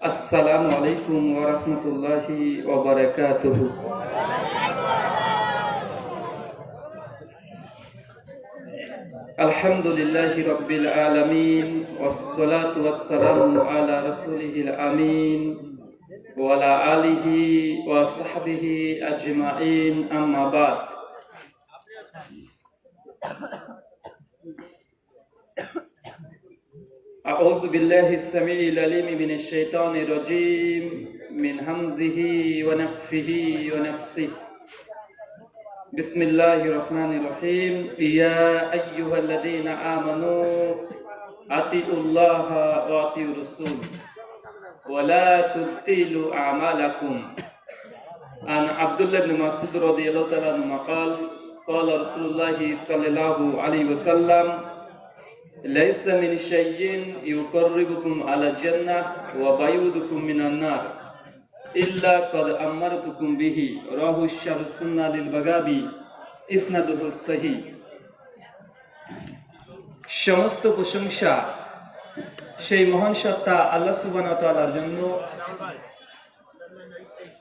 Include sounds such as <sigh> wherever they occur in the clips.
আসসালামু আলাইকুম ওয়া রাহমাতুল্লাহি ওয়া বারাকাতুহু আলহামদুলিল্লাহি রাব্বিল আলামিন ওয়াস সালাতু ওয়াস সালামু আলা রাসূলিহিল আমিন ওয়া আলা আলিহি أعوذ بالله السميع العليم من الشيطان الرجيم من همزه ونفخه ونفسه. بسم الله الرحمن الرحيم. يا أيها الذين آمنوا أطيعوا الله وأطيعوا الرسول. ولا تبطلوا أعمالكم. عن عبد الله بن مسعود رضي الله تعالى عنه قال قال رسول الله صلى الله عليه وسلم ليس من شيء يقربكم على الجنة وبيودكم من النار إلا قد أمرتكم به رواه الشر السنة للبغابي إسناده الصحيح সমস্ত প্রশংসা সেই মহান সত্তা আল্লাহ সুবহানাহু ওয়া তাআলার জন্য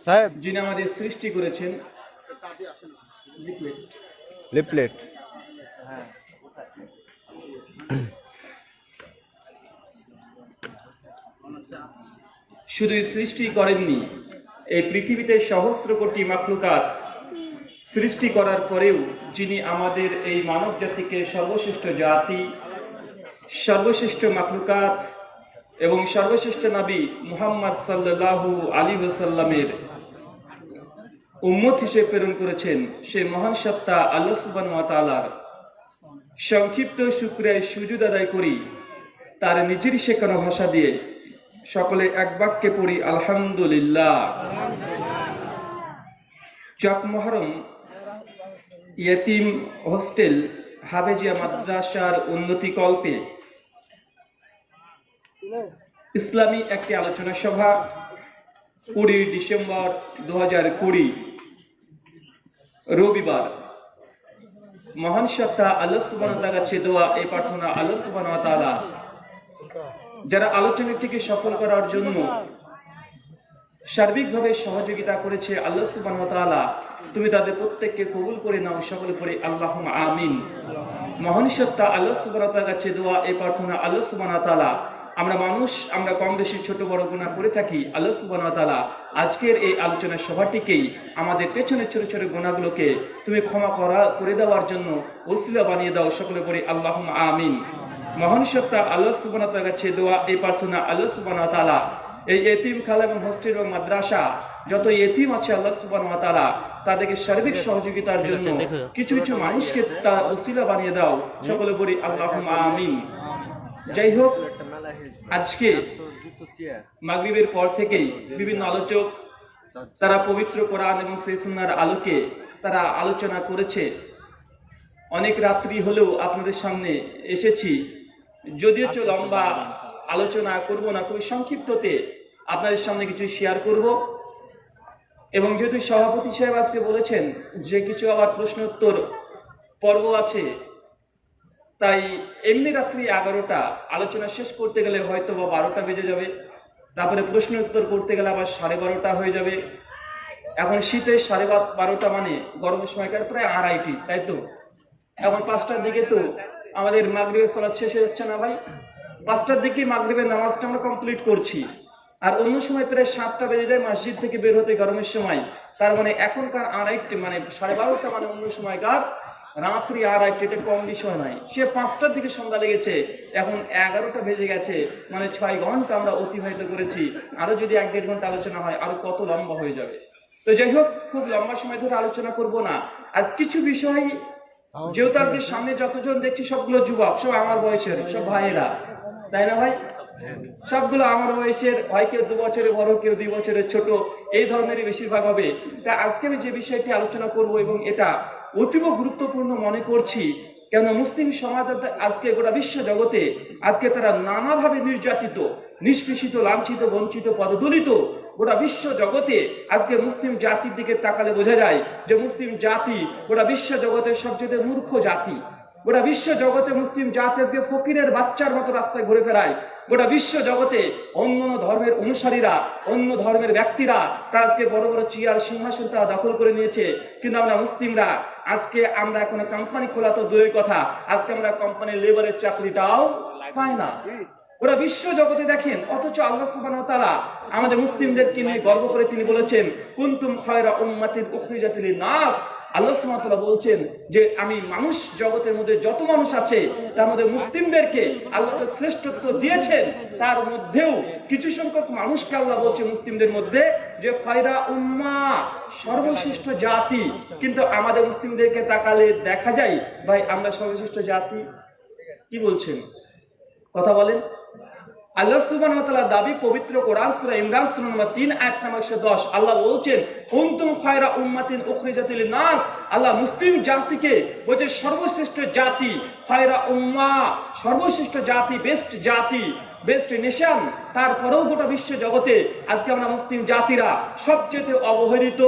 সাহেব যিনি আমাদের সৃষ্টি করেছেন লিপলেট শুধু সৃষ্টি করেননি, এই পৃথিবীতে সহস্র কোটি মাকলুকাত সৃষ্টি করার পরেও যিনি আমাদের এই মানব জাতিকে সর্বশ্রেষ্ঠ জাতি, সর্বশ্রেষ্ঠ মাকলুকাত এবং সর্বশ্রেষ্ঠ নবী মুহাম্মদ সাল্লাল্লাহু আলী ওসাল্লামের উম্মত হিসেবে প্রেরণ করেছেন সে মহান সত্তা আল্লাহ তাআলার সংক্ষিপ্ত শুক্রিয়ায় সুজুদ আদায় করি, তার নিজের শেখানো ভাষা দিয়ে সকলে এক বাক্যে পড়ি, আলহামদুলিল্লাহ। চক মহরম, ইয়েতিম হোস্টেল, হাবেজিয়া মাদ্রাসার উন্নতি কল্পে ইসলামী একটি আলোচনা সভা, কুড়ি ডিসেম্বর দু রবিবার। মহান সত্তা আল্লাহ সুবান কাছে এই প্রার্থনা আল্লাহ যারা আলোচনাটিকে সফল করার জন্য সার্বিকভাবে সহযোগিতা করেছে আল্লাহ ওয়া তুমি তাদের প্রত্যেককে কবুল করে নাও, সকলে পড়ে আল্লাহুম্মা আমিন। মহান সত্তা আল্লাহ সুবহানাহু কাছে দোয়া, এই প্রার্থনা আল্লাহ ওয়া আমরা মানুষ, আমরা কম বেশি ছোট বড় গুণা করে থাকি, আল্লাহ ওয়া আজকের এই আলোচনা সভাটিকেই আমাদের পেছনে ছোট ছোট গুণাগুলোকে তুমি ক্ষমা করা, করে দেওয়ার জন্য ওসিলা বানিয়ে দাও, সকলে পড়ে আল্লাহুম্মা আমিন। মহান সত্তা আল্লাহ তাআলার কাছে দোয়া এই প্রার্থনা আল্লাহ তাআলা। এই এতিম খালা এবং হোস্টেল এবং মাদ্রাসা যত এতিম আছে আল্লাহ ওয়া তাদেরকে সার্বিক সহযোগিতার জন্য কিছু কিছু মানুষকে তার ওসিলা বানিয়ে দাও। সকলে বলি আল্লাহুম্মা আমিন। যাই হোক আজকে মাগরিবের পর থেকেই বিভিন্ন আলোচক তারা পবিত্র কোরআন এবং সেই আলোকে তারা আলোচনা করেছে। অনেক রাত্রি হলেও আপনাদের সামনে এসেছি। যদিও চো লম্বা আলোচনা করব না খুবই সংক্ষিপ্ততে আপনাদের সামনে কিছু শেয়ার করব। এবং যেহেতু সভাপতি সাহেব আজকে বলেছেন যে কিছু আবার প্রশ্ন উত্তর পর্ব আছে তাই এমনি রাত্রি এগারোটা আলোচনা শেষ করতে গেলে হয়তো বা বারোটা বেজে যাবে। তারপরে প্রশ্ন উত্তর করতে গেলে আবার সাড়ে বারোটা হয়ে যাবে। এখন শীতে সাড়ে বারোটা মানে গরমের সময়কার প্রায় আড়াইটি তাই তো? এখন পাঁচটার দিকে তো আমাদের মাগরিবের সালাদ শেষ হয়ে যাচ্ছে না ভাই? পাঁচটার দিকে মাগরিবের নামাজটা আমরা কমপ্লিট করছি। আর অন্য সময় প্রায় সাতটা বেজে যায় মসজিদ থেকে বের হতে গরমের সময়। তার মানে এখনকার আর আড়াইটে মানে সাড়ে বারোটা মানে অন্য সময় সময়কার, রাত্রি আড়াইটে, এটা কম বিষয় নয় সে পাঁচটার দিকে সন্ধ্যা লেগেছে, এখন এগারোটা বেজে গেছে মানে ছয় ঘণ্টা আমরা অতিবাহিত করেছি। আরও যদি এক দেড় ঘণ্টা আলোচনা হয়, আরও কত লম্বা হয়ে যাবে। তো যাই হোক, খুব লম্বা সময় ধরে আলোচনা করব না। আজ কিছু বিষয় যেহেতু আজকে সামনে যতজন দেখছি সবগুলো যুবক সব আমার বয়সের সব ভাইয়েরা। তাই না ভাই? সবগুলো আমার বয়সের হয় কেউ দু বছরের বড় কেউ দুই বছরের ছোট এই ধরনেরই বেশিরভাগ হবে। তা আজকে আমি যে বিষয়টি আলোচনা করব এবং এটা অতীব গুরুত্বপূর্ণ মনে করছি কেন মুসলিম সমাজ আজকে গোটা বিশ্ব জগতে আজকে তারা নানাভাবে নির্যাতিত নিষ্পেষিত লাঞ্ছিত বঞ্চিত পদদলিত গোটা বিশ্ব জগতে আজকে মুসলিম জাতির দিকে তাকালে বোঝা যায় যে মুসলিম জাতি গোটা বিশ্ব জগতের সবচেয়ে মূর্খ জাতি। গোটা বিশ্ব জগতে মুসলিম জাতি আজকে ফকিরের বাচ্চার মতো রাস্তায় ঘুরে ফেরায় গোটা বিশ্ব জগতে অন্য ধর্মের অনুসারীরা, অন্য ধর্মের ব্যক্তিরা তারা আজকে বড় বড় চেয়ার সিংহাসন তারা দখল করে নিয়েছে। কিন্তু আমরা মুসলিমরা, আজকে আমরা এখন কোম্পানি খোলা তো দূরের কথা, আজকে আমরা কোম্পানির লেবারের চাকরিটাও পাই না। ওরা বিশ্ব জগতে দেখেন, অথচ আল্লাহ ওয়া তাআলা আমাদের মুসলিমদেরকে নিয়ে গর্ব করে তিনি বলেছেন, কুনতুম খায়রা উম্মাতিন উখরিজাত লিন-নাস। আল্লাহ বলছেন যে, আমি মানুষ জগতের মধ্যে যত মানুষ আছে, তার মধ্যে মুসলিমদেরকে আল্লাহ শ্রেষ্ঠত্ব দিয়েছেন। তার মধ্যেও কিছু সংখ্যক মানুষকে আল্লাহ বলছে মুসলিমদের মধ্যে যে উম্মা, সর্বশ্রেষ্ঠ জাতি। কিন্তু আমাদের মুসলিমদেরকে তাকালে দেখা যায়, ভাই, আমরা সর্বশ্রেষ্ঠ জাতি? কি বলছেন? কথা বলেন। আল্লাহ সুবান দাবি পবিত্র কোরআন সুরা ইমরান সুরা নম্বর তিন আয়াত নম্বর 110 আল্লাহ বলছেন, কুনতুম খয়রা উম্মাতিন উখরিজাত লিন-নাস। আল্লাহ মুসলিম জাতিকে বলছে, সর্বশ্রেষ্ঠ জাতি, খয়রা উম্মা, সর্বশ্রেষ্ঠ জাতি বেস্ট জাতি বেস্ট নেশন তারপরেও গোটা বিশ্ব জগতে আজকে আমরা মুসলিম জাতিরা সবচেয়ে অবহেলিত,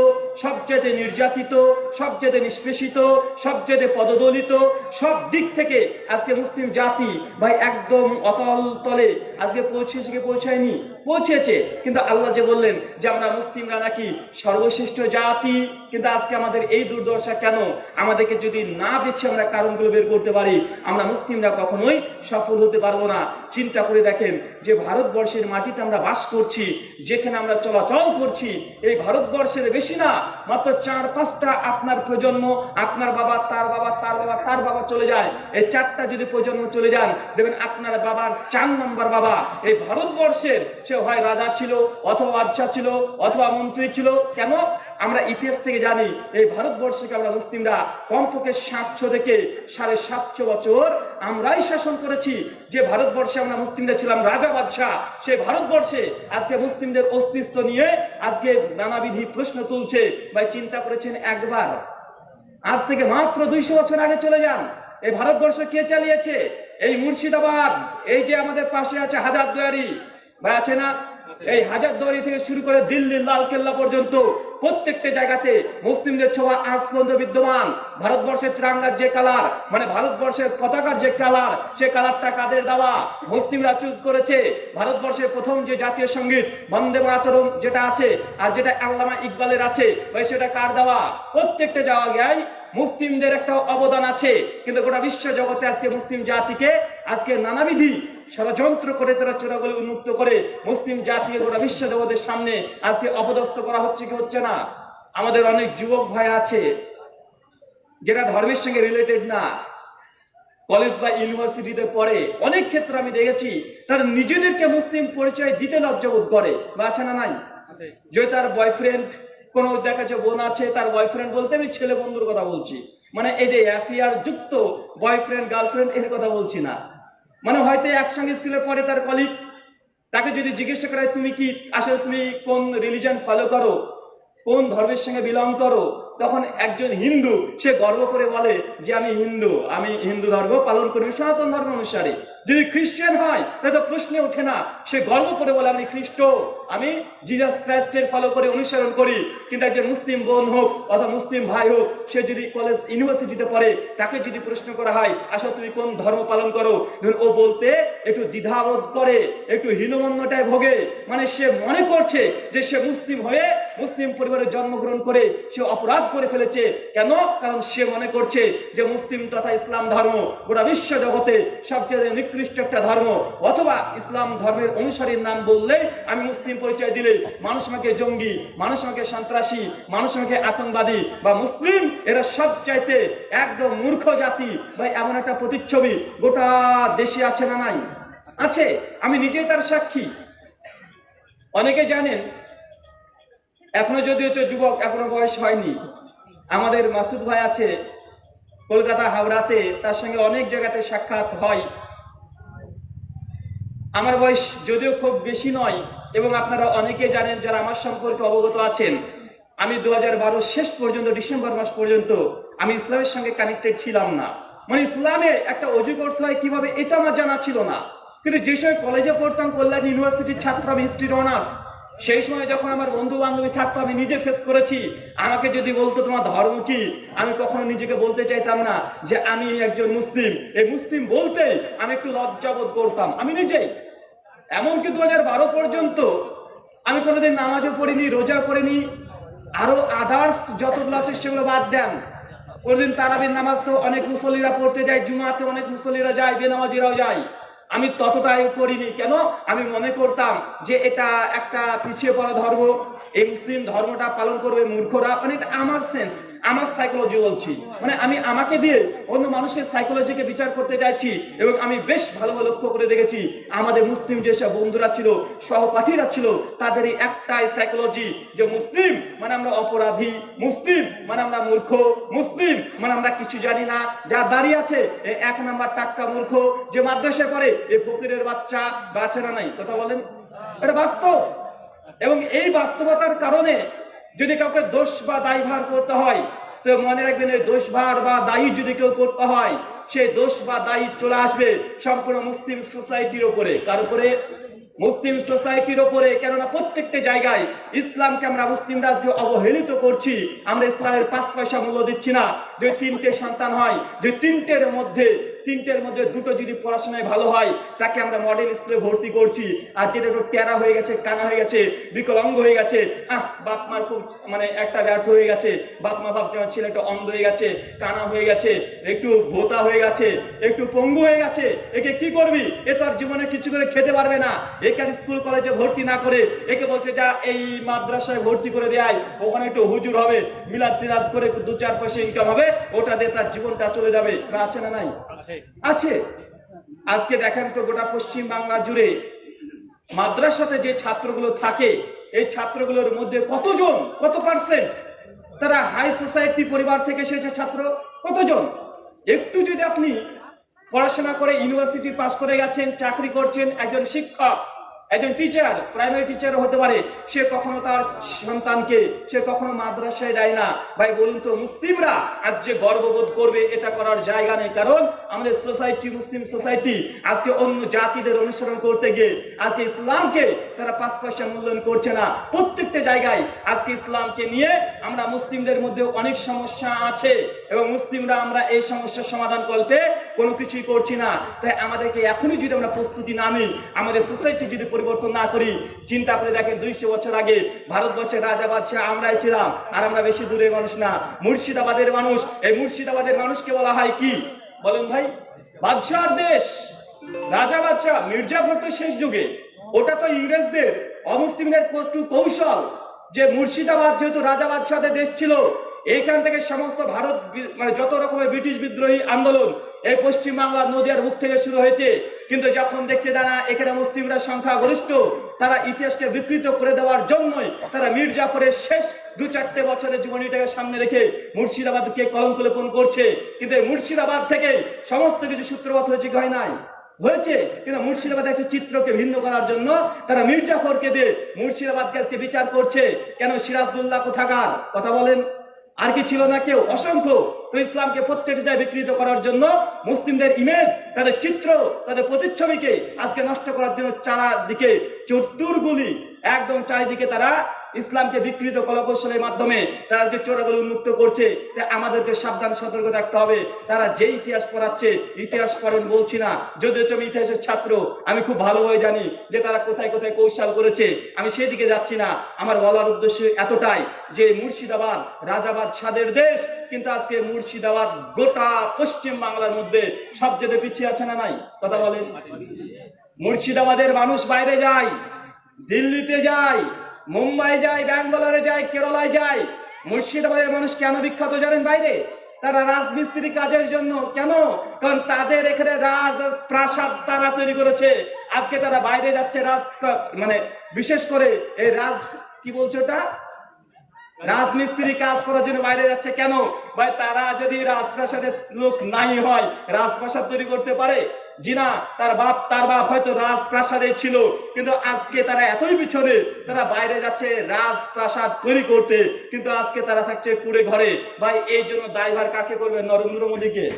সবচেয়ে নির্যাতিত, সবচেয়ে নিষ্পেষিত, সবচেয়ে পদদলিত, সব দিক থেকে আজকে মুসলিম জাতি ভাই একদম অতল তলে আজকে পৌঁছেছে পৌঁছায়নি? পৌঁছেছে। কিন্তু আল্লাহ যে বললেন যে আমরা মুসলিমরা নাকি সর্বশ্রেষ্ঠ জাতি, কিন্তু আজকে আমাদের এই দুর্দশা কেন? আমাদেরকে যদি না বেছে আমরা কারণগুলো বের করতে পারি, আমরা মুসলিমরা কখনোই সফল হতে পারব না। চিন্তা করে দেখেন যে ভারতবর্ষের মাটিতে আমরা বাস করছি, যেখানে আমরা চলাচল করছি, এই ভারতবর্ষের বেশি না, মাত্র চার পাঁচটা আপনার প্রজন্ম, আপনার বাবা, তার বাবা তার বাবা তার বাবা চলে যায়। এই চারটা যদি প্রজন্ম চলে যান, দেখবেন আপনার বাবার চার নম্বর বাবা, এই ভারতবর্ষের সে হয় রাজা ছিল, অথবা বাদশাহ ছিল, অথবা মন্ত্রী ছিল। কেন? আমরা ইতিহাস থেকে জানি, এই ভারতবর্ষকে আমরা মুসলিমরা কমপক্ষে সাতশো থেকে সাড়ে সাতশো বছর আমরাই শাসন করেছি। যে ভারতবর্ষে আমরা মুসলিমরা ছিলাম রাজা বাদশাহ সেই ভারতবর্ষে আজকে মুসলিমদের অস্তিত্ব নিয়ে আজকে নানাবিধি প্রশ্ন তুলছে। ভাই, চিন্তা করেছেন একবার? আজ থেকে মাত্র দুইশো বছর আগে চলে যান। এই ভারতবর্ষ কে চালিয়েছে? এই মুর্শিদাবাদ, এই যে আমাদের পাশে আছে হাজারদুয়ারি। ভাই, আছে না? এই হাজারদুয়ারি থেকে শুরু করে দিল্লির লাল কেল্লা পর্যন্ত প্রত্যেকটা জায়গাতে মুসলিমদের ছোঁয়া আজ পর্যন্ত বিদ্যমান। ভারতবর্ষের ত্রিরঙ্গার যে কালার মানে ভারতবর্ষের পতাকার যে কালার সে কালারটা কাদের দেওয়া? মুসলিমরা চুজ করেছে। ভারতবর্ষের প্রথম যে জাতীয় সংগীত, বন্দে মাতরম যেটা আছে, আর যেটা আল্লামা ইকবালের আছে, ভাই, সেটা কার দেওয়া? প্রত্যেকটা জায়গায় মুসলিমদের একটা অবদান আছে। কিন্তু গোটা বিশ্ব জগতে আজকে মুসলিম জাতিকে আজকে নানাবিধি ষড়যন্ত্র করে তারা চোরাগুলি উন্মুক্ত করে মুসলিম জাতিকে গোটা বিশ্ব জগতের সামনে আজকে অপদস্থ করা হচ্ছে কি হচ্ছে না? আমাদের অনেক যুবক ভাই আছে যেটা ধর্মের সঙ্গে রিলেটেড না কলেজ বা ইউনিভার্সিটিতে পড়ে অনেক ক্ষেত্রে আমি দেখেছি তারা নিজেদেরকে মুসলিম পরিচয় দিতে লজ্জাবোধ করে বা আছে না নাই? যে তার বয়ফ্রেন্ড কোন দেখা যাচ্ছে বোন আছে তার বয়ফ্রেন্ড বলতে আমি ছেলে বন্ধুর কথা বলছি। মানে এই যে অ্যাফিয়ার যুক্ত বয়ফ্রেন্ড গার্লফ্রেন্ড এর কথা বলছি না। মানে হয়তো একসঙ্গে স্কুলে পড়ে তার কলিগ তাকে যদি জিজ্ঞাসা করা তুমি কি আসলে তুমি কোন রিলিজন ফলো করো? কোন ধর্মের সঙ্গে বিলং করো? তখন একজন হিন্দু, সে গর্ব করে বলে যে, আমি হিন্দু আমি হিন্দু ধর্ম পালন করি সনাতন ধর্ম অনুসারী। যদি খ্রিস্টান হয়, তাহলে তো প্রশ্নে ওঠে না। সে গর্ব করে বলে, আমি খ্রিস্ট। আমি জিজাস ক্রাইস্টের ফলো করে, অনুসরণ করি। কিন্তু একজন মুসলিম বোন হোক অথবা মুসলিম ভাই হোক, সে যদি কলেজ ইউনিভার্সিটিতে পড়ে, তাকে যদি প্রশ্ন করা হয়, আসলে তুমি কোন ধর্ম পালন করো? ও বলতে, একটু দ্বিধাবোধ করে, একটু হীনমন্যটায় ভোগে। মানে সে মনে করছে যে সে মুসলিম হয়ে মুসলিম পরিবারে জন্মগ্রহণ করে, সে অপরাধ করে ফেলেছে। কেন? কারণ সে মনে করছে যে মুসলিম তথা ইসলাম ধর্ম গোটা বিশ্ব জগতে সবচেয়ে নিকৃষ্ট একটা ধর্ম, অথবা ইসলাম ধর্মের অনুসারীর নাম বললে আমি মুসলিম পরিচয় দিলে মানুষ আমাকে জঙ্গি, মানুষ আমাকে সন্ত্রাসী, মানুষ আমাকে আতঙ্কবাদী বা মুসলিম, এরা সব চাইতে একদম মূর্খ জাতি বা এমন একটা প্রতিচ্ছবি। গোটা দেশে আছে না নাই? আছে। আমি নিজেই তার সাক্ষী। অনেকে জানেন, এখনও যদি হচ্ছে যুবক, এখনও বয়স হয়নি। আমাদের মাসুদ ভাই আছে, কলকাতা হাওড়াতে, তার সঙ্গে অনেক জায়গাতে সাক্ষাৎ হয়। আমার বয়স যদিও খুব বেশি নয়, এবং আপনারা অনেকে জানেন যারা আমার সম্পর্কে অবগত আছেন, আমি দু হাজার বারো শেষ পর্যন্ত, ডিসেম্বর মাস পর্যন্ত আমি ইসলামের সঙ্গে কানেক্টেড ছিলাম না। মানে ইসলামে একটা অজু করতে হয় কীভাবে, এটা আমার জানা ছিল না। কিন্তু যে সময় কলেজে পড়তাম, কল্যাণ ইউনিভার্সিটির ছাত্র আমি হিস্ট্রির অনার্স সেই সময় যখন আমার বন্ধু বান্ধবী থাকতো, আমি নিজে ফেস করেছি। আমাকে যদি বলতো তোমার ধর্ম কি, আমি কখনো নিজেকে বলতে চাইতাম না যে আমি একজন মুসলিম। এই মুসলিম বলতে আমি একটু লজ্জাবোধ করতাম, আমি নিজেই। এমনকি দু হাজার বারো পর্যন্ত আমি কোনোদিন নামাজও পড়িনি, রোজা করিনি আরও আদার্স যতগুলো আছে সেগুলো বাদ দেন। কোনোদিন তারাবির নামাজ তো অনেক মুসল্লিরা পড়তে যায়, জুমাতে অনেক মুসল্লিরা যায়, বেনামাজিরাও যায়। আমি ততটাই করিনি। কেন? আমি মনে করতাম যে এটা একটা পিছিয়ে পড়া ধর্ম। এই মুসলিম ধর্মটা পালন করবে মূর্খরা। মানে আমার সেন্স আমার সাইকোলজি বলছি। মানে আমি আমাকে দিয়ে অন্য মানুষের সাইকোলজিকে বিচার করতে চাইছি এবং আমি বেশ ভালোভাবে লক্ষ্য করে দেখেছি। আমাদের মুসলিম যেসব বন্ধুরা ছিল, সহপাঠীরা ছিল, তাদেরই একটাই সাইকোলজি যে মুসলিম মানে আমরা অপরাধী, মুসলিম মানে আমরা মূর্খ, মুসলিম মানে আমরা কিছু জানি না। যা দাঁড়িয়ে আছে এক নাম্বার টাক্কা মূর্খ যে মাদ্রাসা করে এ ফকিরের বাচ্চা বাচ্চারা নাই। কথা বলেন? এটা বাস্তব। এবং এই বাস্তবতার কারণে যদি কাউকে দোষ বা দায়ভার করতে হয়, তো মনে রাখবেন এই দোষ ভার বা দায়ী যদি কেউ করতে হয় সেই দোষ বা দায়ী চলে আসবে সম্পূর্ণ মুসলিম সোসাইটির উপরে। কার উপরে? মুসলিম সোসাইটির উপরে। কেননা প্রত্যেকটা জায়গায় ইসলামকে আমরা মুসলিমরা আজকে অবহেলিত করছি। আমরা ইসলামের পাঁচ পয়সা মূল্য দিচ্ছি না। যে তিনটে সন্তান হয় যে তিনটের মধ্যে তিনটের মধ্যে দুটো যদি পড়াশোনায় ভালো হয়, তাকে আমরা মডেল স্কুলে ভর্তি করছি। আর যেটা একটু টেরা হয়ে গেছে, কানা হয়ে গেছে, বিকলাঙ্গ হয়ে গেছে, আহ, বাপ মার খুব মানে একটা ব্যর্থ হয়ে গেছে। বাপ মা ভাবছে আমার ছেলেটা অন্ধ হয়ে গেছে, কানা হয়ে গেছে, একটু ভোতা হয়ে গেছে একটু পঙ্গু হয়ে গেছে একে কি করবি? এ তো আর জীবনে কিছু করে খেতে পারবে না। একে স্কুল কলেজে ভর্তি না করে একে বলছে যা এই মাদ্রাসায় ভর্তি করে দেয় ওখানে একটু হুজুর হবে মিলাদ টিলাদ করে দু চার পয়সা ইনকাম হবে ওটা দিয়ে তার জীবনটা চলে যাবে। আছে না নাই? আছে। আজকে দেখেন তো গোটা পশ্চিম বাংলা জুড়ে মাদ্রাসাতে যে ছাত্রগুলো থাকে এই ছাত্রগুলোর মধ্যে কতজন কত পার্সেন্ট তারা হাই সোসাইটি পরিবার থেকে এসেছে ছাত্র? কতজন? একটু যদি আপনি পড়াশোনা করে ইউনিভার্সিটি পাস করে গেছেন চাকরি করছেন একজন শিক্ষক একজন টিচার প্রাইমারি টিচার হতে পারে। সে কখনো তার সন্তানকে, সে কখনো মাদ্রাসায় যায় না। ভাই, বলুন তো, মুসলিমরা আজ যে গর্ববোধ করবে, এটা করার জায়গা নেই। কারণ আমাদের সোসাইটি মুসলিম সোসাইটি আজকে অন্য জাতিদের অনুসরণ করতে গিয়ে, আজকে ইসলামকে তারা পাঁচ পয়সা মূল্যায়ন করছে না। প্রত্যেকটা জায়গায় আজকে ইসলামকে নিয়ে আমরা মুসলিমদের মধ্যে অনেক সমস্যা আছে এবং মুসলিমরা আমরা এই সমস্যার সমাধান করতে কোনো কিছুই করছি না। তাই আমাদেরকে এখনই যদি আমরা প্রস্তুতি না নিই, আমাদের সোসাইটি যদি পরিবর্তন না করি, চিন্তা করে দেখেন দুইশো বছর আগে ভারতবর্ষের রাজা বাদশাহ আমরাই ছিলাম, আর আমরা বেশি দূরের মানুষ না। মুর্শিদাবাদের মানুষ, এই মুর্শিদাবাদের মানুষকে বলা হয় কি? বলেন ভাই বাদশাহ দেশ, রাজা বাদশাহ মির্জাফর তো শেষ যুগে। ওটা তো ইংরেজদের, অমুসলিমদের কৌশল। যে মুর্শিদাবাদ যেহেতু রাজা বাদশাহদের দেশ ছিল, এইখান থেকে সমস্ত ভারত মানে যত রকমের ব্রিটিশ বিদ্রোহী আন্দোলন এই পশ্চিম বাংলার নদিয়ার মুখ থেকে শুরু হয়েছে। কিন্তু যখন দেখছে তারা এখানে মুসলিমরা সংখ্যাগরিষ্ঠ, তারা ইতিহাসকে বিকৃত করে দেওয়ার জন্যই তারা মির্জাফরের শেষ দু চারটে বছরের জীবনীটাকে সামনে রেখে মুর্শিদাবাদকে কলঙ্ক করছে। কিন্তু মুর্শিদাবাদ থেকে সমস্ত কিছু সূত্রপাত হয়েছে হয় নাই? হয়েছে। কিন্তু মুর্শিদাবাদের একটি চিত্রকে ভিন্ন করার জন্য তারা মির্জাফরকে দিয়ে মুর্শিদাবাদকে আজকে বিচার করছে। কেন সিরাজদুল্লাহ কোথাকার? কথা বলেন। আর কি ছিল না কেউ? অসংখ্য। তো ইসলামকে প্রত্যেকটা জায়গায় বিকৃত করার জন্য মুসলিমদের ইমেজ তাদের চিত্র, তাদের প্রতিচ্ছবিকে আজকে নষ্ট করার জন্য চারাদিকে চতুর্গুলি একদম চারিদিকে তারা ইসলামকে বিকৃত কলাকৌশলের মাধ্যমে তারা যে চোরাগুলো উন্মুক্ত করছে আমাদেরকে সাবধান, সতর্ক থাকতে হবে। তারা যে ইতিহাস পড়াচ্ছে, ইতিহাস পড়েন বলছি না। যদিও আমি ইতিহাসের ছাত্র, আমি খুব ভালোভাবে জানি যে তারা কোথায় কোথায় কৌশল করেছে। আমি সেই দিকে যাচ্ছি না। আমার বলার উদ্দেশ্য এতটাই যে মুর্শিদাবাদ রাজাবাদ সাদের দেশ, কিন্তু আজকে মুর্শিদাবাদ গোটা পশ্চিম বাংলার মধ্যে সবচেয়ে পিছিয়ে আছে না নাই? কথা বলেন। মুর্শিদাবাদের মানুষ বাইরে যায়, দিল্লিতে যায় মুম্বাই যায়, ব্যাঙ্গালোরে যায়, কেরলায় যায়। মুর্শিদাবাদের মানুষ কেন বিখ্যাত জানেন বাইরে? তারা রাজমিস্ত্রি কাজের জন্য। কেন? কারণ তাদের এখানে রাজ প্রাসাদ তারা তৈরি করেছে। আজকে তারা বাইরে যাচ্ছে রাজ মানে বিশেষ করে এই রাজ কি বলছে ওটা? রাজমিস্ত্রি কাজ করার জন্য বাইরে যাচ্ছে কেন? ভাই, তারা যদি রাজপ্রাসাদের লোক নাই হয়, রাজপ্রাসাদ তৈরি করতে পারে? জিনা তার বাপ তার বাপ হয়তো রাজপ্রাসাদে ছিল, কিন্তু আজকে তারা এতই পিছনে, তারা বাইরে যাচ্ছে রাজপ্রাসাদ তৈরি করতে, কিন্তু আজকে তারা থাকছে কুড়ে ঘরে। ভাই, এই জন্য দায়ভার কাকে করবে নরেন্দ্র মোদীকে?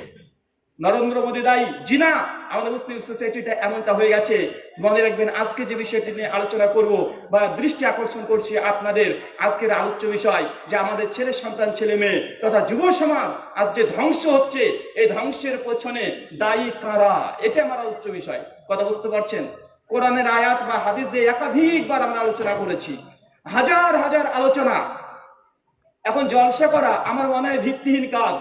নরেন্দ্র মোদী দায়ী। জি না, আমাদের মুসলিম সোসাইটিটা এমনটা হয়ে গেছে। মনে রাখবেন, আজকে যে বিষয়টি নিয়ে আলোচনা করব বা দৃষ্টি আকর্ষণ করছি আপনাদের, আজকের আলোচ্য বিষয় যে আমাদের ছেলে সন্তান, ছেলে মেয়ে তথা যুব সমাজ আজ যে ধ্বংস হচ্ছে, এই ধ্বংসের পেছনে দায়ী কারা? এটা আমার আলোচ্য বিষয়। কথা বুঝতে পারছেন? কোরআনের আয়াত বা হাদিস দিয়ে একাধিকবার আমরা আলোচনা করেছি। হাজার হাজার আলোচনা। এখন জলসা করা আমার মনে হয় ভিত্তিহীন কাজ।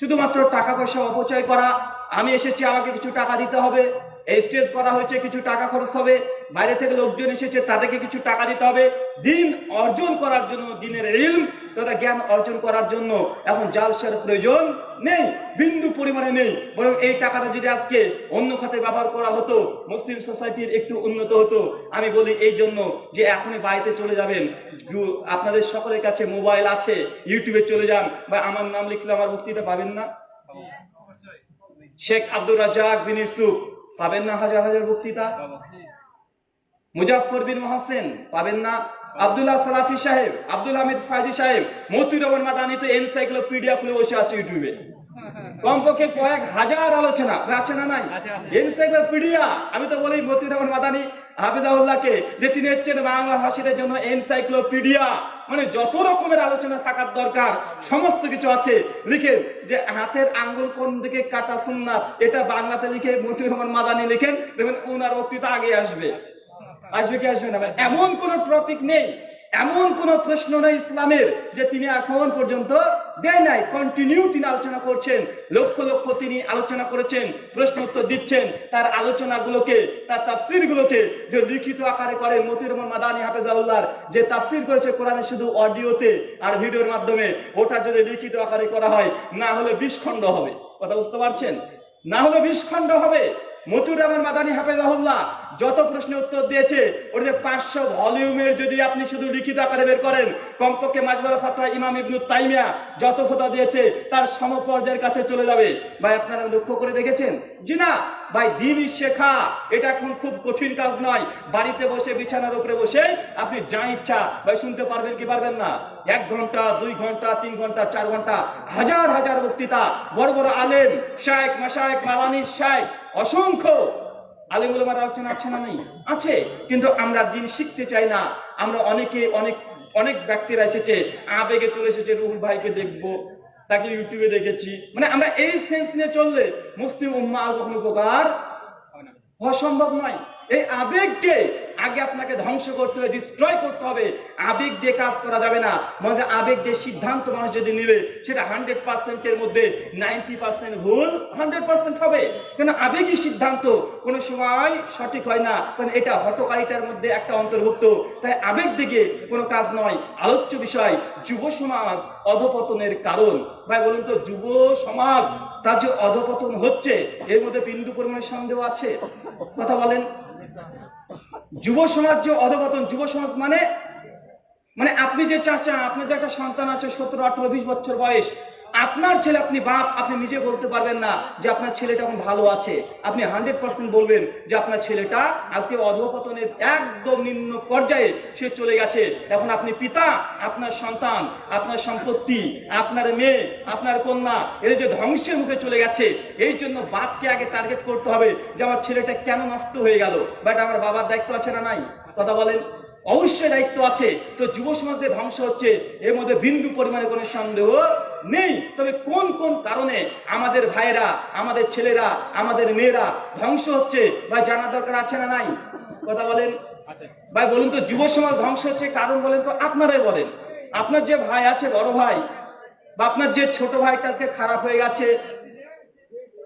শুধুমাত্র টাকা পয়সা অপচয় করা। আমি এসেছি আমাকে কিছু টাকা দিতে হবে। এই স্টেজ করা হয়েছে কিছু টাকা খরচ হবে। বাইরে থেকে লোকজন এসেছে তাদেরকে কিছু টাকা দিতে হবে। দিন অর্জন করার জন্য দিনের ইলম তথা জ্ঞান অর্জন করার জন্য এখন জালসার প্রয়োজন নেই বিন্দু পরিমাণে নেই। বরং এই টাকাটা যদি আজকে অন্য খাতে ব্যবহার করা হতো মুসলিম সোসাইটির একটু উন্নত হতো আমি বলি এই জন্য যে এখনই বাড়িতে চলে যাবেন। আপনাদের সকলের কাছে মোবাইল আছে ইউটিউবে চলে যান। বা আমার নাম লিখলে আমার বক্তৃতা পাবেন না? শেখ আব্দুর রাজাক বিন ইউসুফ। পাবেন না হাজার হাজার বক্তৃতা? মুজাফর বিন মহাসেন পাবেন না। আব্দুল্লাহ সালাফি সাহেব, আব্দুল হামিদ ফাইজি সাহেব মতিউর রহমান মাদানি তো এনসাইক্লোপিডিয়া খুলে বসে আছে ইউটিউবে। কমপক্ষে কয়েক হাজার আলোচনা আছে না নাই? এনসাইক্লোপিডিয়া আমি তো বলি মতিউর রহমান মাদানি হাফিজাউল্লাহকে যে তিনি হচ্ছেন বাংলা ভাষীদের জন্য এনসাইক্লোপিডিয়া। মানে যত রকমের আলোচনা থাকার দরকার সমস্ত কিছু আছে। লিখে যে হাতের আঙ্গুল কোন দিকে কাটা সুন্নাত এটা বাংলাতে লিখে মতিউর রহমান মাদানি লিখেন দেখবেন ওনার বক্তৃতা আগে আসবে। আসবে কি আসবে না? এমন কোন টপিক নেই এমন কোন প্রশ্ন নেই ইসলামের যে তিনি এখন পর্যন্ত দেয় নাই কন্টিনিউ তিনি আলোচনা করছেন, লক্ষ লক্ষ তিনি আলোচনা করেছেন, প্রশ্ন উত্তর দিচ্ছেন, তার আলোচনাগুলোকে, তার তাফসির গুলোকে যে লিখিত আকারে করেন মতির মাদানী হাফেজাউল্লাহর, যে তাফসির করেছে কোরআনে শুধু অডিওতে আর ভিডিওর মাধ্যমে, ওটা যদি লিখিত আকারে করা হয়, না হলে বিষ্খণ্ড হবে। কথা বুঝতে পারছেন? না হলে বিষ্খণ্ড হবে। মতুর রহমান মাদানী হাফেজাহুল্লাহ যত প্রশ্নের উত্তর দিয়েছে, ওর যে পাঁচশো ভলিউমের যদি আপনি শুধু লিখিত আকারে বের করেন, কমপক্ষে মাজবাল ফাতোয়া ইমাম ইবনু তাইমিয়া যত খোদা দিয়েছে, তার সমপর্যায়ের কাছে চলে যাবে। ভাই, আপনারা লক্ষ্য করে দেখেছেন? জি না। ভাই দিন শেখা, এটা এখন খুব কঠিন কাজ নয়। বাড়িতে বসে, বিছানার উপরে বসে আপনি যা ইচ্ছা, ভাই, শুনতে পারবেন কি পারবেন না? এক ঘণ্টা, দুই ঘণ্টা, তিন ঘণ্টা, চার ঘণ্টা, হাজার হাজার বক্তৃতা। বড় বড় আলেম শায়েক মাসায়েক মালানি শায়েক অসংখ্য আলিমুলমার আলোচনা আছে না নেই? আছে, কিন্তু আমরা দিন শিখতে চাই না। আমরা অনেকে, অনেক অনেক ব্যক্তিরা এসেছে, আবেগে চলে এসেছে, রুহুল ভাইকে দেখব, তাকে ইউটিউবে দেখেছি। মানে আমরা এই সেন্স নিয়ে চললে মুসলিম উম্মা আর কখনো উপকার হওয়া সম্ভব নয়। এই আবেগকে আগে আপনাকে ধ্বংস করতে হবে ডিস্ট্রয় করতে হবে। আবেগ দিয়ে কাজ করা যাবে না। মানে আবেগ দিয়ে সিদ্ধান্ত মানুষ যদি নিলে সেটা হান্ড্রেড পার্সেন্টের মধ্যে নাইনটি পার্সেন্ট ভুল হান্ড্রেড পার্সেন্ট হবে। কেন? আবেগী সিদ্ধান্ত কোনো সময় সঠিক হয় না। কারণ এটা হটকারিতার মধ্যে একটা অন্তর্ভুক্ত। তাই আবেগ দিকে কোনো কাজ নয়। আলোচ্য বিষয়, যুব সমাজ অধপতনের কারণ। ভাই, বলুন তো, যুব সমাজ, তার যে অধপতন হচ্ছে, এর মধ্যে বিন্দু পরিমাণে সন্দেহ আছে? কথা বলেন। যুব সমাজ যে অধপতন, যুব সমাজ মানে মানে আপনি যে চাচা আপনার যে একটা সন্তান আছে সতেরো, আঠারো, বিশ বছর বয়স আপনার ছেলে, আপনি বাপ, আপনি নিজে বলতে পারবেন না যে আপনার ছেলেটা এখন ভালো আছে। আপনি হান্ড্রেড পার্সেন্ট বলবেন যে আপনার ছেলেটা আজকে অধপতনের একদম নিম্ন পর্যায়ে সে চলে গেছে। এখন আপনি পিতা, আপনার সন্তান, আপনার সম্পত্তি, আপনার মেয়ে, আপনার কন্যা, এর যে ধ্বংসের মুখে চলে গেছে, এই জন্য বাপকে আগে টার্গেট করতে হবে যে আমার ছেলেটা কেন নষ্ট হয়ে গেল? বাট আমার বাবার দায়িত্ব আছে না নাই? কথা বলেন। অবশ্যই দায়িত্ব আছে। তো যুব সমাজের ধ্বংস হচ্ছে এর মধ্যে বিন্দু পরিমাণে কোনো সন্দেহ নেই। তবে কোন কোন কারণে আমাদের ভাইয়েরা আমাদের ছেলেরা আমাদের মেয়েরা ধ্বংস হচ্ছে? বা জানা দরকার আছে না নাই? কথা বলেন। ভাই বলুন তো যুব সমাজ ধ্বংস হচ্ছে কারণ বলেন তো আপনারাই বলেন। আপনার যে ভাই আছে বড় ভাই বা আপনার যে ছোট ভাই তাকে খারাপ হয়ে গেছে?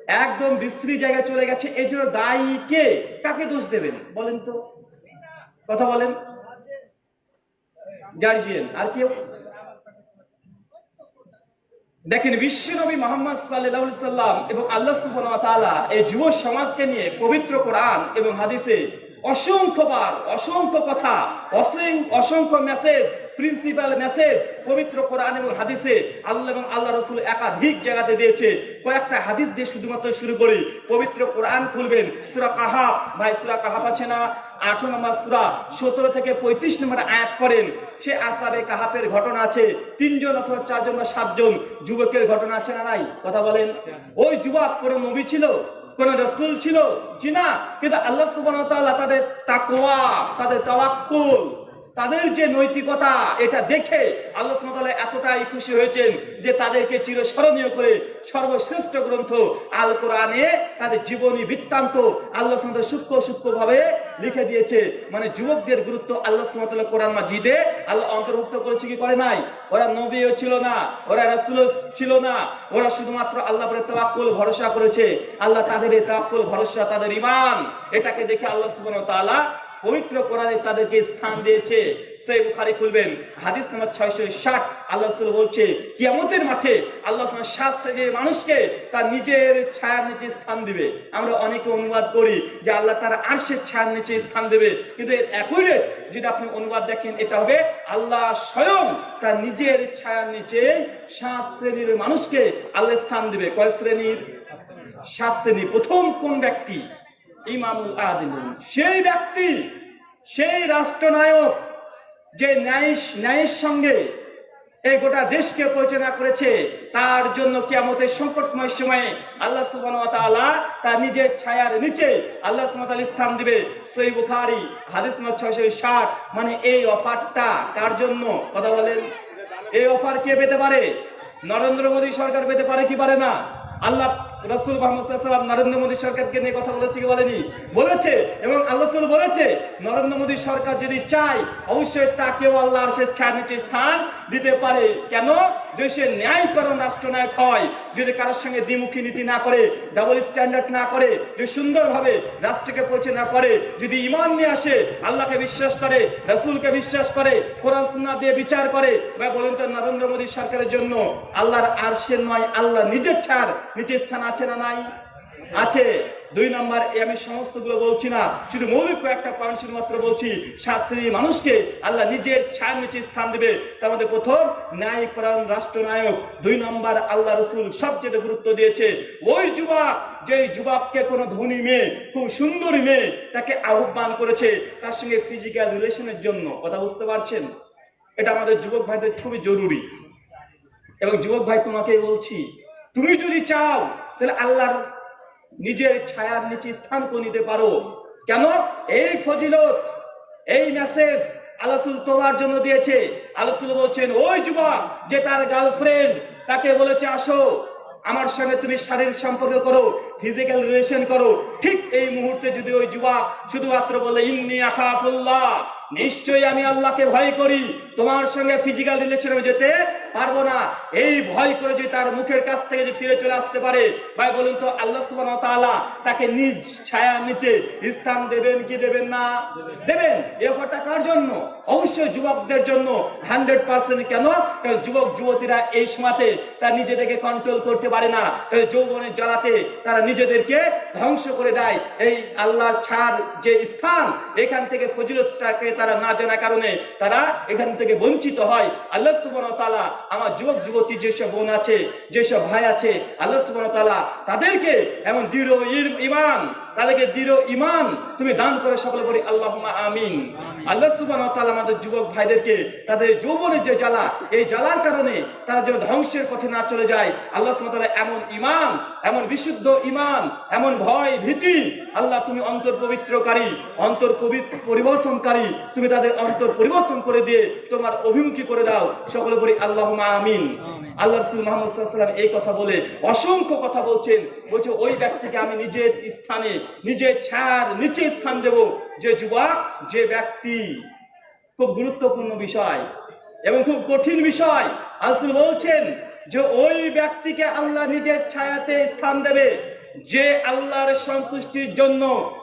একদম বিশ্রী জায়গায় চলে গেছে এই জন্য দায়ী কে? কাকে দোষ দেবেন? বলেন তো। কথা বলেন। গার্জিয়ান, আর কেউ? দেখেন, বিশ্বনবী মোহাম্মদ সাল্লাম এবং আল্লাহ সুবাহ এই যুব সমাজকে নিয়ে পবিত্র কোরআন এবং হাদিসে অসংখ্যবার অসংখ্য কথা অসংখ্য মেসেজ প্রিন্সিপাল মেসেজ পবিত্র কোরআন এবং হাদিসে আল্লাহ এবং আল্লাহ রসুল একাধিক জায়গাতে দিয়েছে। কয়েকটা হাদিস দিয়ে শুধুমাত্র শুরু করি। পবিত্র কোরআন খুলবেন, সুরা কাহাব ভাই, সুরা কাহাব আছে না? আঠারো নম্বর সুরা, সতেরো থেকে পঁয়ত্রিশ নম্বর আয়াত করেন সে আসারে কাহাপের ঘটনা আছে। তিনজন অথবা চারজন বা সাতজন যুবকের ঘটনা আছে না নাই? কথা বলেন। ওই যুবক কোনো নবী ছিল? কোন রসুল ছিল? জি না কিন্তু আল্লাহ সুবান তাদের তাকোয়া তাদের তাওয়াক্কুল তাদের যে নৈতিকতা, এটা দেখে আল্লাহ তাআলা এতটাই খুশি হয়েছেন যে তাদেরকে চিরস্মরণীয় করে সর্বশ্রেষ্ঠ গ্রন্থ আল কোরআনে তাদের জীবনী বৃত্তান্ত আল্লাহ ওয়া সূক্ষ্ম সূক্ষ্ম ভাবে লিখে দিয়েছে। মানে যুবকদের গুরুত্ব আল্লাহ সুবহানাহু কোরআন মাজিদে আল্লাহ অন্তর্ভুক্ত করেছে কি করে নাই? ওরা নবীও ছিল না, ওরা রাসূল ছিল না, ওরা শুধুমাত্র আল্লাহ পরে তাওয়াক্কুল ভরসা করেছে। আল্লাহ তাদের এই তাওয়াক্কুল ভরসা, তাদের ঈমান, এটাকে দেখে আল্লাহ সুবহানাহু ওয়া পবিত্র কোরআনে তাদেরকে স্থান দিয়েছে। সেই বুখারী খুলবেন, হাদিস নাম্বার 660 আল্লাহ বলছে, কিয়ামতের মাঠে আল্লাহ সাত শ্রেণির মানুষকে তার নিজের ছায়ার নিচে স্থান দিবে। আমরা অনেকে অনুবাদ করি যে আল্লাহ তার আরশের ছায়ার নিচে স্থান দেবে। কিন্তু এর একই রেট যদি আপনি অনুবাদ দেখেন, এটা হবে আল্লাহ স্বয়ং তার নিজের ছায়ার নিচে সাত শ্রেণির মানুষকে আল্লাহ স্থান দিবে। কয় শ্রেণির? সাত শ্রেণি। প্রথম কোন ব্যক্তি? ইমামুল আদিল সেই ব্যক্তি, সেই রাষ্ট্রনায়ক যে ন্যায় ন্যায়ের সঙ্গে এই গোটা দেশকে পরিচালনা করেছে, তার জন্য কিয়ামতের সংকটময় সময়ে আল্লাহ তাআলা তার নিজের ছায়ার নিচে আল্লাহ ওয়া স্থান দিবে। সহিহ বুখারী, হাদিস নম্বর 660 মানে এই অফারটা কার জন্য? কথা বলেন। এই অফার কে পেতে পারে? নরেন্দ্র মোদী সরকার পেতে পারে কি পারে না? আল্লাহ রসুল মোহাম্মদ নরেন্দ্র মোদী সরকারকে নিয়ে কথা বলেছে কি বলেনি? বলেছে। এবং আল্লাহ বলেছে, নরেন্দ্র মোদী সরকার যদি চায়, অবশ্যই তাকেও আল্লাহ সে ছাড় স্থান দিতে পারে। কেন? যে সে ন্যায়করণ রাষ্ট্রনায়ক হয়, যদি কারোর সঙ্গে দ্বিমুখী নীতি না করে ডাবল স্ট্যান্ডার্ড না করে, যদি সুন্দরভাবে রাষ্ট্রকে পরিচালনা করে, যদি ইমান নিয়ে আসে, আল্লাহকে বিশ্বাস করে, রসুলকে বিশ্বাস করে, কোরআন সুন্নাহ দিয়ে বিচার করে বা বলেন তো নরেন্দ্র মোদী সরকারের জন্য আল্লাহর আরশের নয়, আল্লাহ নিজের ছাড় নিচের স্থান আছে না নাই? আছে। দুই নাম্বার, এ আমি সমস্তগুলো বলছি না। শুধু মৌলিক কয়েকটা পয়েন্ট শুধুমাত্র বলছি, শাস্ত্রী মানুষকে আল্লাহ নিজের ছায়ার নিচে স্থান দেবে। তার মধ্যে প্রথম, ন্যায় পরায়ণ রাষ্ট্রনায়ক। দুই নম্বর, আল্লাহ রসুল সবচেয়ে গুরুত্ব দিয়েছে। ওই যুবক যে যুবককে কোনো ধনী মেয়ে, খুব সুন্দরী মেয়ে, তাকে আহ্বান করেছে তার সঙ্গে ফিজিক্যাল রিলেশনের জন্য। কথা বুঝতে পারছেন? এটা আমাদের যুবক ভাইদের খুবই জরুরি। এবং যুবক ভাই তোমাকে বলছি, তুমি যদি চাও তাহলে আল্লাহর নিজের ছায়ার নিচে স্থান করে নিতে পারো। কেন? এই ফজিলত, এই মেসেজ আলাসুল তোমার জন্য দিয়েছে। আলাসুল বলছেন, ওই যুবক যে তার গার্লফ্রেন্ড তাকে বলেছে, আসো, আমার সঙ্গে তুমি শারীরিক সম্পর্ক করো ফিজিক্যাল রিলেশন করো। ঠিক এই মুহূর্তে যদি ওই যুবক শুধুমাত্র বলে, ইন্নি আখাফুল্লাহ নিশ্চয়ই আমি আল্লাহকে ভয় করি। তোমার সঙ্গে ফিজিক্যাল রিলেশনে যেতে পারব না। এই ভয় করে যদি তার মুখের কাছ থেকে যদি ফিরে চলে আসতে পারে, ভাই বলুন তো, আল্লাহ তাআলা তাকে নিজ ছায়া নিচে স্থান দেবেন কি দেবেন না? দেবেন। এ অফারটা কার জন্য? অবশ্যই যুবকদের জন্য। হান্ড্রেড পার্সেন্ট কেন? কারণ যুবক, যুবতীরা এই সময়তে তার নিজেদেরকে কন্ট্রোল করতে পারে না। এই যৌবনের জ্বালাতে তারা নিজেদেরকে ধ্বংস করে দেয়। এই আল্লাহর ছাড় যে স্থান, এখান থেকে ফজিলতটাকে তারা না জানার কারণে তারা এখান থেকে বঞ্চিত হয়। আল্লাহ ওয়া আমার যুবক, যুবতী যেসব বোন আছে, যেসব ভাই আছে, আল্লাহ সুবহানাহু তালা তাদেরকে এমন দৃঢ় ঈমান তাদেরকে দৃঢ় ঈমান তুমি দান করে সকলে বলি আল্লাহুম্মা আমিন। আল্লাহ তাআলা আমাদের যুবক ভাইদেরকে তাদের যৌবনের যে জ্বালা এই জ্বালার কারণে তারা যেন ধ্বংসের পথে না চলে যায়। আল্লাহ সুবহানাহু এমন ঈমান এমন বিশুদ্ধ ঈমান এমন ভয় ভীতি আল্লাহ তুমি অন্তর পবিত্রকারী অন্তর পবিত্র পরিবর্তনকারী তুমি তাদের অন্তর পরিবর্তন করে দিয়ে তোমার অভিমুখী করে দাও। সকলে বলি আল্লাহুম্মা আমিন। আল্লাহ রসুল মোহাম্মদ সাল্লাম এই কথা বলে অসংখ্য কথা বলছেন। বলছে ওই ব্যক্তিকে আমি নিজের স্থানে নিজের ছায়ার নিচে স্থান দেব যে যুবক, যে ব্যক্তি। খুব গুরুত্বপূর্ণ বিষয় এবং খুব কঠিন বিষয়। আসল বলছেন যে ওই ব্যক্তিকে আল্লাহ নিজের ছায়াতে স্থান দেবে, যে আল্লাহর সন্তুষ্টির জন্য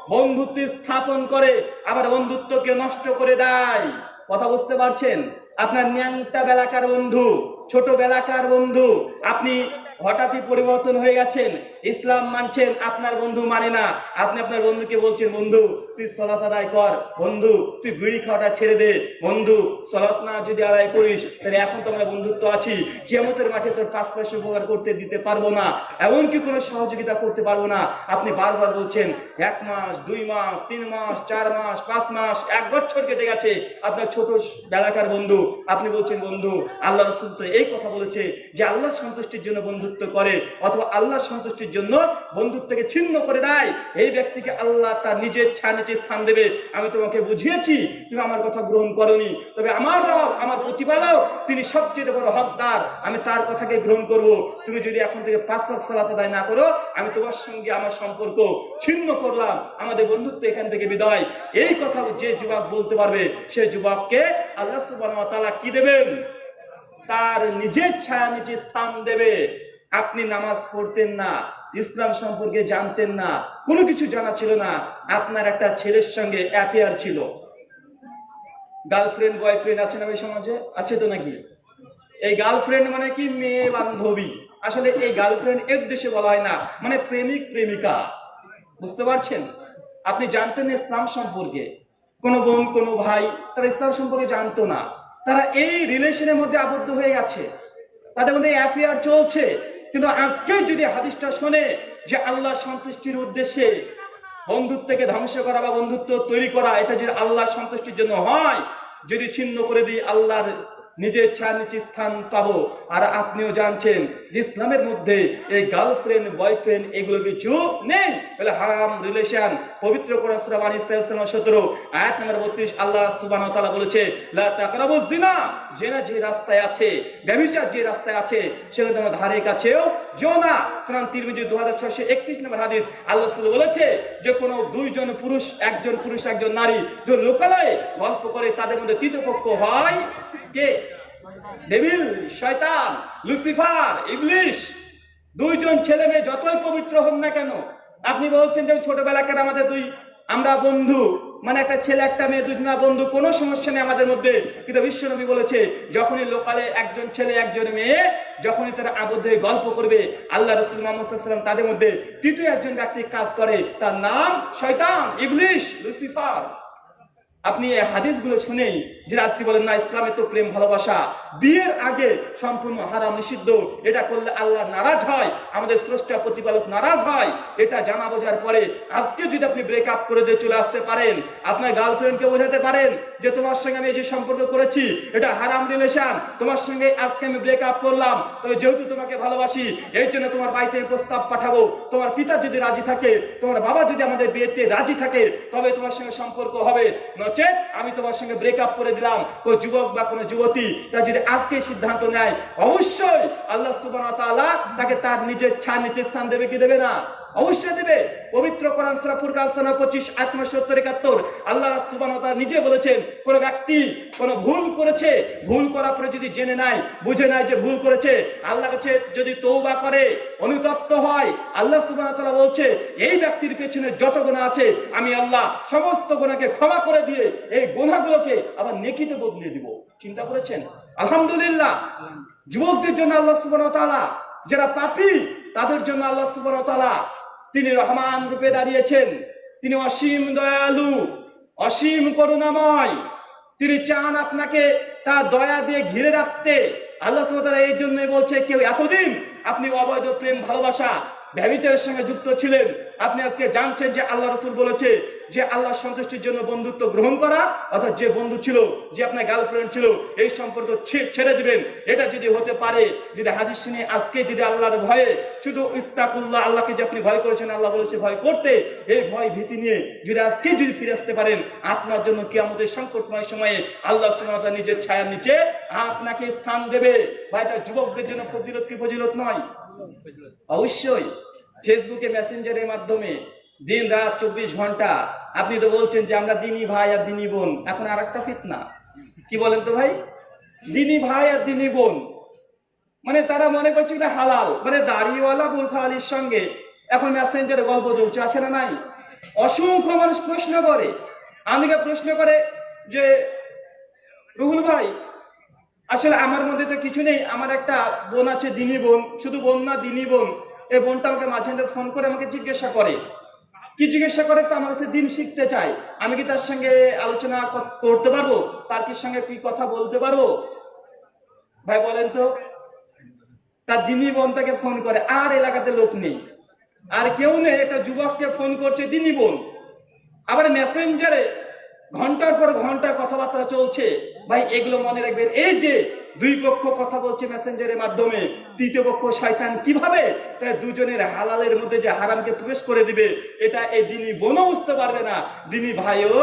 বন্ধুত্ব স্থাপন করে, আবার বন্ধুত্বকে নষ্ট করে দেয়। কথা বুঝতে পারছেন? আপনার ন্যাংটা বেলাকার বন্ধু ছোট বেলাকার বন্ধু, আপনি হঠাৎই পরিবর্তন হয়ে গেছেন। ইসলাম মানছেন আপনার বন্ধু মানে না। আপনি আপনার বন্ধুকে বলছেন, বন্ধু, তুই সলাত আদায় কর। বন্ধু, তুই বিড়ি খাওয়াটা ছেড়ে দে। বন্ধু, সলাত না যদি আদায় করিস, তাহলে এখন তো আমরা বন্ধুত্ব আছি। কিয়ামতের মাঠে তোর পাঁচ পয়সা উপকার করতে দিতে পারব না। এমনকি কোনো সহযোগিতা করতে পারব না। আপনি বারবার বলছেন, এক মাস, দুই মাস, তিন মাস, চার মাস, পাঁচ মাস, এক বছর কেটে গেছে। আপনার ছোট বেলাকার বন্ধু, আপনি বলছেন, বন্ধু, আল্লাহ রসুল তো এই কথা বলেছে যে আল্লাহ সন্তুষ্টির জন্য বন্ধুত্ব করে অথবা আল্লাহ সন্তুষ্টির জন্য বন্ধুত্বকে ছিন্ন করে দেয়। এই ব্যক্তিকে আল্লাহ তার নিজের ছানিতে স্থান দেবে। আমি তোমাকে বুঝিয়েছি, তুমি আমার কথা গ্রহণ করনি। তবে আমার রব, আমার প্রতিপালক, তিনি সবচেয়ে বড় হকদার। আমি তার কথাকে গ্রহণ করব। তুমি যদি এখন থেকে পাঁচ লাখ সালাত আদায় না করো, আমি তোমার সঙ্গে আমার সম্পর্ক ছিন্ন করলাম। আমাদের বন্ধুত্ব এখান থেকে বিদায়। এই কথা যে যুবক বলতে পারবে সেই যুবককে আল্লাহ সুবহানাহু ওয়া তাআলা কি দেবেন? তার নিজের ছায়া নিচে স্থান দেবে। আপনি নামাজ পড়তেন না, ইসলাম সম্পর্কে জানতেন না, কোনো কিছু জানা ছিল না। আপনার একটা ছেলের সঙ্গে অ্যাফেয়ার ছিল। গার্লফ্রেন্ড, বয়ফ্রেন্ড আছে না ওই সমাজে? আছে তো নাকি? এই গার্লফ্রেন্ড মানে কি? মেয়ে বান্ধবী। আসলে এই গার্লফ্রেন্ড এক দেশে বলা হয় না মানে প্রেমিক, প্রেমিকা। বুঝতে পারছেন? আপনি জানতেন ইসলাম সম্পর্কে। কোনো বোন, কোনো ভাই, তারা ইসলাম সম্পর্কে জানতো না। তারা এই রিলেশনের মধ্যে আবদ্ধ হয়ে গেছে। তাদের মধ্যে অ্যাফেয়ার চলছে। কিন্তু আজকে যদি হাদিসটা শোনে যে আল্লাহ সন্তুষ্টির উদ্দেশ্যে বন্ধুত্বকে ধ্বংস করা বা বন্ধুত্ব তৈরি করা, এটা যদি আল্লাহ সন্তুষ্টির জন্য হয়, যদি ছিন্ন করে দিই আল্লাহর নিজের ছায়া নিচে স্থান পাবো। আর আপনিও জানছেন যে ইসলামের মধ্যে এই গার্লফ্রেন্ড বয়ফ্রেন্ড এগুলো কিছু নেই। বলে হারাম রিলেশন পবিত্র 17 আয়াত 32 আল্লাহ বলেছে যে রাস্তায় আছে না। সুনান তিরমিজি 2631 নম্বর হাদিস, আল্লাহ বলেছে যে কোনো দুইজন পুরুষ, একজন পুরুষ, একজন নারী লোকালয়ে গল্প করে তাদের মধ্যে তৃতীয় পক্ষ হয় কে? ডেভিল শয়তান, লুসিফার, ইবলিশ, দুইজন ছেলে মেয়ে যতই পবিত্র হন না কেন, আপনি বলছেন যে ছোটবেলাকার আমাদের দুই, আমরা বন্ধু মানে একটা ছেলে, একটা মেয়ে দুজনা বন্ধু, কোনো সমস্যা নেই আমাদের মধ্যে। কিন্তু বিশ্বনবী বলেছে, যখনই লোকালে একজন ছেলে, একজন মেয়ে, যখনই তারা আবদ্ধ হয়ে গল্প করবে, আল্লাহ রসুল মোহাম্মদ তাদের মধ্যে তৃতীয় একজন ব্যক্তি কাজ করে, তার নাম শয়তান, ইবলিশ, লুসিফার। আপনি এই হাদিসগুলো শুনেই যে আজকে বলেন, না ইসলামে তো প্রেম, ভালোবাসা, বিয়ের আগে সম্পূর্ণ হারাম, নিষিদ্ধ, এটা করলে আল্লাহ নারাজ হয়, আমাদের স্রষ্টা প্রতিপালক নারাজ হয়, এটা জানা বোঝার পরে আজকে যদি আপনি ব্রেক আপ করে দিয়ে চলে আসতে পারেন, আপনার গার্লফ্রেন্ডকে বোঝাতে পারেন যে তোমার সঙ্গে আমি যে সম্পর্ক করেছি, এটা হারাম রিলেশন তোমার সঙ্গে আজকে আমি ব্রেক আপ করলাম, তবে যেহেতু তোমাকে ভালোবাসি, এই জন্য তোমার বাড়িতে প্রস্তাব পাঠাবো, তোমার পিতা যদি রাজি থাকে, তোমার বাবা যদি আমাদের বিয়েতে রাজি থাকে, তবে তোমার সঙ্গে সম্পর্ক হবে নচেত আমি তোমার সঙ্গে ব্রেকআপ করে দিলাম। কোন যুবক বা কোনো যুবতী তা যদি আজকে সিদ্ধান্ত নেয়, অবশ্যই আল্লাহ তাআলা তাকে তার নিজের ছায়া নিচে স্থান দেবে কি দেবে না? অবশ্যই দেবে। পবিত্র কোরআন সূরা ফুরকান 25 আয়াত নম্বর 70 71 আল্লাহ তাআলা নিজে বলেছেন, কোন ব্যক্তি কোন ভুল করেছে, ভুল করার পরে যদি জেনে নাই বুঝে নাই যে ভুল করেছে আল্লাহ কাছে যদি তওবা করে, অনুতপ্ত হয়, আল্লাহ ওয়া বলছে, এই ব্যক্তির পেছনে যত গুনাহ আছে, আমি আল্লাহ সমস্ত গোনাকে ক্ষমা করে দিয়ে এই গুনাহগুলোকে আবার নেকিতে বদলে দিব। চিন্তা করেছেন? আলহামদুলিল্লাহ। যুবকদের জন্য আল্লাহ সুবহানাহু ওয়া তাআলা, যারা পাপী তাদের জন্য আল্লাহ সুবরতলা তিনি রহমান রূপে দাঁড়িয়েছেন। তিনি অসীম দয়ালু, অসীম করুণাময়। তিনি চান আপনাকে তার দয়া দিয়ে ঘিরে রাখতে। আল্লাহ সুবহানাহু এই জন্যই বলছে, কেউ এতদিন আপনি অবৈধ প্রেম, ভালোবাসা ভ্যাবিচারের সঙ্গে যুক্ত ছিলেন। আপনি আজকে জানছেন যে আল্লাহ রসুল বলেছে যে আল্লাহ সন্তুষ্টির জন্য বন্ধুত্ব গ্রহণ করা, অর্থাৎ যে বন্ধু ছিল, যে আপনার গার্লফ্রেন্ড ছিল, এই সম্পর্ক ছেড়ে দিবেন। এটা যদি হতে পারে, যদি হাদিস শুনে আজকে যদি আল্লাহর ভয়ে শুধু ইত্তাকুল্লাহ, আল্লাহকে যে আপনি ভয় করেছেন, আল্লাহ বলেছে ভয় করতে এই ভয় ভীতি নিয়ে যদি আজকে যদি ফিরে আসতে পারেন, আপনার জন্য কি আমাদের সংকটময় সময়ে আল্লাহ সুবহানাহু নিজের ছায়ার নিচে আপনাকে স্থান দেবে। বা এটা যুবকদের জন্য ফজিলত কি ফজিলত নয়? অবশ্যই। ফেসবুকে মেসেঞ্জারের মাধ্যমে দিন রাত চব্বিশ ঘণ্টা। আপনি তো বলছেন যে আমরা দিনী ভাই আর দিনী বোন। এখন আর একটা ফিতনা। কি বলেন তো ভাই? দিনী ভাই আর দিনী বোন। মানে তারা মনে করছে এটা হালাল। মানে দাড়িওয়ালা বুলফা আলীর সঙ্গে এখন মেসেঞ্জারে গল্প চলছে, আছে না নাই? অসংখ্য মানুষ প্রশ্ন করে। আমাকে প্রশ্ন করে যে, রুহুল ভাই, আসলে আমার মধ্যে তো কিছু নেই। আমার একটা বোন আছে, দিনী বোন। শুধু বোন না, দিনী বোন। এই বোনটা আমাকে মাঝে ফোন করে আমাকে জিজ্ঞাসা করে। কি জিজ্ঞাসা করে তো আমার কাছে দিন শিখতে চাই আমি কি তার সঙ্গে আলোচনা করতে পারব? তার কি সঙ্গে কি কথা বলতে পারব? ভাই, বলেন তো। তার দিনী বোন তাকে ফোন করে, আর এলাকাতে লোক নেই। আর কেউ নেই, একটা যুবককে ফোন করছে দিনী বোন। আবার মেসেঞ্জারে ঘণ্টার পর ঘণ্টা কথাবার্তা চলছে। ভাই, এগুলো মনে রাখবেন, এই যে দুই পক্ষ কথা বলছে মেসেঞ্জারের মাধ্যমে, তৃতীয় পক্ষ শয়তান কীভাবে তাই দুজনের হালালের মধ্যে যে হারামকে প্রবেশ করে দিবে, এটা এই দিনী বোনও বুঝতে পারবে না, দিনী ভাইও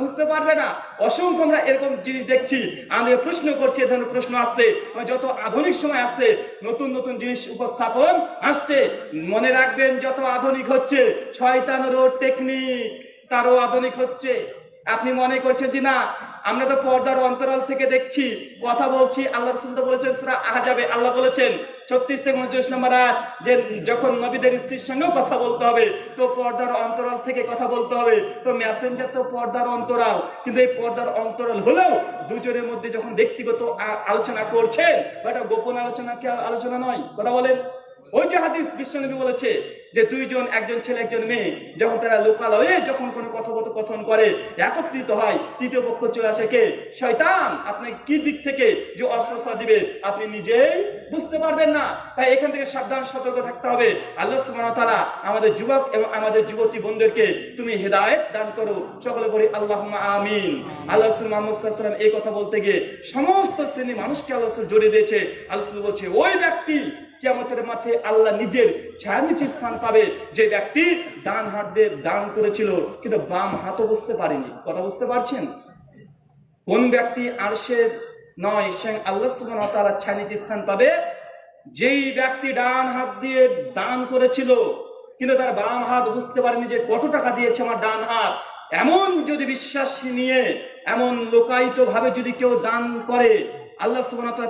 বুঝতে পারবে না। অসংখ্য আমরা এরকম জিনিস দেখছি আমি প্রশ্ন করছি, এ ধরনের প্রশ্ন আসছে যত আধুনিক সময় আসছে, নতুন নতুন জিনিস উপস্থাপন আসছে, মনে রাখবেন যত আধুনিক হচ্ছে, শয়তানেরও টেকনিক তারও আধুনিক হচ্ছে। আপনি মনে করছেন যে না আমরা তো পর্দার অন্তরাল থেকে দেখছি কথা বলছি আল্লাহ রসুল তো বলেছেন সুরা আহাজাবে আল্লাহ বলেছেন ছত্রিশ থেকে উনচল্লিশ নম্বর আয়াত, যে যখন নবীদের স্ত্রীর সঙ্গেও কথা বলতে হবে তো পর্দার অন্তরাল থেকে কথা বলতে হবে তো মেসেঞ্জার তো পর্দার অন্তরাল কিন্তু এই পর্দার অন্তরাল হলেও দুজনের মধ্যে যখন ব্যক্তিগত আলোচনা করছেন বা এটা গোপন আলোচনা কি আলোচনা নয়? কথা বলেন। ওই যে হাদিস বিশ্বনবী বলেছে যে দুইজন, একজন ছেলে, একজন মেয়ে, যখন তারা লোকালয়ে যখন কোনো কথোপকথন করে, একত্রিত হয়, তৃতীয় পক্ষ চলে আসে কে? শয়তান। আপনি কি দিক থেকে যে অস্ত্রসা দিবে, আপনি নিজেই বুঝতে পারবেন না। তাই এখান থেকে সাবধান, সতর্ক থাকতে হবে। আল্লাহ সুবহানাহু তাআলা আমাদের যুবক এবং আমাদের যুবতী বন্ধুদেরকে তুমি হেদায়েত দান করো। সকলে বলি, আল্লাহুম্মা আমিন। আল্লাহ রাসূল মুহাম্মদ সাল্লাল্লাহু আলাইহি এই কথা বলতে গিয়ে সমস্ত শ্রেণি মানুষকে আল্লাহ রাসূল জড়িয়ে দিয়েছে। আল্লাহ বলছে, ওই ব্যক্তি কিয়ামতের মাঠে আল্লাহ নিজের ছায়া নিচে স্থান পাবে। যে ব্যক্তি ডান হাত দিয়ে দান করেছিল, কিন্তু বাম হাতও বুঝতে পারেনি। কথা বুঝতে পারছেন? কোন ব্যক্তি আরশের নয়, স্বয়ং আল্লাহ সুবহানাহু ওয়া তাআলার ছায়া নিচে স্থান পাবে। যেই ব্যক্তি ডান হাত দিয়ে দান করেছিল, কিন্তু তার বাম হাত বুঝতে পারেনি যে কত টাকা দিয়েছে আমার ডান হাত। এমন যদি বিশ্বাস নিয়ে, এমন লোকায়িত ভাবে যদি কেউ দান করে আল্লাহ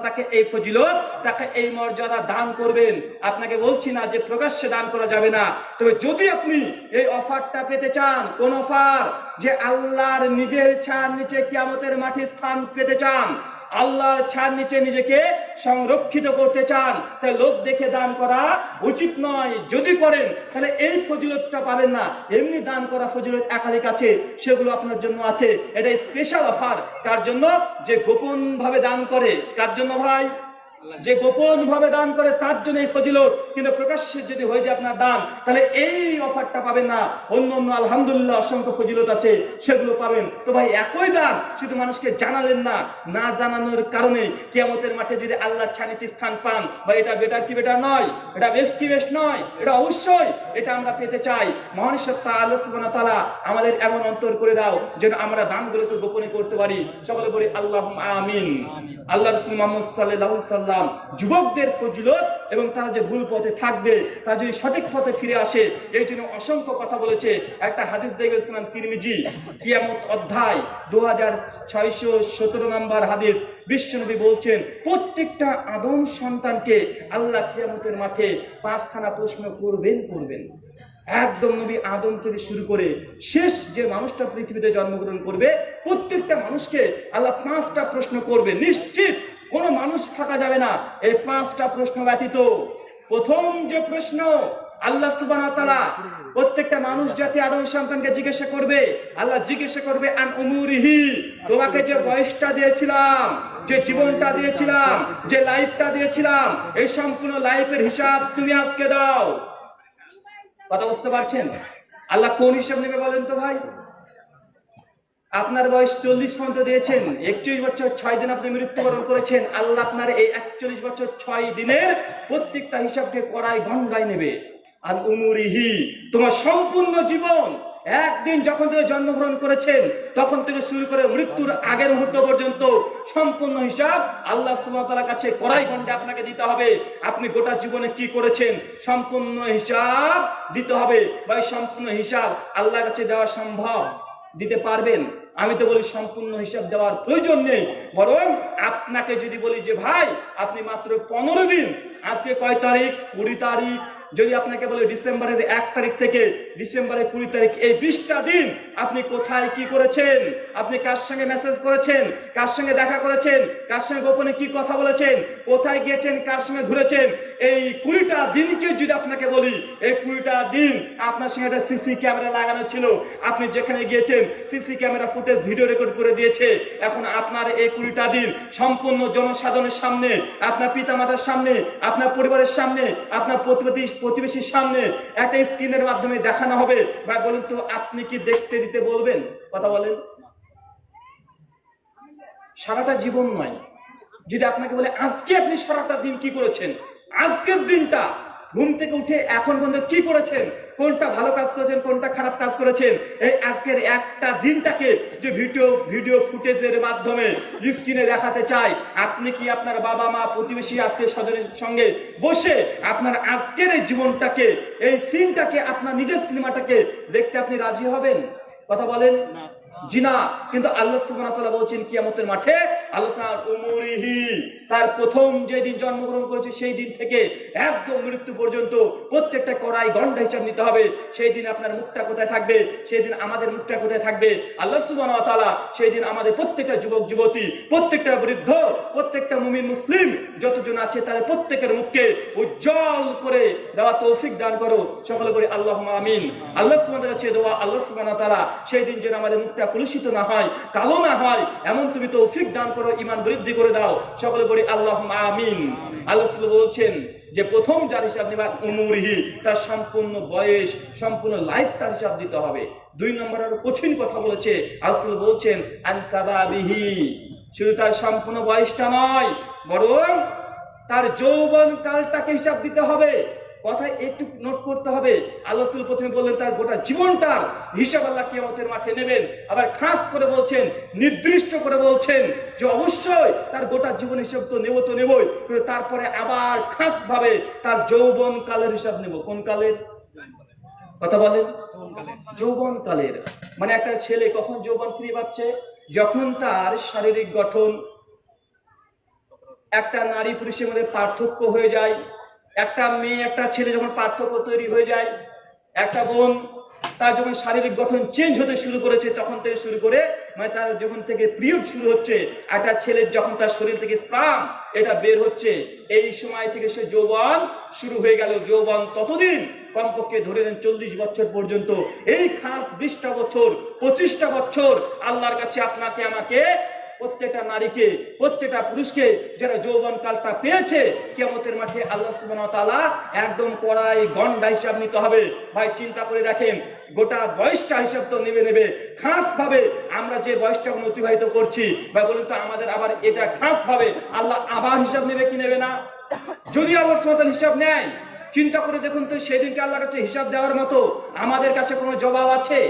তাকে এই ফজিলত, তাকে এই মর্যাদা দান করবেন। আপনাকে বলছি না যে প্রকাশ্যে দান করা যাবে না। তবে যদি আপনি এই অফারটা পেতে চান, কোন অফার? যে আল্লাহর নিজের ছাড় নিচে কিয়ামতের মাঠে স্থান পেতে চান আল্লাহর ছাড় নিচে নিজেকে সংরক্ষিত করতে চান, তাই লোক দেখে দান করা উচিত নয়। যদি করেন, তাহলে এই ফজিলতটা পারেন না। এমনি দান করা ফজিলত একাধিক আছে, সেগুলো আপনার জন্য আছে। এটা স্পেশাল অফার কার জন্য যে গোপন ভাবে দান করে কার জন্য ভাই যে গোপন ভাবে দান করে, তার জন্য এই ফজিলত। কিন্তু প্রকাশ্যে যদি হয়ে যায় আপনার দান, তাহলে এই অফারটা পাবেন না। অন্য অন্য আলহামদুলিল্লাহ অসংখ্য ফজিলত আছে, সেগুলো পাবেন। তো ভাই, একই দান শুধু মানুষকে জানালেন না না জানানোর কারণে কিয়ামতের মাঠে যদি আল্লাহ ছানিতে স্থান পান বা এটা বেটার কি বেটার নয়? এটা বেশ কি বেশ নয়? এটা অবশ্যই এটা আমরা পেতে চাই। মহান সত্তা আল্লাহ তাআলা আমাদের এমন অন্তর করে দাও, যেন আমরা দানগুলোকে গোপনে করতে পারি। সকলে বলি আল্লাহ আমিন। আল্লাহ রসুল মোহাম্মদ সাল্লাল্লাহু আলাইহি সাল্লাম যুবকদের ফজিলত এবং তারা যে ভুল পথে থাকবে, তারা যদি সঠিক পথে ফিরে আসে, এই জন্য অসংখ্য কথা বলেছে। একটা হাদিস দেখে গেছিলাম তিরমিজি, কিয়ামত অধ্যায় দু হাজার ছয়শো সতেরো নম্বর হাদিস। বিশ্বনবী বলছেন, প্রত্যেকটা আদম সন্তানকে আল্লাহ কিয়ামতের মাঠে পাঁচখানা প্রশ্ন করবেন করবেন। একদম নবী আদম থেকে শুরু করে শেষ যে মানুষটা পৃথিবীতে জন্মগ্রহণ করবে, প্রত্যেকটা মানুষকে আল্লাহ পাঁচটা প্রশ্ন করবে, নিশ্চিত। কোনো মানুষ থাকা যাবে না। এই পাঁচটা প্রশ্ন ব্যতীত। প্রথম যে প্রশ্ন, আল্লাহ সুবাহ প্রত্যেকটা মানুষ জাতি আদম সন্তানকে জিজ্ঞাসা করবে, আল্লাহ জিজ্ঞাসা করবে তোমাকে যে বয়সটা দিয়েছিলাম, যে জীবনটা দিয়েছিলাম, যে লাইফটা দিয়েছিলাম, এই সম্পূর্ণ লাইফের হিসাব তুমি আজকে দাও। কথা বুঝতে পারছেন? আল্লাহ কোন হিসাব নেবে বলেন তো ভাই? আপনার বয়স চল্লিশ পর্যন্ত দিয়েছেন, একচল্লিশ বছর ছয় দিন আপনি মৃত্যুবরণ করেছেন, আল্লাহ আপনার এই একচল্লিশ বছর ছয় দিনের প্রত্যেকটা হিসাবকে করায় গঙ্গায় নেবে। আর উমুরিহি, তোমার সম্পূর্ণ জীবন, একদিন যখন থেকে জন্মগ্রহণ করেছেন, তখন থেকে শুরু করে মৃত্যুর আগের মুহূর্ত পর্যন্ত সম্পূর্ণ হিসাব আল্লাহ সুবহানাহু কাছে কড়াই গন্ডে আপনাকে দিতে হবে। আপনি গোটা জীবনে কি করেছেন, সম্পূর্ণ হিসাব দিতে হবে। বা সম্পূর্ণ হিসাব আল্লাহর কাছে দেওয়া সম্ভব। দিতে পারবেন। আমি তো বলি সম্পূর্ণ হিসাব দেওয়ার প্রয়োজন নেই। বরং আপনাকে যদি বলি যে, ভাই, আপনি মাত্র পনেরো দিন, আজকে কয় তারিখ? কুড়ি তারিখ? যদি আপনাকে বলে ডিসেম্বরের এক তারিখ থেকে, ডিসেম্বরের কুড়ি তারিখ এই বিশটা দিন আপনি কোথায় কি করেছেন? আপনি কার সঙ্গে মেসেজ করেছেন? কার সঙ্গে দেখা করেছেন? কার সঙ্গে গোপনে কি কথা বলেছেন? কোথায় গিয়েছেন? কার সঙ্গে ঘুরেছেন? এই কুড়িটা দিনকে যদি আপনাকে বলি, এই কুড়িটা দিন আপনার সঙ্গে একটা সিসি ক্যামেরা লাগানো ছিল। আপনি যেখানে গিয়েছেন, CC camera footage video record করে দিয়েছে। এখন আপনার এই কুড়িটা দিন সম্পূর্ণ জনসাধারণের সামনে, আপনার পিতামাতার সামনে, আপনার পরিবারের সামনে, আপনার প্রতিবেশী, প্রতিবেশীর সামনে একটা স্ক্রিনের মাধ্যমে দেখানো হবে। বা বলুন তো, আপনি কি দেখতে দিতে বলবেন? কথা বলেন। সারাটা জীবন নয়। যদি আপনাকে বলে, আজকে আপনি সারাটা দিন কি করেছেন? আজকের দিনটা ঘুম থেকে উঠে এখন পর্যন্ত কি করেছেন? কোনটা ভালো কাজ করেছেন, কোনটা খারাপ কাজ করেছেন? এই আজকের একটা দিনটাকে যে ভিডিও ভিডিও ফুটেজের মাধ্যমে স্ক্রিনে দেখাতে চাই। আপনি কি আপনার বাবা মা, প্রতিবেশী, আত্মীয় স্বজনের সঙ্গে বসে আপনার আজকের এই জীবনটাকে, এই সিনটাকে আপনার নিজের সিনেমাটাকে দেখতে আপনি রাজি হবেন? কথা বলেন? জিনা। কিন্তু আল্লাহ তাআলা বলছেন, কিয়ামতের মাঠে আল্লাহ তার প্রথম যেদিন জন্মগ্রহণ করেছে, সেই দিন থেকে একদম মৃত্যু পর্যন্ত প্রত্যেকটা কড়াই গন্ডা হিসাব নিতে হবে। সেই দিন আপনার মুখটা কোথায় থাকবে? সেই দিন আমাদের মুখটা কোথায় থাকবে? আল্লাহ তাআলা সেই দিন আমাদের প্রত্যেকটা যুবক, যুবতী, প্রত্যেকটা বৃদ্ধ, প্রত্যেকটা মুমিন, মুসলিম, যতজন আছে তাদের প্রত্যেকের মুখকে উজ্জ্বল করে দেওয়া তৌফিক দান করো। সকলে করে আল্লাহ আমিন। আল্লাহ দোয়া আল্লাহ তাআলা সেই দিন যেন আমাদের মুখটা কলুষিত না হয়, কালো না হয়, এমন তুমি তৌফিক দান করো ইমান বৃদ্ধি করে দাও। সকলে করে আল্লাহ আমিন। আল্লাহ বলছেন যে, প্রথম যার হিসাব নেবা উমুরহি, তার সম্পূর্ণ বয়স, সম্পূর্ণ লাইফ তার হিসাব দিতে হবে। দুই নম্বর আরও কঠিন কথা বলেছে আসল বলছেন আনসাবাবিহি শুধু তার সম্পূর্ণ বয়সটা নয়, বরং তার যৌবন কালটাকে হিসাব দিতে হবে। কথা একটু নোট করতে হবে। আল্লাহ প্রথমে বললেন, তার গোটা জীবনটার হিসাব আল্লাহ কিয়ামতের মাঠে নেবেন। আবার খাস করে বলছেন, নির্দিষ্ট করে বলছেন যে অবশ্যই তার গোটা জীবন হিসাব তো নেব তো নেবই, কিন্তু তারপরে আবার খাস ভাবে তার যৌবন কালের হিসাব নেব। কোন কালের? কথা বলেন। যৌবন কালের। মানে একটা ছেলে কখন যৌবন ফিরে পাচ্ছে? যখন তার শারীরিক গঠন, একটা নারী পুরুষের মধ্যে পার্থক্য হয়ে যায় একটা মেয়ে, একটা ছেলে যখন পার্থক্য তৈরি হয়ে যায়, একটা বোন তার যখন শারীরিক গঠন চেঞ্জ হতে শুরু করেছে, তখন থেকে শুরু করে মানে তার যখন থেকে পিরিয়ড শুরু হচ্ছে একটা ছেলের যখন তার শরীর থেকে স্পাম এটা বের হচ্ছে, এই সময় থেকে সে যৌবন শুরু হয়ে গেল। যৌবন ততদিন কমপক্ষে ধরে নেন চল্লিশ বছর পর্যন্ত। এই খাস বিশটা বছর, পঁচিশটা বছর আল্লাহর কাছে আপনাকে, আমাকে প্রত্যেকটা নারীকে, প্রত্যেকটা পুরুষকে যারা যৌবন কালটা পেয়েছে কেমতের মাঠে আল্লাহ তাআলা একদম কড়াই গন্ডা হিসাব নিতে হবে। ভাই, চিন্তা করে দেখেন, গোটা বয়সটা হিসাব তো নেবে নেবে। খাস ভাবে আমরা যে বয়সটা অতিবাহিত করছি বা বলুন তো আমাদের আবার এটা খাস ভাবে আল্লাহ আবার হিসাব নেবে কি নেবে না? যদি আল্লাহ সুবহানাহু হিসাব নেয়, চিন্তা করে দেখুন তো সেদিনকে আল্লাহর কাছে হিসাব দেওয়ার মতো আমাদের কাছে কোনো জবাব আছে?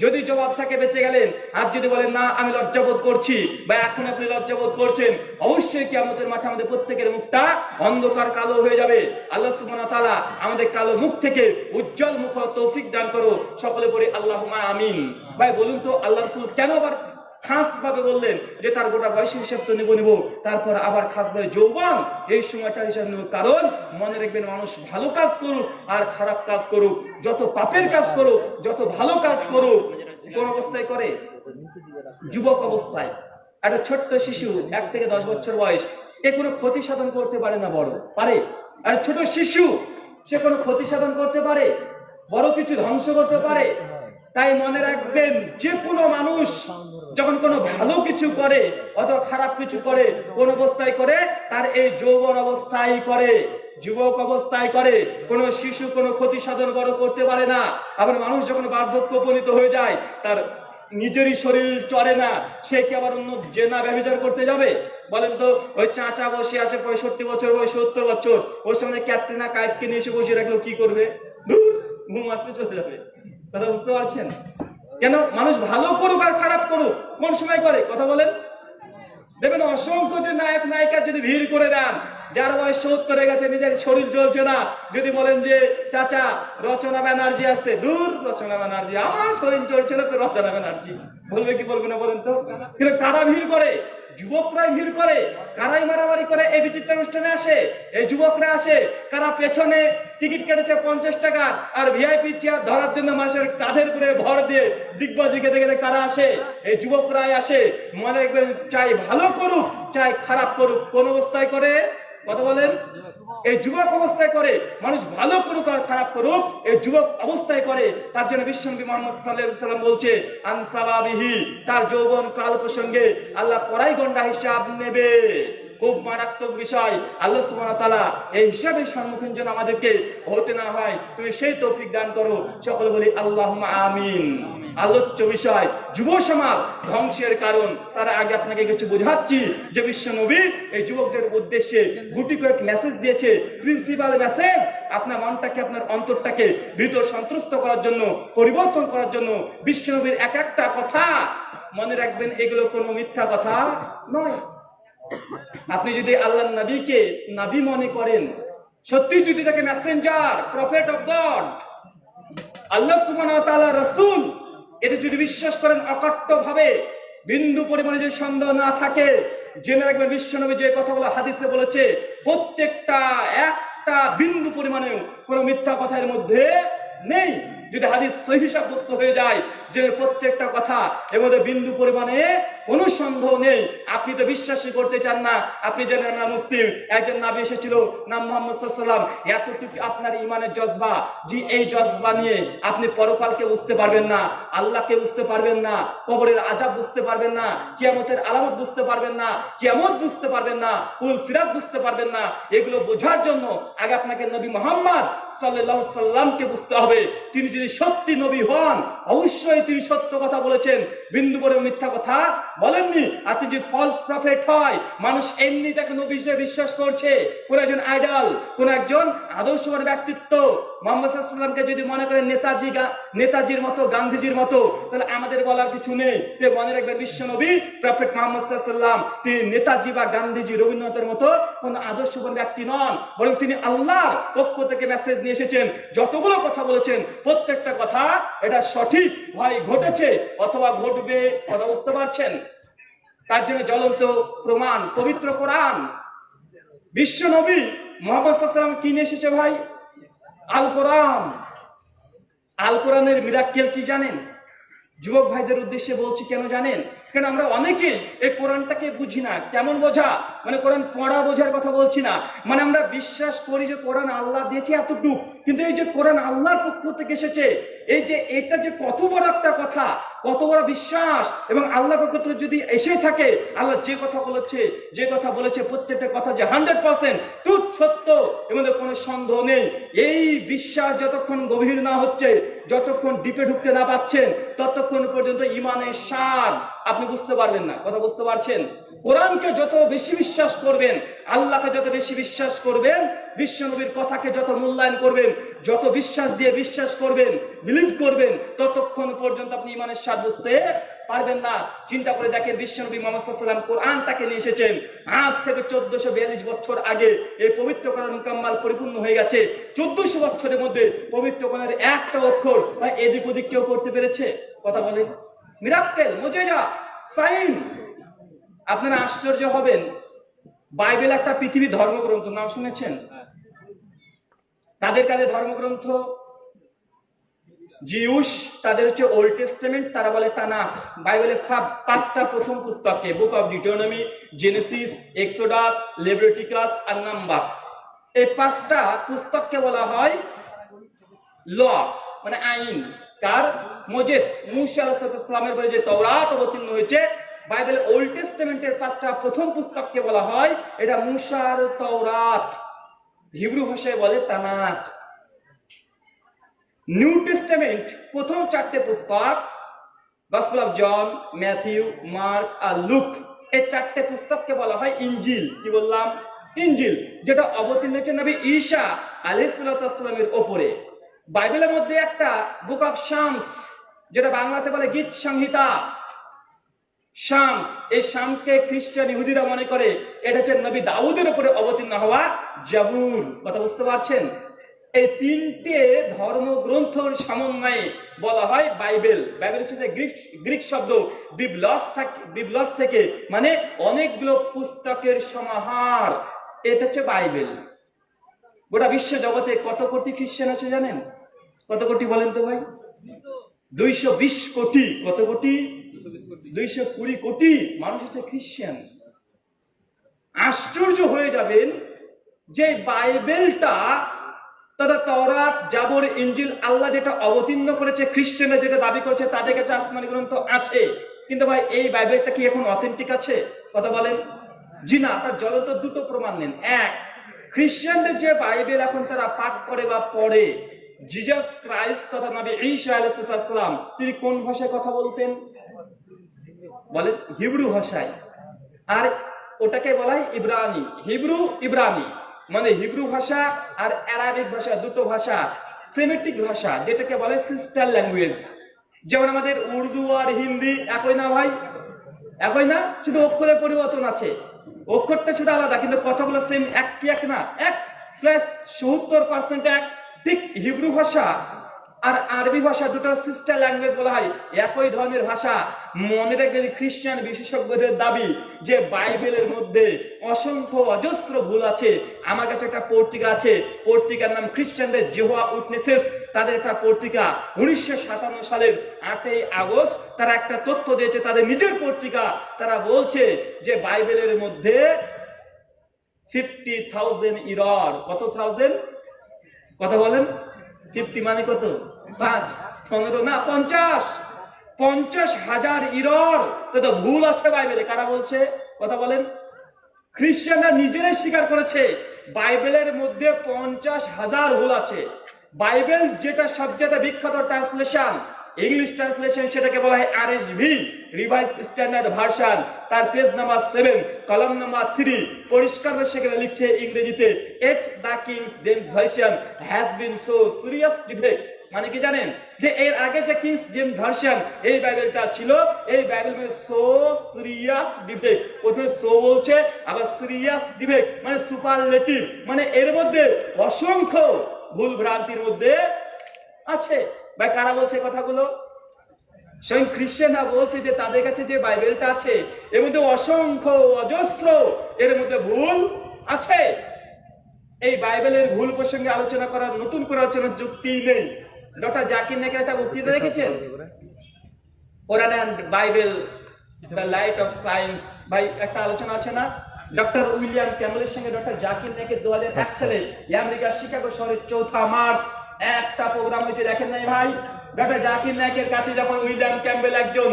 যদি জবাব থাকে বেঁচে গেলেন। আর যদি বলেন, না, আমি লজ্জাবোধ করছি বা এখন আপনি লজ্জাবোধ করছেন, অবশ্যই কি আমাদের মাঠে আমাদের প্রত্যেকের মুখটা অন্ধকার কালো হয়ে যাবে। আল্লাহ সুবহানাহু তাআলা আমাদের কালো মুখ থেকে উজ্জ্বল মুখ তৌফিক দান করো। সকলে পড়ে আল্লাহ আমিন। ভাই, বলুন তো আল্লাহ কেন আবার খাস ভাবে বললেন যে, তার গোটা বয়সের হিসাব তো নেব নেব। তারপর আবার খাস ভাবে যৌবন, এই সময়টার হিসাব নেব। কারণ মনে রাখবেন, মানুষ ভালো কাজ করুক আর খারাপ কাজ করুক। যত পাপের কাজ করুক, যত ভালো কাজ করুক, কোন অবস্থায় করে? যুবক অবস্থায়। একটা ছোট্ট শিশু, এক থেকে দশ বছর বয়স এ কোনো ক্ষতি সাধন করতে পারে না, বড়। পারে? আর ছোট শিশু, সে কোনো ক্ষতি সাধন করতে পারে? বড় কিছু ধ্বংস করতে পারে? তাই মনে রাখবেন, যে কোনো মানুষ যখন কোনো ভালো কিছু করে অথবা খারাপ কিছু করে, কোন অবস্থায় করে, তার এই যৌবন অবস্থায় করে, যুবক অবস্থায় করে, কোন শিশু, কোনো ক্ষতি সাধন বড় করতে পারে না। আবার মানুষ যখন বার্ধক্য উপনীত হয়ে যায়, তার নিজেরই শরীর চলে না, সে কি আবার অন্য জেনা ব্যবচার করতে যাবে? বলেন তো, ওই চাচা বসে আছে, পঁয়ষট্টি বছর ওই সত্তর বছর। ওর সামনে ক্যাটরিনা কাইফকে নিয়ে এসে বসে রাখল, কি করবে? ঘুম আসতে চলে যাবে। কথা বুঝতে পারছেন? কেন? মানুষ ভালো করুক আর খারাপ করুক, কোন সময় করে? কথা বলেন। দেখবেন অসংখ্য যে নায়ক, নায়িকা যদি ভিড় করে দেন, যার বয়স সত্তরে গেছে, নিজের শরীর চলছে না, যদি বলেন যে, চাচা, রচনা ব্যানার্জি আসছে। দূর রচনা ব্যানার্জি, আমার শরীর চলছে না, তো রচনা ব্যানার্জি। বলবে কি বলবে না বলেন তো? কিন্তু কারা ভিড় করে? যুবকরাই ভিড় করে, কারাই মারামারি করে, এই বিচিত্র অনুষ্ঠানে আসে, এই যুবকরা আসে কারা পেছনে টিকিট কেটেছে পঞ্চাশ টাকা, আর ভিআইপি চেয়ার ধরার জন্য মানুষের কাঁধের করে ভর দিয়ে দিগ্বাজি খেতে খেতে কারা আসে, এই যুবকরাই আসে, মনে রাখবেন, চাই ভালো করুক, চাই খারাপ করুক, কোন অবস্থায় করে? কথা বলেন? এই যুবক অবস্থায় করে, মানুষ ভালো আর খারাপ করুক, এই যুবক অবস্থায় করে, তার জন্য বিশ্বনবী মোহাম্মদ সাল্লাম বলছে আনসালাবিহি তার যৌবন কাল প্রসঙ্গে আল্লাহ কড়াই গন্ডা হিসাব নেবে। খুব মারাত্মক বিষয়। আল্লাহ তাআলা এই হিসাবের সম্মুখীন যেন আমাদেরকে হতে না হয়, তুমি সেই তৌফিক দান করো। সকলে বলি, আল্লাহুম্মা আমিন। আলোচ্য বিষয়, যুব সমাজ ধ্বংসের কারণ। তার আগে আপনাকে কিছু বোঝাচ্ছি, যে বিশ্ব নবী এই যুবকদের উদ্দেশ্যে গুটি কয়েক মেসেজ দিয়েছে। প্রিন্সিপাল মেসেজ আপনার মনটাকে, আপনার অন্তরটাকে ভিতর সন্ত্রস্ত করার জন্য, পরিবর্তন করার জন্য বিশ্ব নবীর এক একটা কথা মনে রাখবেন, এগুলো কোনো মিথ্যা কথা নয়। আপনি যদি আল্লাহ নবীকে নবী মনে করেন, সত্যি যদি তাকে মেসেঞ্জার প্রফেট অফ গড আল্লাহ তাআলা রাসূল, এটা যদি বিশ্বাস করেন অকট্ট ভাবে বিন্দু পরিমাণে যদি সন্দেহ না থাকে, জেনে রাখবেন বিশ্বনবী যে কথাগুলো হাদিসে বলেছে, প্রত্যেকটা একটা বিন্দু পরিমাণেও কোনো মিথ্যা কথার মধ্যে নেই। যদি হাদিস সহি সাব্যস্ত হয়ে যায় যে প্রত্যেকটা কথা এর মধ্যে বিন্দু পরিমাণে কোনো সন্দেহ নেই। আপনি তো বিশ্বাসই করতে চান না। আপনি জানেন না, মুসলিম, একজন নাবি এসেছিল, নাম মোহাম্মদ সাল্লাম এতটুকু আপনার ইমানের জজবা, যে এই জজবা নিয়ে আপনি পরকালকে বুঝতে পারবেন না, আল্লাহকে বুঝতে পারবেন না, কবরের আজাব বুঝতে পারবেন না, কিয়ামতের আলামত বুঝতে পারবেন না, কিয়ামত বুঝতে পারবেন না, কুল সিরাত বুঝতে পারবেন না, এগুলো বোঝার জন্য আগে আপনাকে নবী মোহাম্মদ সাল্লাল্লাহু সাল্লামকে বুঝতে হবে। তিনি যদি সত্যি নবী হন, অবশ্যই তিনি সত্য কথা বলেছেন। বিন্দু করে মিথ্যা কথা বলেননি। আর যদি ফলস প্রফেট হয়, মানুষ এমনি তাকে নবী হিসেবে বিশ্বাস করছে। কোন একজন আইডল কোন একজন আদর্শবান ব্যক্তিত্ব। মোহাম্মদ সাল্লামকে যদি মনে নেতাজি নেতাজির মতো, গান্ধীজির মতো, তাহলে আমাদের বলার কিছু নেই। সে মনে বিশ্ব নবী প্রফেট মোহাম্মদ সাল্লাম তিনি নেতাজি বা গান্ধীজি, রবীন্দ্রনাথের মতো কোন আদর্শবান ব্যক্তি নন। বরং তিনি আল্লাহর পক্ষ থেকে মেসেজ নিয়ে এসেছেন। যতগুলো কথা বলেছেন, প্রত্যেকটা কথা এটা সঠিক হয় ঘটেছে অথবা ঘটবে কথা বুঝতে পারছেন? তার জন্য জ্বলন্ত প্রমাণ, পবিত্র কোরআন। বিশ্ব নবী মোহাম্মদ কি নিয়ে এসেছে ভাই? আল কোরআন আল কোরআনের মিরাক্কেল কি জানেন? যুবক ভাইদের উদ্দেশ্যে বলছি, কেন জানেন? কেন আমরা অনেকেই এই কোরআনটাকে বুঝি না। কেমন বোঝা? মানে কোরআন পড়া বোঝার কথা বলছি না। মানে আমরা বিশ্বাস করি যে কোরআন আল্লাহ দিয়েছে এতটুক। কিন্তু এই যে কোরআন আল্লাহর পক্ষ থেকে এসেছে, এই যে এটা যে কত বড় একটা কথা কত বড় বিশ্বাস। এবং আল্লাহর পক্ষ যদি এসে থাকে, আল্লাহ যে কথা বলেছে, যে কথা বলেছে, প্রত্যেকটা কথা যে হান্ড্রেড পার্সেন্ট তুত সত্য মধ্যে কোনো সন্দেহ নেই। এই বিশ্বাস যতক্ষণ গভীর না হচ্ছে, যতক্ষণ ডিপে ঢুকতে না পাচ্ছেন, ততক্ষণ পর্যন্ত ইমানের স্বাদ আপনি বুঝতে পারবেন না। কথা বুঝতে পারছেন? কোরআনকে যত বেশি বিশ্বাস করবেন, আল্লাহকে যত বেশি বিশ্বাস করবেন, বিশ্বনবীর কথাকে যত মূল্যায়ন করবেন যত বিশ্বাস দিয়ে বিশ্বাস করবেন বিলিভ করবেন, ততক্ষণ পর্যন্ত আপনি ইমানের স্বাদ বুঝতে পারবেন না। চিন্তা করে দেখেন বিশ্বনবী মোহাম্মদ কোরআন তাকে নিয়ে এসেছেন। আজ থেকে চোদ্দশো বিয়াল্লিশ বছর আগে এই পবিত্র কোরআন মুকাম্মাল পরিপূর্ণ হয়ে গেছে। চোদ্দশো বছরের মধ্যে পবিত্র কোরআনের একটা অক্ষর বা এদিক ওদিক কেউ করতে পেরেছে? কথা বলেন। মিরাক্কেল মজেজা সাইন আপনারা আশ্চর্য হবেন। বাইবেল একটা পৃথিবী ধর্মগ্রন্থ, নাম শুনেছেন? তাদের কাছে ধর্মগ্রন্থ জিউস, তাদের হচ্ছে ওল্ড টেস্টামেন্ট, তারা বলে তানাখ। বাইবেলের সব পাঁচটা প্রথম পুস্তকে, book of Deuteronomy Genesis, Exodus, Leviticus R Numbers. এই পাঁচটা পুস্তককে বলা হয় ল মানে আইন। কার? মোজেস, মুসা আলাহিসামের বলে যে তওরাত অবতীর্ণ হয়েছে বাইবেলের ওল্ড টেস্টামেন্টের পাঁচটা প্রথম পুস্তককে বলা হয়, এটা মুসার তওরাত। হিব্রু ভাষায় বলে তানাত নিউ টেস্টামেন্ট, প্রথম চারটে পুস্তক, gospel of John, Matthew, Mark R Luke. এই চারটে পুস্তককে বলা হয় ইঞ্জিল। কি বললাম? ইঞ্জিল, যেটা অবতীর্ণ হয়েছে নবী ঈশা আলাইসালামের ওপরে। বাইবেলের মধ্যে একটা বুক অফ শামস যেটা বাংলাতে বলে গীত সংহিতা। শামস, এই শামসকে খ্রিস্টান ইহুদিরা মনে করে, এটা হচ্ছে নবী দাউদের উপরে অবতীর্ণ হওয়া জাবুর। কথা বুঝতে পারছেন? এই তিনটে ধর্মগ্রন্থর সমন্বয়ে বলা হয় বাইবেল। বাইবেল হচ্ছে গ্রিক গ্রিক শব্দ। বিবলস থেকে বিবলস থেকে মানে অনেকগুলো পুস্তকের সমাহার। এটা হচ্ছে বাইবেল। গোটা বিশ্ব জগতে কত কোটি খ্রিস্টান আছে জানেন? কত কোটি বলেন তো ভাই? দুইশো বিশ কোটি। কত কোটি? দুইশো কুড়ি কোটি মানুষ হচ্ছে খ্রিস্টান আশ্চর্য হয়ে যাবেন যে বাইবেলটা, তথা তরাত জাবর ইঞ্জিল আল্লাহ যেটা অবতীর্ণ করেছে খ্রিস্টানরা যেটা দাবি করেছে, তাদের কাছে আসমানি গ্রন্থ আছে। কিন্তু ভাই, এই বাইবেলটা কি এখন অথেন্টিক আছে? কথা বলেন। জি না, তার জ্বলন্ত দুটো প্রমাণ নেন। এক খ্রিস্টানদের যে বাইবেল এখন তারা পাঠ করে বা পড়ে জিজাস ক্রাইস্ট তথা নবী ঈসা আলাইহিস তিনি কোন ভাষায় কথা বলতেন? বলে হিব্রু ভাষায়। আর ওটাকে বলা হয় ইব্রানি, হিব্রু ইব্রানি। মানে হিব্রু ভাষা আর অ্যারাবিক ভাষা দুটো ভাষা, সেমেটিক ভাষা, যেটাকে বলে সিস্টার ল্যাঙ্গুয়েজ। যেমন আমাদের উর্দু আর হিন্দি একই না ভাই? একই না? শুধু অক্ষরের পরিবর্তন আছে। অক্ষরটা শুধু আলাদা, কিন্তু কথাগুলো সেম এক কি এক না? এক প্লাস সত্তর পার্সেন্ট এক। ঠিক হিব্রু ভাষা আর আরবি ভাষা দুটো সিস্টার ল্যাঙ্গুয়েজ বলা হয়, একই ধরনের ভাষা। মনে রাখবেন খ্রিস্টান বিশেষজ্ঞদের দাবি যে বাইবেলের মধ্যে অসংখ্য অজস্র ভুল আছে। আমার কাছে একটা পত্রিকা আছে, পত্রিকার নাম খ্রিস্টানদের জেহোয়া উইটনেসেস। তাদের একটা পত্রিকা, উনিশশো সাতান্ন সালের আটই আগস্ট, তারা একটা তথ্য দিয়েছে, তাদের নিজের পত্রিকা। তারা বলছে যে বাইবেলের মধ্যে ফিফটি থাউজেন্ড ইরর কত থাউজেন্ড কথা বলেন? ফিফটি মানে কত? পাঁচ। পনেরো না, পঞ্চাশ। পঞ্চাশ হাজার ইরর। তো ভুল আছে বাইবেলে কারা বলছে? কথা বলেন। খ্রিস্টানরা নিজেরাই স্বীকার করেছে, বাইবেলের মধ্যে পঞ্চাশ হাজার ভুল আছে। বাইবেল যেটা সবচেয়ে বিখ্যাত ট্রান্সলেশন ইংলিশ ট্রান্সলেশন সেটাকে বলা হয় R S V revised standard version তার পেজ নাম্বার সেভেন কলম নাম্বার থ্রি পরিষ্কার সেখানে লিখছে ইংরেজিতে at the King's James version has been so serious defect মানে কি জানেন? যে এর আগে যে কিংস জেমস ভার্সন এই বাইবেলটা ছিল, এই বাইবেল মানে সো সিরিয়াস ডিফেক্ট প্রথমে সো বলছে, আবার সিরিয়াস ডিফেক্ট মানে সুপারলেটিভ মানে এর মধ্যে অসংখ্য ভুল ভ্রান্তির মধ্যে আছে। ভাই কারা বলছে কথাগুলো? স্বয়ং খ্রিস্টানরা বলছে যে তাদের কাছে যে বাইবেলটা আছে এর মধ্যে অসংখ্য অজস্র এর মধ্যে ভুল আছে। এই বাইবেলের ভুল প্রসঙ্গে আলোচনা করার নতুন করে আলোচনার যুক্তি নেই। ডক্টর জাকির নাকি একটা বক্তৃতা দেখেছেন Quran and Bible the light of science. ভাই একটা আলোচনা আছে না? ডক্টর উইলিয়াম ক্যামেলের সঙ্গে ডক্টর জাকির নাইকের দু হাজার এক সালে আমেরিকার শিকাগো শহরের চৌঠা মার্চ একটা প্রোগ্রাম হয়েছে দেখেন নাই ভাই? ডক্টর জাকির নাইকের কাছে যখন উইলিয়াম ক্যাম্বেল একজন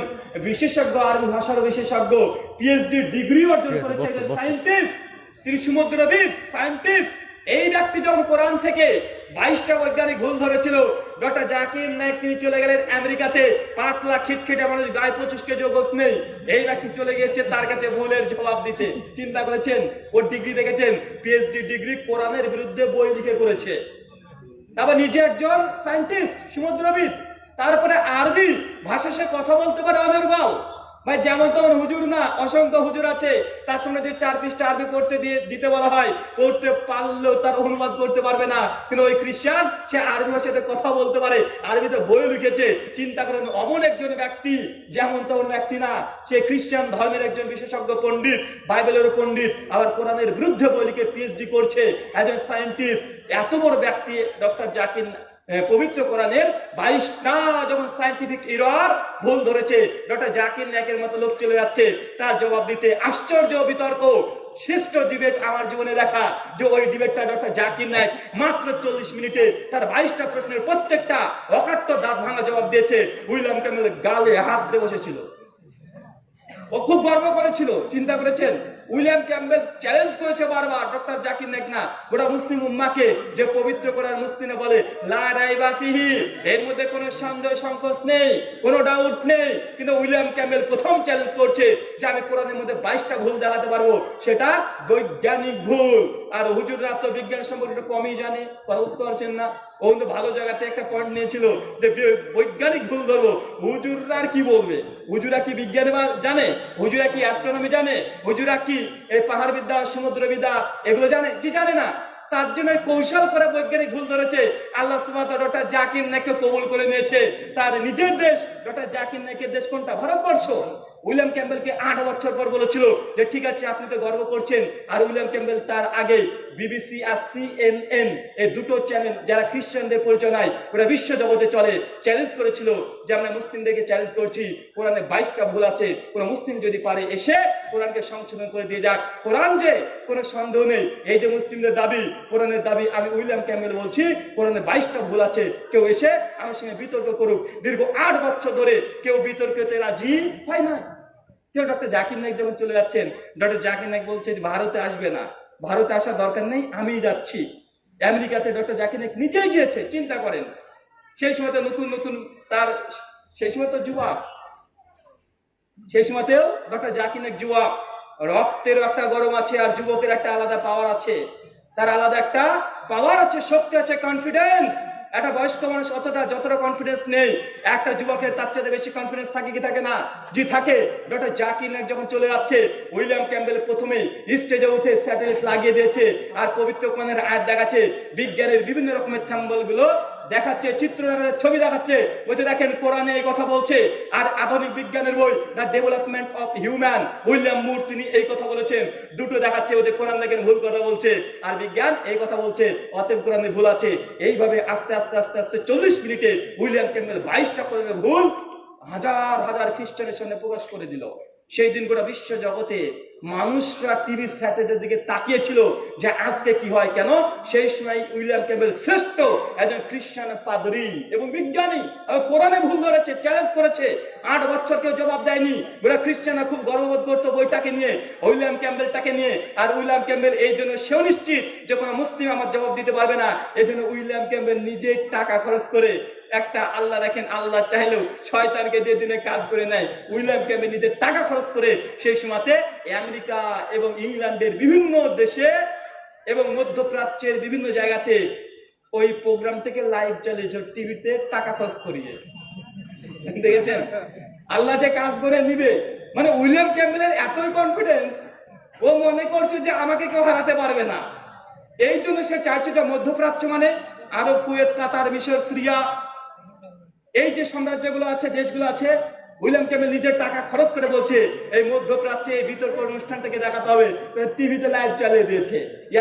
বিশেষজ্ঞ আরবি ভাষার বিশেষজ্ঞ পিএইচডি ডিগ্রি অর্জন করেছে সায়েন্টিস্ট তিনি সমুদ্রবিদ সায়েন্টিস্ট এই ব্যক্তি যখন কোরআন থেকে বাইশটা বৈজ্ঞানিক ভুল ধরেছিল ডক্টর জাকির নায়ক তিনি চলে গেলেন আমেরিকাতে পাতলা খিটখিটে মানুষ গায়ে পঁচিশ কেজি গোস নেই। এই ব্যক্তি চলে গিয়েছে তার কাছে ভুলের জবাব দিতে। চিন্তা করেছেন ওর ডিগ্রি দেখেছেন পিএইচডি ডিগ্রি কোরআনের বিরুদ্ধে বই লিখে করেছে। তারপর নিজে একজন সায়েন্টিস্ট সমুদ্রবিদ তারপরে আরবি ভাষা সে কথা বলতে পারে অনির্বাল ভাই যেমন তেমন হুজুর না অসংখ্য হুজুর আছে। তার সঙ্গে যদি চার পৃষ্ঠা আরবি পড়তে দিয়ে দিতে বলা হয় পড়তে পারলেও তার অনুবাদ করতে পারবে না। কিন্তু ওই খ্রিস্টান সে আরবি ভাষাতে কথা বলতে পারে আরবিতে বই লিখেছে। চিন্তা করেন অমন একজন ব্যক্তি যেমন তেমন ব্যক্তি না সে খ্রিস্টান ধর্মের একজন বিশেষজ্ঞ পণ্ডিত বাইবেলের পণ্ডিত আবার কোরআনের বিরুদ্ধে বই লিখে পিএইচডি করছে একজন সায়েন্টিস্ট এত বড় ব্যক্তি ডক্টর জাকির এ, পবিত্র কোরআনের বাইশটা যখন সাইন্টিফিক ইরর ভুল ধরেছে, ডক্টর জাকির নায়কের মতো লোক চলে যাচ্ছে, তার জবাব দিতে আশ্চর্য বিতর্ক। শ্রেষ্ঠ ডিবেট আমার জীবনে দেখা, যে ওই ডিবেটটা ডক্টর জাকির নায়ক মাত্র চল্লিশ মিনিটে তার বাইশটা প্রশ্নের প্রত্যেকটা অকাট্য দাঁত ভাঙা জবাব দিয়েছে। উইলিয়াম ক্যামেল গালে হাত দিয়ে বসেছিল। ও খুব গর্ব করেছিল, চিন্তা করেছেন? উইলিয়াম ক্যাম্বেল চ্যালেঞ্জ করেছে বারবার ডক্টর জাকির নাইক না গোটা মুসলিম উম্মাকে যে পবিত্র করার মুসলিমে বলে, লা এর মধ্যে কোনো সন্দেহ, সংকোচ নেই, কোনো ডাউট নেই। কিন্তু উইলিয়াম ক্যাম্বেল প্রথম চ্যালেঞ্জ করছে যে আমি কোরআনের মধ্যে বাইশটা ভুল দেখাতে পারব। সেটা বৈজ্ঞানিক ভুল। আর হুজুররা তো বিজ্ঞান সম্পর্কে কমই জানে বুঝতে পারছেন না। ও কিন্তু ভালো জায়গাতে একটা পয়েন্ট নিয়েছিল যে বৈজ্ঞানিক ভুল ধরবো। হুজুররা কি বলবে? হুজুরা কি বিজ্ঞান জানে? হুজুরা কি অ্যাস্ট্রোনমি জানে? হুজুরা কি এই পাহাড় বিদ্যা, সমুদ্র বিদ্যা, এগুলো জানে? কি জানে না। তার জন্য কৌশল করে বৈজ্ঞানিক ভুল ধরেছে। আল্লাহ ডক্টর জাকির নাকে কবুল করে নিয়েছে। তার নিজের দেশ, ডক্টর জাকির নাকের দেশ কোনটা? ভারতবর্ষ। উইলিয়াম ক্যাম্বেলকে আট বছর পর বলেছিল যে, ঠিক আছে, আপনি তো গর্ব করছেন। আর উইলিয়াম ক্যাম্বেল তার আগে বিবিসি আর সিএনএন এই দুটো চ্যানেল যারা খ্রিস্টানদের পরিচয় ওরা বিশ্ব জগতে চলে। চ্যালেঞ্জ করেছিল যে আমরা মুসলিমদেরকে চ্যালেঞ্জ করছি। কোরআনে বাইশটা ভুল আছে। কোনো মুসলিম যদি পারে এসে কোরআনকে সংশোধন করে দিয়ে যাক। কোরআন যে কোনো সন্দেহ নেই। এই যে মুসলিমদের দাবি, কোরআনের দাবি আমি উইলিয়াম ক্যামেল বলছি, কোরআনে বাইশটা ভুল আছে। কেউ এসে আমার সঙ্গে বিতর্ক করুক। দীর্ঘ আট বছর ধরে কেউ বিতর্কতে রাজি হয় না। কেউ ডক্টর জাকির নাইক যখন চলে যাচ্ছেন ডক্টর জাকির নাইক বলছে ভারতে আসবে না। ভারতে আসার দরকার নেই আমি যাচ্ছি। আমেরিকাতে ডক্টর জাকির নাইক গিয়েছে, চিন্তা করেন। সেই সময়তে নতুন নতুন তার সেই সময় তো যুবক। সেই সময়তেও ডক্টর জাকির নাইক যুবক। রক্তের একটা গরম আছে আর যুবকের একটা আলাদা পাওয়ার আছে। তার আলাদা একটা পাওয়ার আছে, শক্তি আছে কনফিডেন্স একটা বয়স্ক মানুষ অতটা যতটা কনফিডেন্স নেই, একটা যুবকের তার চেয়ে বেশি কনফিডেন্স থাকে কি থাকে না? জি থাকে ডক্টর জাকির নায়ক যখন চলে যাচ্ছে, উইলিয়াম ক্যাম্বেল প্রথমে স্টেজে উঠে স্যাটেলাইট লাগিয়ে দিয়েছে, আর পবিত্র কোরআনের আয়াত দেখাচ্ছে, বিজ্ঞানের বিভিন্ন রকমের থ্যাম্বলগুলো দেখাচ্ছে, চিত্রনাট্যের ছবি দেখাচ্ছে। বলছে, দেখেন, কোরআনে এই কথা বলছে। আর আধুনিক বিজ্ঞানের বই the development of human William Moore তিনি এই কথা বলেছেন। দুটো দেখাচ্ছে, ওদের কোরআন দেখেন, ভুল কথা বলছে। আর বিজ্ঞান এই কথা বলছে, অতএব কোরআনে ভুল আছে। এইভাবে আস্তে আস্তে আস্তে আস্তে চল্লিশ মিনিটে উইলিয়াম ক্যাম্বেল বাইশটা কোরআনের ভুল হাজার হাজার খ্রিস্টানের সামনে প্রকাশ করে দিল। সেই দিন গোটা বিশ্ব জগতে মানুষরা টিভি স্যাটেলাইটের দিকে তাকিয়েছিল যে আজকে কি হয় কেন? সেই সময় উইলিয়াম ক্যাম্বেল শ্রেষ্ঠ একজন খ্রিস্টান পাদরি এবং বিজ্ঞানী কোরআনে ভুল ধরেছে চ্যালেঞ্জ করেছে। আট বছর কেউ জবাব দেয়নি। ওরা খ্রিস্টানরা খুব গর্ববোধ করতো বইটাকে নিয়ে, উইলিয়াম ক্যাম্বেলটাকে নিয়ে। আর উইলিয়াম ক্যাম্বেল এই জন্য সেও নিশ্চিত যে কোনো মুসলিম আমার জবাব দিতে পারবে না। এই জন্য উইলিয়াম ক্যাম্বেল নিজে টাকা খরচ করে একটা আল্লাহ দেখেন, আল্লাহ চাইলেও শয়তানকে দিয়ে দিনে কাজ করে নেয়, উইলিয়াম ক্যাম্বেল নিজের টাকা খরচ করে সেই সময়তে আমেরিকা এবং ইংল্যান্ডের বিভিন্ন দেশে এবং মধ্যপ্রাচ্যের বিভিন্ন জায়গাতে ওই প্রোগ্রাম থেকে লাইভ চালিয়েছে টিভিতে টাকা খরচ করিয়ে। দেখেছেন? আল্লাহ যে কাজ করে নিবে। মানে উইলিয়াম ক্যাম্বেলের এতই কনফিডেন্স ও মনে করছে যে আমাকে কেউ হারাতে পারবে না। এই জন্য সে চাইছে যে মধ্যপ্রাচ্য মানে আরব কুয়েত, কাতার, মিশর, সিরিয়া, এই যে সাম্রাজ্যগুলো আছে, দেশগুলো আছে উইলিয়াম ক্যামেল নিজের টাকা খরচ করে বলছে, এই মধ্যপ্রাচ্যে এই বিতর্ক অনুষ্ঠানটাকে দেখাতে হবে টিভিতে লাইভ চালিয়ে দিয়েছে।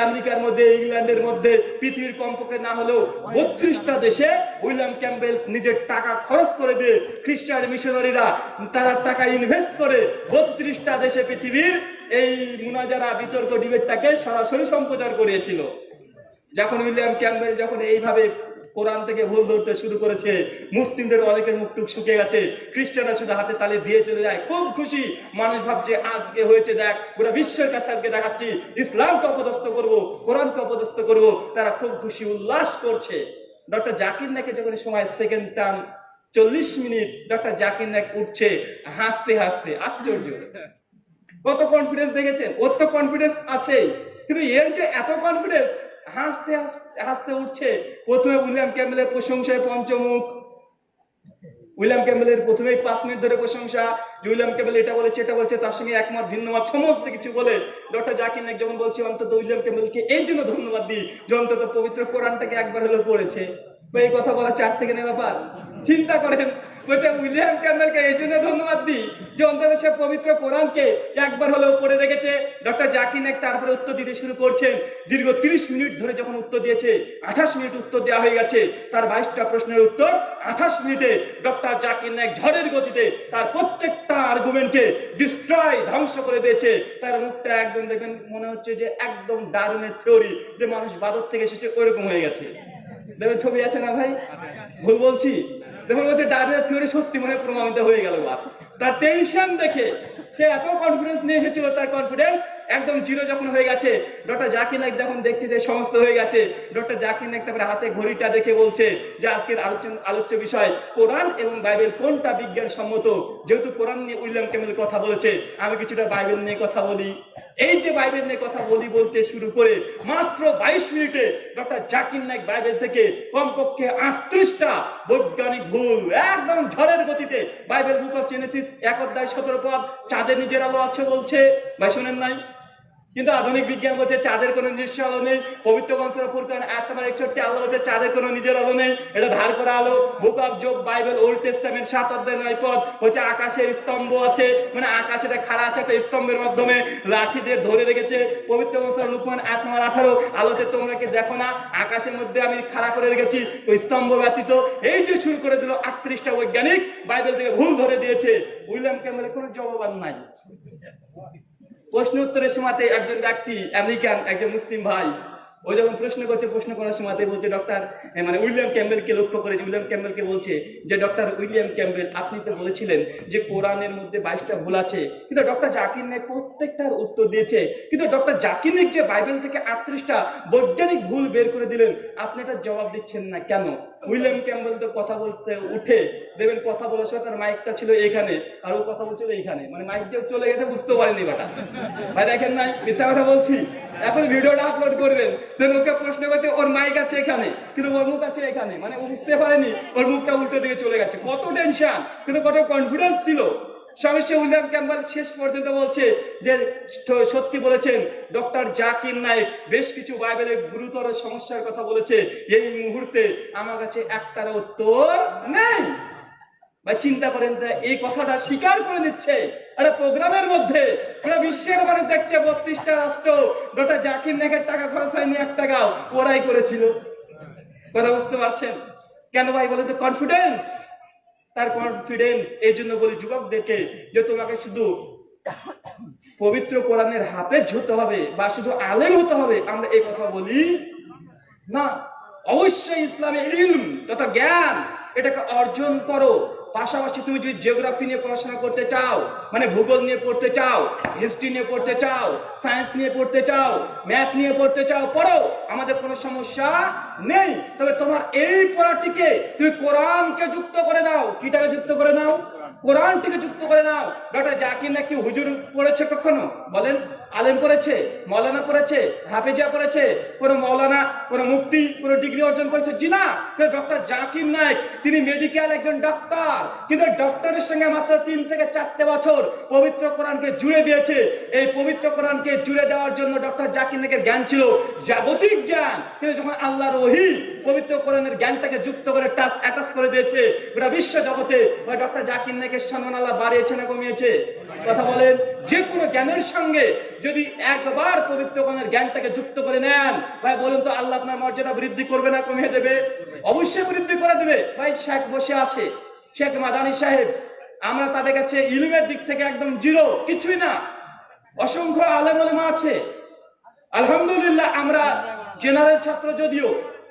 আমেরিকার মধ্যে ইংল্যান্ডের মধ্যে পৃথিবীর কমপক্ষে না হলেও বত্রিশটা দেশে উইলিয়াম ক্যাম্বেল নিজের টাকা খরচ করে দিয়ে খ্রিস্টান মিশনারিরা তারা টাকা ইনভেস্ট করে বত্রিশটা দেশে পৃথিবীর এই মুনাজারা বিতর্ক ডিবেটটাকে সরাসরি সম্প্রচার করিয়েছিল। যখন উইলিয়াম ক্যাম্বেল যখন এইভাবে কোরআন থেকে ভুল ধরতে শুরু করেছে। মুসলিমদের অনেকের মুখ টুক শুকিয়ে গেছে। খ্রিস্টানরা শুধু হাতে তালে দিয়ে চলে যায়। খুব খুশি। মানুষ ভাবছে, আজকে হয়েছে, দেখ, পুরো বিশ্বের কাছে আজকে দেখাচ্ছি। ইসলামকে অপদস্থ করব, কোরআনকে অপদস্থ করব। তারা খুব খুশি, উল্লাস করছে। ডক্টর জাকির নাকে যখন সময় সেকেন্ড টার্ম চল্লিশ মিনিট ডক্টর জাকির নাক উঠছে, হাসতে হাসতে, আশ্চর্য। কত কনফিডেন্স দেখেছেন? ওর তো কনফিডেন্স আছেই। কিন্তু এর যে এত কনফিডেন্স হাসতে হাসতে উঠছে। প্রথমে উইলিয়াম ক্যাম্বেলের প্রশংসায় পঞ্চমুখ। উইলিয়াম ক্যাম্বেলের প্রথমেই পাঁচ মিনিট ধরে প্রশংসা। যে উইলিয়াম ক্যাম্বেল এটা বলেছে, এটা বলছে, তার সঙ্গে একমত ভিন্ন মত সমস্ত কিছু বলে। ডক্টর জাকির নাইক যখন বলছে, অন্তত উইলিয়াম ক্যাম্বেলকে এই জন্য ধন্যবাদ দিই, যে অন্তত পবিত্র কোরআনটাকে একবার হলেও পড়েছে। এই কথা বলা চার থেকে নেওয়া ব্যাপার। চিন্তা করেন বলছে, উইলিয়াম ক্যাম্বেলকে এই জন্য ধন্যবাদ দিই যে অন্তত সে পবিত্র কোরআনকে একবার হলেও পড়ে দেখেছে। ডক্টর জাকির নাইক তারপরে উত্তর দিতে শুরু করছেন। দীর্ঘ তিরিশ মিনিট ধরে যখন উত্তর দিয়েছে, আঠাশ মিনিট উত্তর দেওয়া হয়ে গেছে, তার বাইশটা প্রশ্নের উত্তর আঠাশ মিনিটে ডক্টর জাকির নাইক ঝড়ের গতিতে তার প্রত্যেকটা আর্গুমেন্টকে ডিস্ট্রয় ধ্বংস করে দিয়েছে। তার মুখটা একদম দেখবেন মনে হচ্ছে যে একদম দারুণের থিওরি যে মানুষ বাদর থেকে এসেছে ওইরকম হয়ে গেছে। দেখবেন ছবি আছে না ভাই? ভুল বলছি। দেখুন বলছে ডায়রিয়া থিওরি সত্যি মনে প্রমাণিত হয়ে গেল তার টেনশন দেখে সে এত কনফিডেন্স নিয়ে এসেছিল, তার কনফিডেন্স একদম জিরো যখন হয়ে গেছে, ডক্টর জাকির নাইক যখন দেখছে যে সমস্ত হয়ে গেছে, ডক্টর জাকির নাইক তারপরে হাতে ঘড়িটা দেখে বলছে যে আজকের আলোচনা আলোচ্য বিষয় কোরআন এবং বাইবেল কোনটা বিজ্ঞান সম্মত যেহেতু কোরআন নিয়ে উইলিয়াম কেমেল কথা বলেছে, আমি কিছুটা বাইবেল নিয়ে কথা বলি। এই যে বাইবেল নিয়ে কথা বলি বলতে শুরু করে মাত্র বাইশ মিনিটে ডক্টর জাকির নাইক বাইবেল থেকে কমপক্ষে আটত্রিশটা বৈজ্ঞানিক ভুল একদম ঝড়ের গতিতে বাইবেল বুক অফ জেনেসিস এক অধ্যায় সতেরো পদ চাঁদের নিজের আলো আছে বলছে। ভাই, শোনেন নাই? কিন্তু আধুনিক বিজ্ঞান বলছে চাঁদের কোনো নিজস্ব আলো নেই। পবিত্র বংশের কারণ এক তোমার একষট্টি আলো বলছে চাঁদের কোনো নিজের আলো নেই। এটা ধার করা আলো। Book of Job Bible Old Testament সাত অধ্যায়, নয় পদ। হচ্ছে আকাশের স্তম্ভ আছে। মানে আকাশে একটা খাড়া আছে একটা স্তম্ভের মাধ্যমে। লাঠি দিয়ে ধরে রেখেছে। পবিত্র বংশের লুকমান এক নম্বর আঠারো। আলোতে তোমরা কি দেখো না? আকাশের মধ্যে আমি খাড়া করে রেখেছি। ওই স্তম্ভ ব্যতীত এই যে শুরু করে দিল আটত্রিশটা বৈজ্ঞানিক বাইবেল থেকে ভুল ধরে দিয়েছে। উইলিয়াম ক্যামেলের কোনো জবাব নাই। প্রশ্ন উত্তরের সময়তে একজন ব্যক্তি, আমেরিকান, একজন মুসলিম ভাই ওই যখন প্রশ্ন করছে, প্রশ্ন করার সময় বলছে ডক্টর মানে উইলিয়াম ক্যাম্বেলকে লক্ষ্য করেছে। উইলিয়াম ক্যাম্বেলকে বলছে যে ডক্টর উইলিয়াম ক্যাম্বেল আপনি তো বলেছিলেন যে, কোরআনের মধ্যে বাইশটা ভুল আছে। কিন্তু ডক্টর জাকির নাইক প্রত্যেকটার উত্তর দিয়েছে। কিন্তু ডক্টর জাকির নাইক যে বাইবেল থেকে আটত্রিশটা বৈজ্ঞানিক ভুল বের করে দিলেন, আপনি এটা জবাব দিচ্ছেন না কেন? উইলিয়াম ক্যাম্বেল তো কথা বলতে উঠে দেবেন কথা বলার সময় তার মাইকটা ছিল এখানে, আর ও কথা বলছিল এইখানে মানে মাইক যে চলে গেছে বুঝতে পারেনি বাটা ভাই দেখেন নাই, মিথ্যা কথা বলছি। এখন ভিডিওটা আপলোড করবেন। সে ওকে প্রশ্ন করছে, ওর মাইক আছে এখানে। কিন্তু ওর মুখ আছে এখানে। মানে ও বুঝতে পারেনি, ওর মুখটা উল্টো দিকে চলে গেছে। কত টেনশন কিন্তু কত কনফিডেন্স ছিল। স্বামী উইলিয়াম ক্যাম্বেল শেষ পর্যন্ত বলছে যে সত্যি বলেছেন, ডক্টর জাকির নায়েক বেশ কিছু বাইবেলের গুরুতর সমস্যার কথা বলেছে। এই মুহূর্তে আমার কাছে একটার উত্তর নেই। ভাই, চিন্তা করেন এই কথাটা স্বীকার করে নিচ্ছে একটা প্রোগ্রামের মধ্যে। পুরো বিশ্বের মানুষ দেখছে, বত্রিশটা রাষ্ট্র, ডক্টর জাকির নায়কের টাকা খরচ হয়নি এক টাকাও, ওরাই করেছিল। কথা বুঝতে পারছেন? কেন ভাই বলে তো কনফিডেন্স তার কনফিডেন্স এই জন্য বলি যুবকদেরকে যে তোমাকে শুধু পবিত্র কোরআনের হাফেজ হতে হবে বা শুধু আলেম হতে হবে, আমরা এই কথা বলি না। অবশ্যই ইসলামের ইলম তথা জ্ঞান, এটাকে অর্জন করো। পাশাপাশি তুমি যদি জিওগ্রাফি নিয়ে পড়াশোনা করতে চাও মানে ভূগোল নিয়ে পড়তে চাও হিস্ট্রি নিয়ে পড়তে চাও সায়েন্স নিয়ে পড়তে চাও ম্যাথ নিয়ে পড়তে চাও, পড়ো, আমাদের কোনো সমস্যা নেই। তবে তোমার এই পড়াটিকে তুমি কোরআনকে যুক্ত করে দাও কিটাকে যুক্ত করে নাও? কোরআনটিকে যুক্ত করে নাও। ডক্টর জাকির নাকি হুজুর পড়েছে কখনো? বলেন। আলেম পড়েছে মৌলানা পড়েছে হাফেজা পড়েছে কোনো মৌলানা, কোনো মুক্তি কোনো ডিগ্রি অর্জন করেছে। জি না ডক্টর জাকির নায়ক, তিনি মেডিকেল একজন ডক্টর কিন্তু ডক্টরের সঙ্গে মাত্র তিন থেকে চারটে বছর পবিত্র কোরআনকে জুড়ে দিয়েছে। এই পবিত্র কোরআনকে জুড়ে দেওয়ার জন্য ডক্টর জাকির নায়কের জ্ঞান ছিল জাগতিক জ্ঞান। কিন্তু যখন আল্লাহর ওহি পবিত্র কোরআনের জ্ঞানটাকে যুক্ত করে টাচ অ্যাটাচ করে দিয়েছে, গোটা বিশ্ব জগতে ডক্টর জাকির নায়কের সম্মান আল্লাহ বাড়িয়েছে না কমিয়েছে? কথা বলেন, যে কোনো জ্ঞানের সঙ্গে যদি একবার পবিত্র কোরআনের জ্ঞানটাকে যুক্ত করে নেন, ভাই বলুন তো আল্লাহ আপনার মর্যাদা বৃদ্ধি করবে না কমিয়ে দেবে? অবশ্যই বৃদ্ধি করে দেবে। ভাই, শেখ বসে আছে, শেখ মাদানী সাহেব, আমরা তাদের কাছে ইলমের দিক থেকে একদম জিরো, কিছুই না। অসংখ্য আলেম আলেমা আছে। আলহামদুলিল্লাহ, আমরা জেনারেল ছাত্র যদিও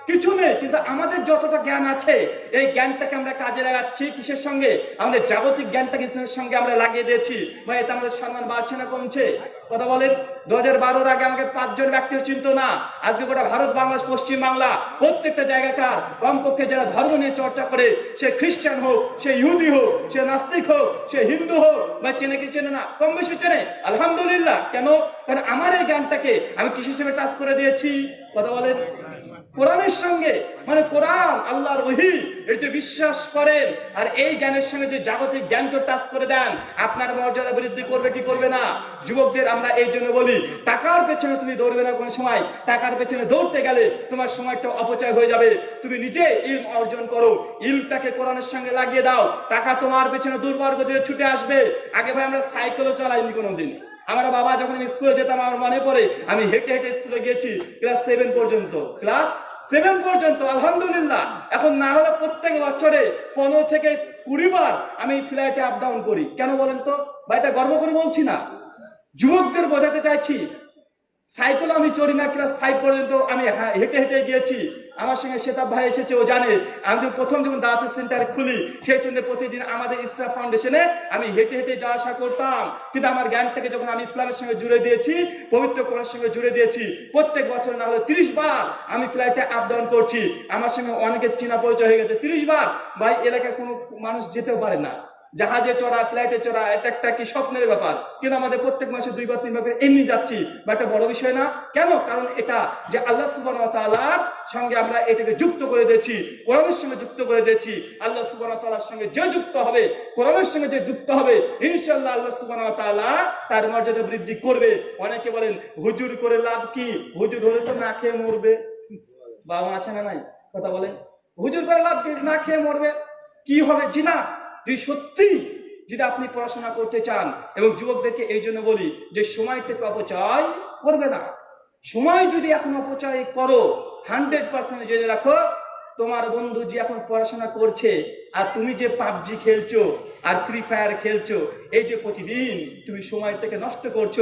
কিছু নেই, কিন্তু আমাদের যতটা জ্ঞান আছে, এই জ্ঞানটাকে আমরা কাজে লাগাচ্ছি কিসের সঙ্গে? আমাদের জাগতিক জ্ঞানটাকে ইসলামের সঙ্গে আমরা লাগিয়ে দিয়েছি। ভাই, এতে আমাদের সম্মান বাড়ছে না কমছে? কথা বলেন দু হাজার বারোর আগে আমাকে পাঁচজন ব্যক্তির চিন্ত না। আজকে গোটা ভারত, বাংলাদেশ, পশ্চিম বাংলা, প্রত্যেকটা জায়গাকার কমপক্ষে যারা ধর্ম নিয়ে চর্চা করে, সে খ্রিস্টান হোক, সে ইহুদি হোক, সে নাস্তিক হোক, সে হিন্দু হোক বা চেনে কি চেনে না? কম বেশি চেনে। আলহামদুলিল্লাহ। কেন? কারণ আমার এই জ্ঞানটাকে আমি কিসের হিসেবে টাচ করে দিয়েছি। কথা বলেন। কোরআনের সঙ্গে মানে কোরআন, আল্লাহর ওহি এর যে বিশ্বাস করেন, আর এই জ্ঞানের সঙ্গে যে জাগতিক জ্ঞানকে টাচ করে দেন, আপনার মর্যাদা বৃদ্ধি করবে কি করবে না? যুবকদের আমরা এই জন্য বলি, টাকার পেছনে তুমি দৌড়বে না কোনো সময়। টাকার পেছনে দৌড়তে গেলে তোমার সময়টা অপচয় হয়ে যাবে। তুমি নিজে ইলম অর্জন করো, ইলমটাকে কোরআনের সঙ্গে লাগিয়ে দাও। টাকা তোমার পেছনে দুর্বর্গ দিয়ে ছুটে আসবে। আগে ভাই আমরা সাইকেলও চালাইনি কোনোদিন। আমার বাবা যখন স্কুলে যেতাম, আমার মনে পড়ে, আমি হেঁটে হেঁটে স্কুলে গেছি ক্লাস সেভেন পর্যন্ত। ক্লাস সেভেন পর্যন্ত, আলহামদুলিল্লাহ। এখন না হলে প্রত্যেক বছরে পনেরো থেকে কুড়ি বার আমি ফ্লাইটে আপ ডাউন করি। কেন বলেন তো? ভাই, এটা গর্ব করে বলছি না। যুবকদের বোঝাতে চাইছি সাইকেল আমি চড়ি না ক্লাস ফাইভ পর্যন্ত আমি হেঁটে হেঁটে গিয়েছি। আমার সঙ্গে সেতাব ভাই এসেছে, ও জানে। আমি যখন প্রথম যখন দাওয়াত সেন্টার খুলি, সেই সঙ্গে প্রতিদিন আমাদের ইসলাম ফাউন্ডেশনে আমি হেঁটে হেঁটে যাওয়া আসা করতাম। কিন্তু আমার জ্ঞানটাকে যখন আমি ইসলামের সঙ্গে জুড়ে দিয়েছি, পবিত্র কোরআনের সঙ্গে জুড়ে দিয়েছি, প্রত্যেক বছর না হলে তিরিশ বার আমি ফ্লাইটে আপ ডাউন করছি। আমার সঙ্গে অনেকের চেনা পরিচয় হয়ে গেছে তিরিশ বার। ভাই, এলাকায় কোনো মানুষ যেতেও পারে না। জাহাজে চড়া, ফ্লাইটে চড়া, এটা একটা কি স্বপ্নের ব্যাপার? কিন্তু আমাদের প্রত্যেক মাসে দুইবার, তিনবার করে এমনি যাচ্ছি, বা একটা বড় বিষয় না। কেন? কারণ এটা যে আল্লাহ তাআলার সঙ্গে আমরা এটাকে যুক্ত করে দিয়েছি, কোরআনের সঙ্গে যুক্ত করে দিয়েছি, আল্লাহ সুবাহ তাআলার সঙ্গে যে যুক্ত হবে, কোরআনের সঙ্গে যে যুক্ত হবে, ইনশাআল্লাহ আল্লাহ সুবাহ তার মর্যাদা বৃদ্ধি করবে। অনেকে বলেন, হুজুর করে লাভ কি? হুজুর হলে তো না খেয়ে মরবে। বাবা আছে না নাই? কথা বলে হুজুর করে লাভ কি? না খেয়ে মরবে? কি হবে? জি না যদি সত্যি যদি আপনি পড়াশোনা করতে চান এবং যুবকদেরকে এই জন্য বলি যে সময় থেকে অপচয় করবে না। সময় যদি এখন অপচয় করো হান্ড্রেড পার্সেন্ট জেনে রাখো, তোমার বন্ধু যে এখন পড়াশোনা করছে আর তুমি যে পাবজি খেলছো আর ফ্রি ফায়ার খেলছো, এই যে প্রতিদিন তুমি সময় থেকে নষ্ট করছ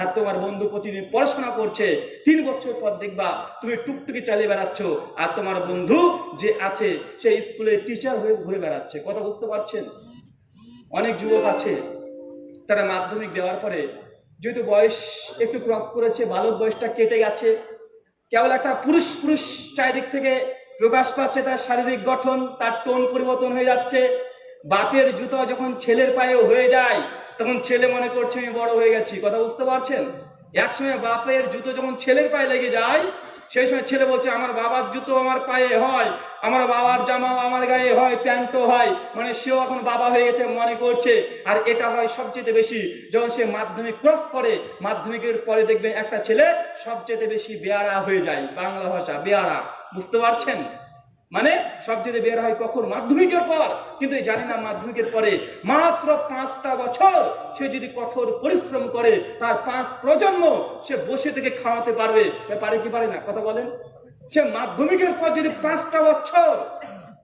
আর তোমার বন্ধু প্রতিদিন পড়াশোনা করছে, তিন বছর পর দেখবা তুমি টুকটুকি চালিয়ে বেড়াচ্ছ। আর তোমার বন্ধু যে আছে, সে স্কুলে টিচার হয়ে ঘুরে বেড়াচ্ছে। কথা বুঝতে পারছেন? অনেক যুবক আছে, তারা মাধ্যমিক দেওয়ার পরে যেহেতু বয়স একটু ক্রস করেছে বালক বয়সটা কেটে গেছে, কেবল একটা পুরুষ পুরুষ চারিদিক থেকে প্রকাশ পাচ্ছে, তার শারীরিক গঠন, তার টোন পরিবর্তন হয়ে যাচ্ছে। বাপের জুতো যখন ছেলের পায়ে হয়ে যায় তখন ছেলে মনে করছে আমি বড় হয়ে গেছি। কথা বুঝতে পারছেন? একসময় বাপের জুতো যখন ছেলের পায়ে লেগে যায়, সেই সময় ছেলে বলছে, আমার বাবার জুতো আমার পায়ে হয়, আমার বাবার জামা আমার গায়ে হয়, প্যান্টও হয়। মানে সেও এখন বাবা হয়ে গেছে মনে করছে। আর এটা হয় সবচেয়ে বেশি। যখন সে মাধ্যমিক ক্রস করে, মাধ্যমিকের পরে দেখবে একটা ছেলে সবচেয়ে বেশি বেয়ারা হয়ে যায়, বাংলা ভাষা, বেয়ারা। বুঝতে পারছেন? মানে সবচেয়ে বের হয় কখন? মাধ্যমিকের পর। কিন্তু জানি না মাধ্যমিকের পরে মাত্র পাঁচটা বছর সে যদি কঠোর পরিশ্রম করে, তার পাঁচ প্রজন্ম সে বসে থেকে খাওয়াতে পারবে। পারে কি পারে না? কথা বলেন। সে মাধ্যমিকের পর যদি পাঁচটা বছর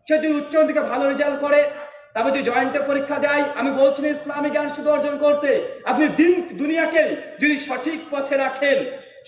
সে যদি উচ্চ থেকে ভালো রেজাল্ট করে, তারপর যদি জয়েন্টে পরীক্ষা দেয়, আমি বলছি ইসলামী জ্ঞান শুধু অর্জন করতে। আপনি দিন, দুনিয়াকে যদি সঠিক পথে রাখেন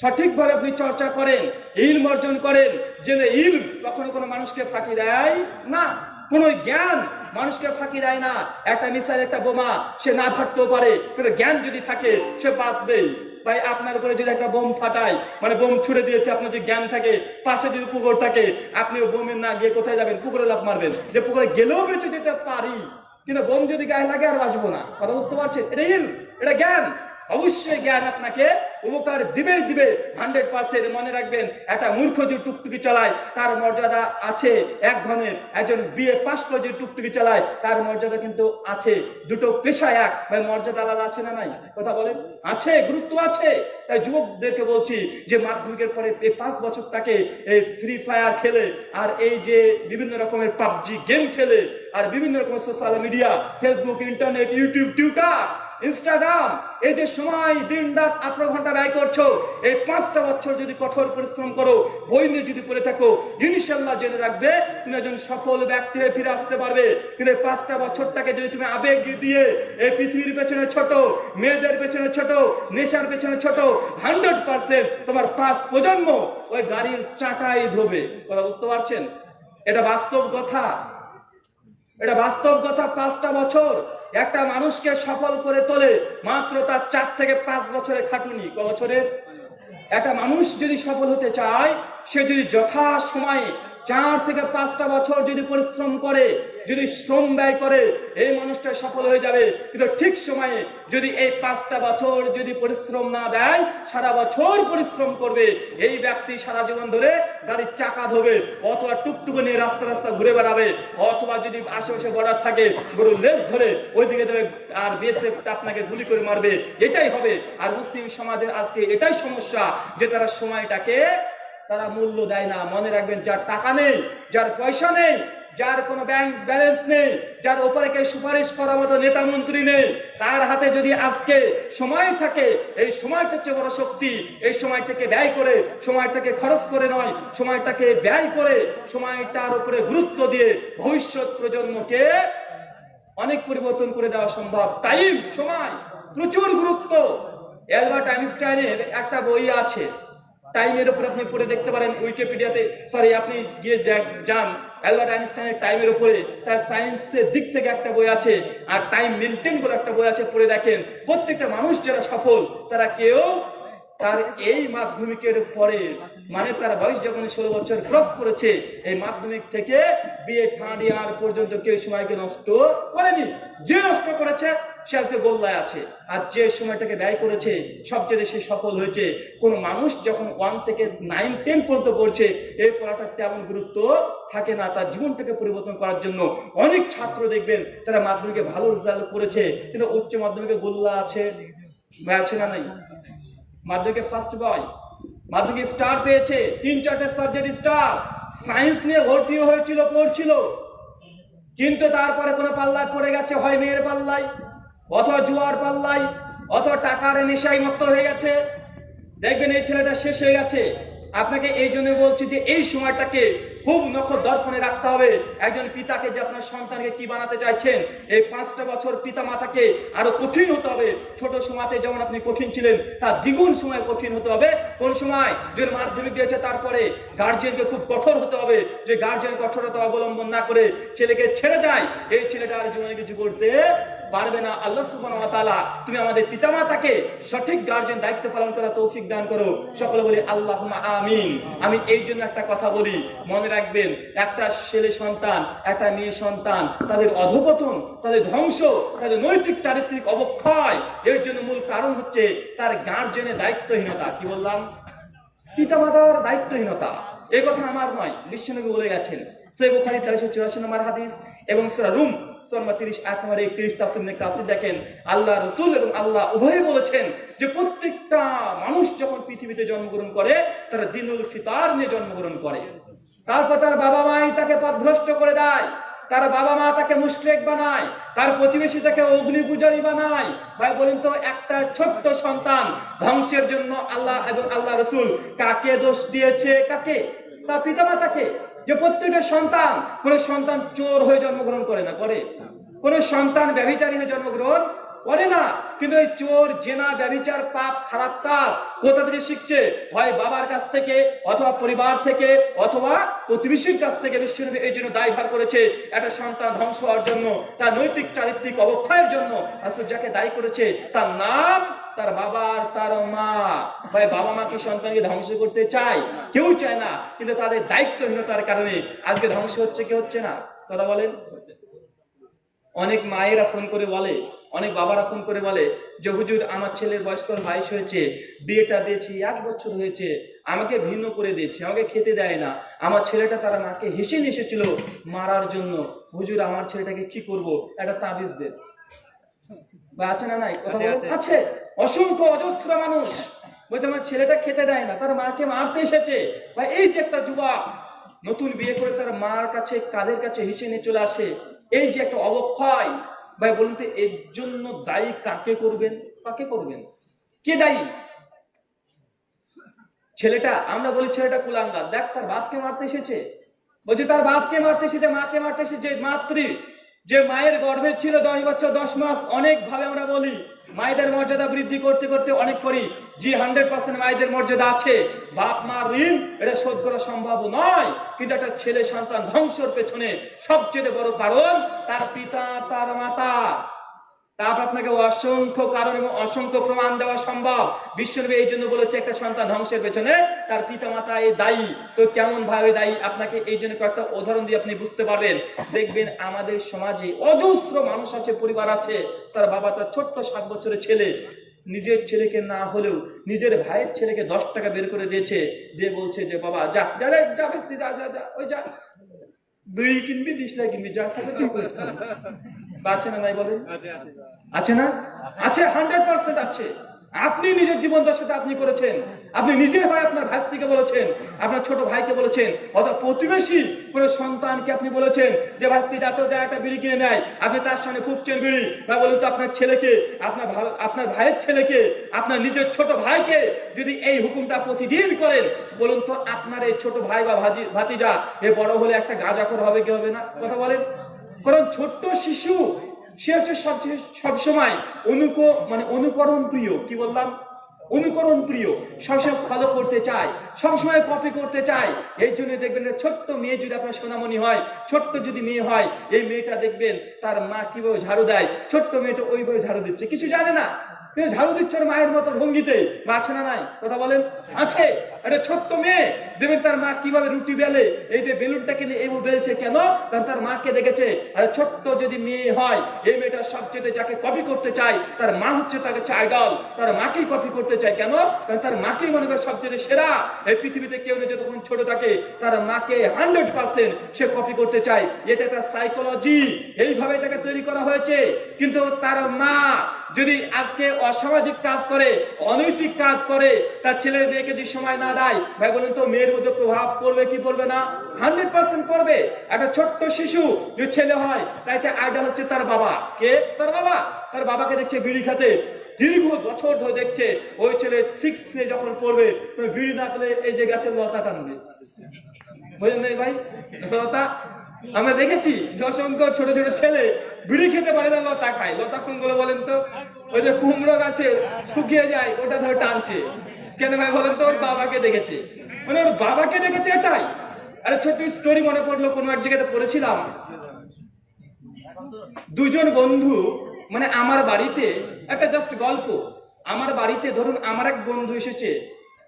সঠিকভাবে আপনি চর্চা করেন, ইলম অর্জন করেন যে ইলম কখনো কোনো মানুষকে ফাঁকি দেয় না। কোন জ্ঞান মানুষকে ফাঁকি দেয় না। একটা মিসাইল, একটা বোমা, সে না ফাটতেও পারে। কিন্তু জ্ঞান যদি থাকে, সে বাঁচবেই ভাই, আপনার উপরে যদি একটা বোম ফাটায় মানে বোম ছুড়ে দিয়েছে, আপনার যদি জ্ঞান থাকে, পাশে যদি পুকুর থাকে, আপনি বোমের না গিয়ে কোথায় যাবেন? পুকুরে লাভ মারবেন। যে পুকুরে গেলেও বেঁচে যেতে পারি, কিন্তু বোম যদি গায়ে লাগে আর বাঁচবো না। কথা বুঝতে পারছেন? এটা ইল এটা জ্ঞান। অবশ্যই জ্ঞান আপনাকে উপকার দিবেই দিবে। হান্ড্রেড পার্সেন্ট মনে রাখবেন, একটা মূর্খ যে টুকটুকি চালায়, তার মর্যাদা আছে এক ধরনের। একজন বিয়ে পাশ করে যে টুকটুকি চালায়, তার মর্যাদা কিন্তু আছে। দুটো পেশা এক। ভাই, মর্যাদা আলাদা আছে না নাই? কথা বলেন। আছে, গুরুত্ব আছে। তাই যুবকদেরকে বলছি যে মাধ্যমিকের পরে এই পাঁচ বছর তাকে এই ফ্রি ফায়ার খেলে, আর এই যে বিভিন্ন রকমের পাবজি গেম খেলে, আর বিভিন্ন রকমের social media Facebook internet YouTube Twitter Instagram, এই যে সময়, দিন, রাত, আঠারো ঘণ্টা ব্যয় করছ, এই পাঁচটা বছর যদি কঠোর পরিশ্রম করো বই নিয়ে যদি পড়ে থাকো, ইনশাল্লাহ জেনে রাখবে তুমি একজন সফল ব্যক্তি হয়ে ফিরে আসতে পারবে। কিন্তু পাঁচটা বছরটাকে যদি তুমি আবেগ দিয়ে এই পৃথিবীর পেছনে ছোট, মেয়েদের পেছনে ছোট, নেশার পেছনে ছোট, হান্ড্রেড পার্সেন্ট তোমার পাঁচ প্রজন্ম ওই গাড়ির চাকাই ধোবে। কথা বুঝতে পারছেন? এটা বাস্তব কথা। এটা বাস্তব কথা পাঁচটা বছর একটা মানুষকে সফল করে তোলে মাত্র তার চার থেকে পাঁচ বছরের খাটুনি। ক বছরের? একটা মানুষ যদি সফল হতে চায়, সে যদি যথা সময়ে চার থেকে পাঁচটা বছর যদি পরিশ্রম করে, যদি শ্রম ব্যয় করে, এই মানুষটা সফল হয়ে যাবে। কিন্তু ঠিক সময়ে যদি এই পাঁচটা বছর যদি পরিশ্রম না দেয়, সারা বছর পরিশ্রম করবে, এই ব্যক্তি সারা জীবন ধরে গাড়ির চাকা ধোবে, অথবা টুকটুকু নিয়ে রাস্তা রাস্তা ঘুরে বেড়াবে, অথবা যদি আশেপাশে বর্ডার থাকে গরুর লেজ ধরে ওইদিকে দেবে আর বিএসএফ আপনাকে গুলি করে মারবে, এটাই হবে। আর মুসলিম সমাজের আজকে এটাই সমস্যা যে তারা সময়টাকে তারা মূল্য দেয় না। মনে রাখবেন, যার টাকা নেই, যার পয়সা নেই, যার কোনো ব্যাংক ব্যালেন্স নেই, যার ওপরে কেউ সুপারিশ করার মতো নেতা মন্ত্রী নেই, তার হাতে যদি আজকে সময় থাকে, এই সময়টা হচ্ছে বড় শক্তি। এই সময়টাকে ব্যয় করে, সময়টাকে খরচ করে নয়, সময়টাকে ব্যয় করে, সময়টার উপরে গুরুত্ব দিয়ে ভবিষ্যৎ প্রজন্মকে অনেক পরিবর্তন করে দেওয়া সম্ভব। টাইম সময়, প্রচুর গুরুত্ব। অ্যালবার্ট আইনস্টাইনের একটা বই আছে টাইমের উপর আপনি পড়ে দেখতে পারেন উইকিপিডিয়াতে সরি আপনি গিয়ে যান। অ্যালবার্ট আইনস্টাইনের টাইমের উপরে তার সায়েন্সের দিক থেকে একটা বই আছে, আর টাইম মেনটেন করে একটা বই আছে, পড়ে দেখেন। প্রত্যেকটা মানুষ যারা সফল, তারা কেউ তার এই মাধ্যমিকের পরে মানে তার বয়স যখন ষোলো বছর ক্রস করেছে, এই মাধ্যমিক থেকে বিয়ে থার্ড ইয়ার পর্যন্ত কেউ সময়কে নষ্ট করেনি। যে নষ্ট করেছে, সে আজকে গোল্লায় আছে। আর যে সময়টাকে ব্যয় করেছে, সবচেয়ে সে সফল হয়েছে। কোন মানুষ যখন ওয়ান থেকে নাইন টেন পর্যন্ত পড়ছে, এই পড়াটার তেমন গুরুত্ব থাকে না। তার জীবনটাকে পরিবর্তন করার জন্য অনেক ছাত্র দেখবেন, তারা মাধ্যমিকে ভালো রেজাল্ট করেছে, কিন্তু উচ্চ মাধ্যমিকে গোল্লা আছে আছে না নাই? মাধ্যমিকে ফার্স্ট বয় মাধ্যমিকে স্টার পেয়েছে, তিন, চারটে সাবজেক্ট স্টার সায়েন্স নিয়ে ভর্তি হয়েছিল, পড়ছিল। কিন্তু তারপরে কোনো পাল্লায় পড়ে গেছে, হয় মেয়ের পাল্লায়, অথবা জুয়ার পাল্লায়, অথবা টাকার নেশায় মত্ত হয়ে গেছে। দেখবেন এই ছেলেটা শেষ হয়ে গেছে। আপনাকে এই জন্য বলছি যে এই সময়টাকে খুব নখর দর্পণে রাখতে হবে। একজন পিতাকে যে আপনার সন্তানকে কি বানাতে চাইছেন, এই পাঁচটা বছর পিতা মাতাকে আরও কঠিন হতে হবে। ছোট সময়তে যেমন আপনি কঠিন ছিলেন, তার দ্বিগুণ সময় কঠিন হতে হবে। কোন সময়? যে মাধ্যমিক দিয়েছে, তারপরে গার্জিয়ানকে খুব কঠোর হতে হবে। যে গার্জিয়ান কঠোরতা অবলম্বন না করে ছেলেকে ছেড়ে দেয়, এই ছেলেটা আর জীবনে কিছু করতে পারবে না। আল্লাহ সুবহানাহু তুমি আমাদের পিতামাতাকে সঠিক গার্জিয়ান দায়িত্ব পালন করা তৌফিক দান করো। সকলে বলি, আল্লাহুম্মা আমিন। আমি এই জন্য একটা কথা বলি, মনে রাখবেন, একটা ছেলে সন্তান, একটা মেয়ে সন্তান, তাদের অধপতন, তাদের ধ্বংস, তাদের নৈতিক চারিত্রিক অবক্ষয়, এর জন্য মূল কারণ হচ্ছে তার গার্জেনের দায়িত্বহীনতা। কি বললাম? পিতামাতার দায়িত্বহীনতা। এই কথা আমার নয়, বিশ্বনবী বলে গেছেন। সে বুখারি চারশো চুরাশি নম্বর হাদিস এবং সুরা রুম সোলমা তিরিশ নম্বর একত্রিশ তাফসির কাছে দেখেন। আল্লাহ রসুল এবং আল্লাহ উভয় বলেছেন যে প্রত্যেকটা মানুষ যখন পৃথিবীতে জন্মগ্রহণ করে, তারা নিয়ে জন্মগ্রহণ করে। তারপর তার বাবা মাই তাকে পথভ্রষ্ট করে দেয়। তার বাবা মা তাকে মুশরেক বানায়। তার প্রতিবেশী তাকে অগ্নি পূজারী বানায়। ভাই, বলেন তো, একটা ছোট্ট সন্তান ধ্বংসের জন্য আল্লাহ এবং আল্লাহ রসুল কাকে দোষ দিয়েছে, কাকে? তার পিতামাতাকে যে প্রত্যেকটা সন্তান, কোন সন্তান চোর হয়ে জন্মগ্রহণ করে না, করে। কোন সন্তান ব্যভিচারী হয়ে জন্মগ্রহণ করে না, কিন্তু এই চোর, জেনা, ব্যভিচার, পাপ, খারাপ কাজ কোথা থেকে শিখছে? হয় বাবার কাছ থেকে, অথবা পরিবার থেকে, অথবা প্রতিবেশীর কাছ থেকে বিশ্বনবী এই জন্য দায়ভার করেছে। একটা সন্তান ধ্বংস হওয়ার জন্য, তার নৈতিক, চারিত্রিক অবক্ষয়ের জন্য আসলে যাকে দায়ী করেছে, তার নাম তার বাবা আর তার মা। ভাই বাবা মাকে সন্তানকে ধ্বংস করতে চায়? কেউ চায় না, কিন্তু তাদের দায়িত্বহীনতার কারণে আজকে ধ্বংস হচ্ছে কি হচ্ছে না? কথা বলেন। অনেক মায়েরা ফোন করে বলে অনেক বাবারা ফোন করে বলে যে হুজুর আমার ছেলের বয়স তো বাইশ হয়েছে বিয়েটা দিয়েছি এক বছর হয়েছে আমাকে ভিন্ন করে দিয়েছে আমাকে খেতে দেয় না। আমার ছেলেটা তারা নাকে হেসে এসেছিল মারার জন্য। হুজুর আমার ছেলেটাকে কি করব? একটা তাবিজ দেন বা আছে না নাই। আছে অসংখ্য অজস্র মানুষ বলছে আমার ছেলেটা খেতে দেয় না তার মাকে মারতে এসেছে। বা এই যে একটা যুবক নতুন বিয়ে করে তার মার কাছে কাদের কাছে হিসে নিয়ে চলে আসে। এই যে একটা অবক্ষয়, ভাই বলুন তো, এর জন্য দায়ী কাকে করবেন? কাকে করবেন? কে দায়ী? ছেলেটা, আমরা বলি ছেলেটা কুলাঙ্গার। দেখ, তার বাপকে মারতে এসেছে। বলছে, তার বাপকে মারতে এসেছে, মাকে মারতে এসেছে মাতৃ। যে মায়ের গর্ভে ছিল দশ বছর, দশ মাস অনেক ভাবে আমরা বলি, মায়েদের মর্যাদা বৃদ্ধি করতে করতে অনেক করি। জি হান্ড্রেড পার্সেন্ট মায়েদের মর্যাদা আছে। বাপ, মা ঋণ, এটা শোধ করা সম্ভব নয়। কিন্তু একটা ছেলে সন্তান ধ্বংসর পেছনে সবচেয়ে বড় কারণ, তার পিতা, তার মাতা। তারপর আপনাকে অসংখ্য কারণ এবং অসংখ্য প্রমাণ দেওয়া সম্ভব বিশ্বনবী এই জন্য বলেছে একটা সন্তান ধ্বংসের পেছনে তার পিতা মাতা এই দায়ী তো কেমন ভাবে দায়ী আপনাকে এই জন্য কয়েকটা উদাহরণ দিয়ে আপনি বুঝতে পারবেন দেখবেন আমাদের সমাজে অজস্র মানুষ আছে পরিবার আছে তার বাবা তার ছোট্ট সাত বছরের ছেলে নিজের ছেলেকে না হলেও নিজের ভাইয়ের ছেলেকে দশ টাকা বের করে দিয়েছে দিয়ে বলছে যে বাবা যা যা যা যা যা ওই যা দুই কিনবি বিশ টাকা কিনবি যা আপনি নিজের জীবন দশাটা আপনি করেছেন। আপনি নিজে হয় আপনার ভাইকে বলেছেন, আপনার ছোট ভাইকে বলেছেন অথবা প্রতিবেশী কোনো সন্তানকে আপনি বলেছেন যে ভাস্তি যাতে যায় একটা বিড়ি কিনে নেয় আপনি তার সামনে খুঁজছেন বিড়ি। বা বলুন তো আপনার ছেলেকে, আপনার আপনার ভাইয়ের ছেলেকে, আপনার নিজের ছোট ভাইকে যদি এই হুকুমটা প্রতিদিন করেন, বলুন তো আপনার এই ছোট ভাই বা ভাতিজা, এ বড় হলে একটা গাঁজাখর হবে কি হবে না? কথা বলেন। কারণ ছোট্ট শিশু, সে হচ্ছে সবচেয়ে সবসময় অনুক মানে অনুকরণ প্রিয় কি বললাম? অনুকরণ প্রিয় সবসময় ফলো করতে চায়, সবসময় কপি করতে চায়। এই জন্য দেখবেন ছোট্ট মেয়ে যদি আপনার সোনামণি হয়, ছোট্ট যদি মেয়ে হয়, এই মেয়েটা দেখবেন তার মা কীভাবে ঝাড়ু দেয়? ছোট্ট মেয়েটা ওইভাবে ঝাড়ু দিচ্ছে। কিছু জানে না? ঝাড়ু দিচ্ছে মায়ের মতো ভঙ্গিতে। মা আছে না নাই? কথা বলেন? আছে। একটা ছোট্ট মেয়ে। দেখবেন তার মা কীভাবে রুটি বেলে? এই যে বেলুনটাকে নিয়ে এইভাবে বেলছে কেন? কারণ তার মাকে দেখেছে, আর ছোট্ট যদি মেয়ে হয়, এই মেয়েটা সবচেয়ে যাকে কপি করতে চায়, তার মা হচ্ছে তার কাছে আইডল তার মাকেই কপি করতে চায় কেন? কারণ তার মাকেই মনে করে সবচেয়ে সেরা। এই পৃথিবীতে কেউ না যতক্ষণ ছোট থাকে, তার মাকে হান্ড্রেড পার্সেন্ট সে কপি করতে চায়। এটা তার সাইকোলজি এইভাবে তাকে তৈরি করা হয়েছে। কিন্তু তার মা যদি আজকে অসামাজিক কাজ করে, অনৈতিক কাজ করে, তার ছেলে মেয়েকে যদি সময় না দেয়, ভাই বলুন তো, মেয়ের মধ্যে প্রভাব পড়বে, কি পড়বে না? হান্ড্রেড পার্সেন্ট পড়বে। একটা ছোট্ট শিশু যদি ছেলে হয় তাই আইডল হচ্ছে তার বাবা। কে? তার বাবা। তার বাবাকে দেখছে বিড়ি খাতে। দীর্ঘ বছর ধরে দেখছে ওই ছেলে সিক্স যখন পড়বে বিড়ি এই যে গাছের লতা টানবে। বুঝলেন ভাই? কথা আমরা দেখেছি অসংখ্য ছোট ছোট ছেলে বিড়ি খেতে পারে না, লতা খায়। লতা কোনগুলো বলেন তো? ওই যে কুমড়ো গাছে শুকিয়ে যায়, ওটা ধরে টানছে। কেন ভাই বলেন তো? ওর বাবাকে দেখেছে। মানে ওর বাবাকে দেখেছে এটাই। আরে ছোট্ট স্টোরি মনে পড়ল, কোনো এক জায়গাতে পড়েছিলাম। দুজন বন্ধু মানে আমার বাড়িতে, একটা জাস্ট গল্প। আমার বাড়িতে ধরুন আমার এক বন্ধু এসেছে,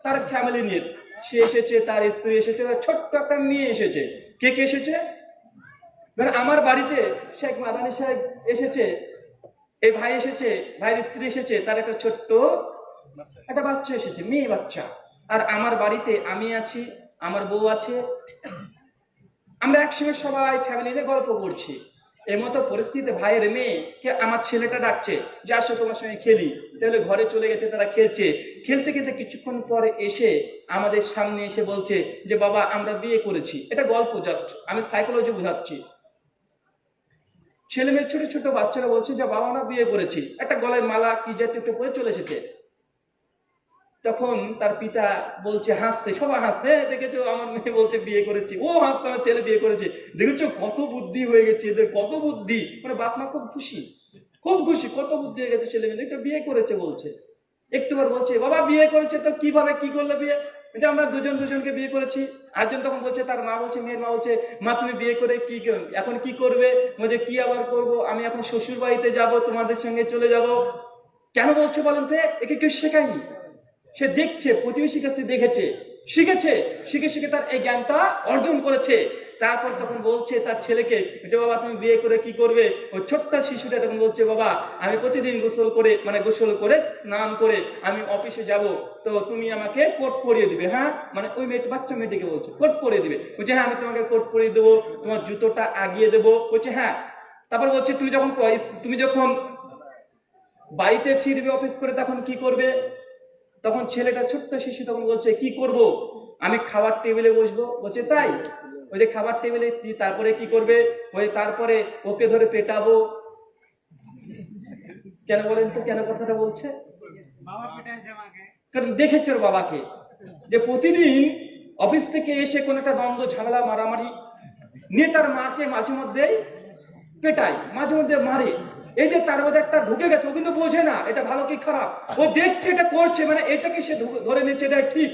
তার ফ্যামিলি নিয়ে। সে এসেছে, তার স্ত্রী এসেছে, তার ছোট্ট একটা মেয়ে এসেছে। কে কে এসেছে? ধর আমার বাড়িতে শেখ মাদানি সাহেব এসেছে। এই ভাই এসেছে, ভাইয়ের স্ত্রী এসেছে, তার একটা ছোট্ট একটা বাচ্চা এসেছে, মেয়ে বাচ্চা। আর আমার বাড়িতে আমি আছি, আমার বউ আছে। আমরা একসঙ্গে সবাই ফ্যামিলি নিয়ে গল্প করছি। এর মতো পরিস্থিতিতে ভাইয়ের মেয়ে কে আমার ছেলেটা ডাকছে, যে আসো তোমার সঙ্গে খেলি। তাহলে ঘরে চলে গেছে, তারা খেলছে। খেলতে খেলতে কিছুক্ষণ পরে এসে আমাদের সামনে এসে বলছে যে, বাবা, আমরা বিয়ে করেছি। এটা গল্প জাস্ট আমি সাইকোলজি বোঝাচ্ছি। ছেলে মেয়ে ছোট ছোট বাচ্চারা বলছে যে, বাবা, আমরা বিয়ে করেছি। একটা গলায় মালা কি জাতীয় একটা পরে চলে এসেছে। তখন তার পিতা বলছে হাসছে সবাই হাসছে "হ্যাঁ, দেখেছ আমার মেয়ে বলছে বিয়ে করেছি। ও হাসছে আমার ছেলে বিয়ে করেছে। দেখেছ কত বুদ্ধি হয়ে গেছে এদের কত বুদ্ধি। মানে বাপ মা খুব খুশি। খুব খুশি কত বুদ্ধি হয়ে গেছে ছেলে মেয়ে দেখছ বিয়ে করেছে বলছে। একটুবার বলছে বাবা বিয়ে করেছে তো কীভাবে কি করলে বিয়ে? যে আমরা দুজন দুজনকে বিয়ে করেছি। আরেকজন তখন বলছে তার মা বলছে মেয়ের মা বলছে মা তুমি বিয়ে করে কি এখন কি করবে? বলছে কি আবার করব? আমি এখন শ্বশুর বাড়িতে যাব তোমাদের সঙ্গে চলে যাব। কেন বলছে বলেন তো? একে কেউ শেখায়নি? সে দেখছে, প্রতিবেশীর কাছে দেখেছে, শিখেছে, শিখে শিখে তার এই জ্ঞানটা অর্জন করেছে। তারপর তখন বলছে তার ছেলেকে যে বাবা, তুমি বিয়ে করে কি করবে? ওই ছোট্ট শিশুটা তখন বলছে, বাবা, আমি প্রতিদিন গোসল করে মানে গোসল করে স্নান করে আমি অফিসে যাব, তো তুমি আমাকে কোট পরিয়ে দিবে। হ্যাঁ? মানে ওই মেয়ে, বাচ্চা মেয়েটিকে বলছে, কোট পরিয়ে দিবে। বলছে হ্যাঁ আমি তোমাকে কোট পরিয়ে দেবো, তোমার জুতোটা আগিয়ে দেবো। বলছে হ্যাঁ। তারপর বলছে, তুমি যখন তুমি যখন বাড়িতে ফিরবে অফিস করে, তখন কি করবে? তখন ছেলেটা ছোট্ট শিশু তখন বলছে কি করব? আমি খাবার টেবিলে বসবো। বলছে তাই? ওই যে খাবার টেবিলে তারপরে কি করবে? ওই তারপরে ওকে ধরে পেটাবো। কেন বলেন তো কেন কথাটা বলছে? কারণ দেখেছে ওর বাবাকে যে প্রতিদিন অফিস থেকে এসে কোন একটা দ্বন্দ্ব ঝামেলা মারামারি নিয়ে তার মাকে মাঝে মধ্যেই পেটায় মাঝে মধ্যে মারে। এই যে তার মধ্যে একটা ঢুকে গেছে, ও কিন্তু বোঝে না, এটা ভালো কি খারাপ? ও দেখছে এটা করছে মানে এটাকে সে ধরে নিচ্ছে, এটা ঠিক।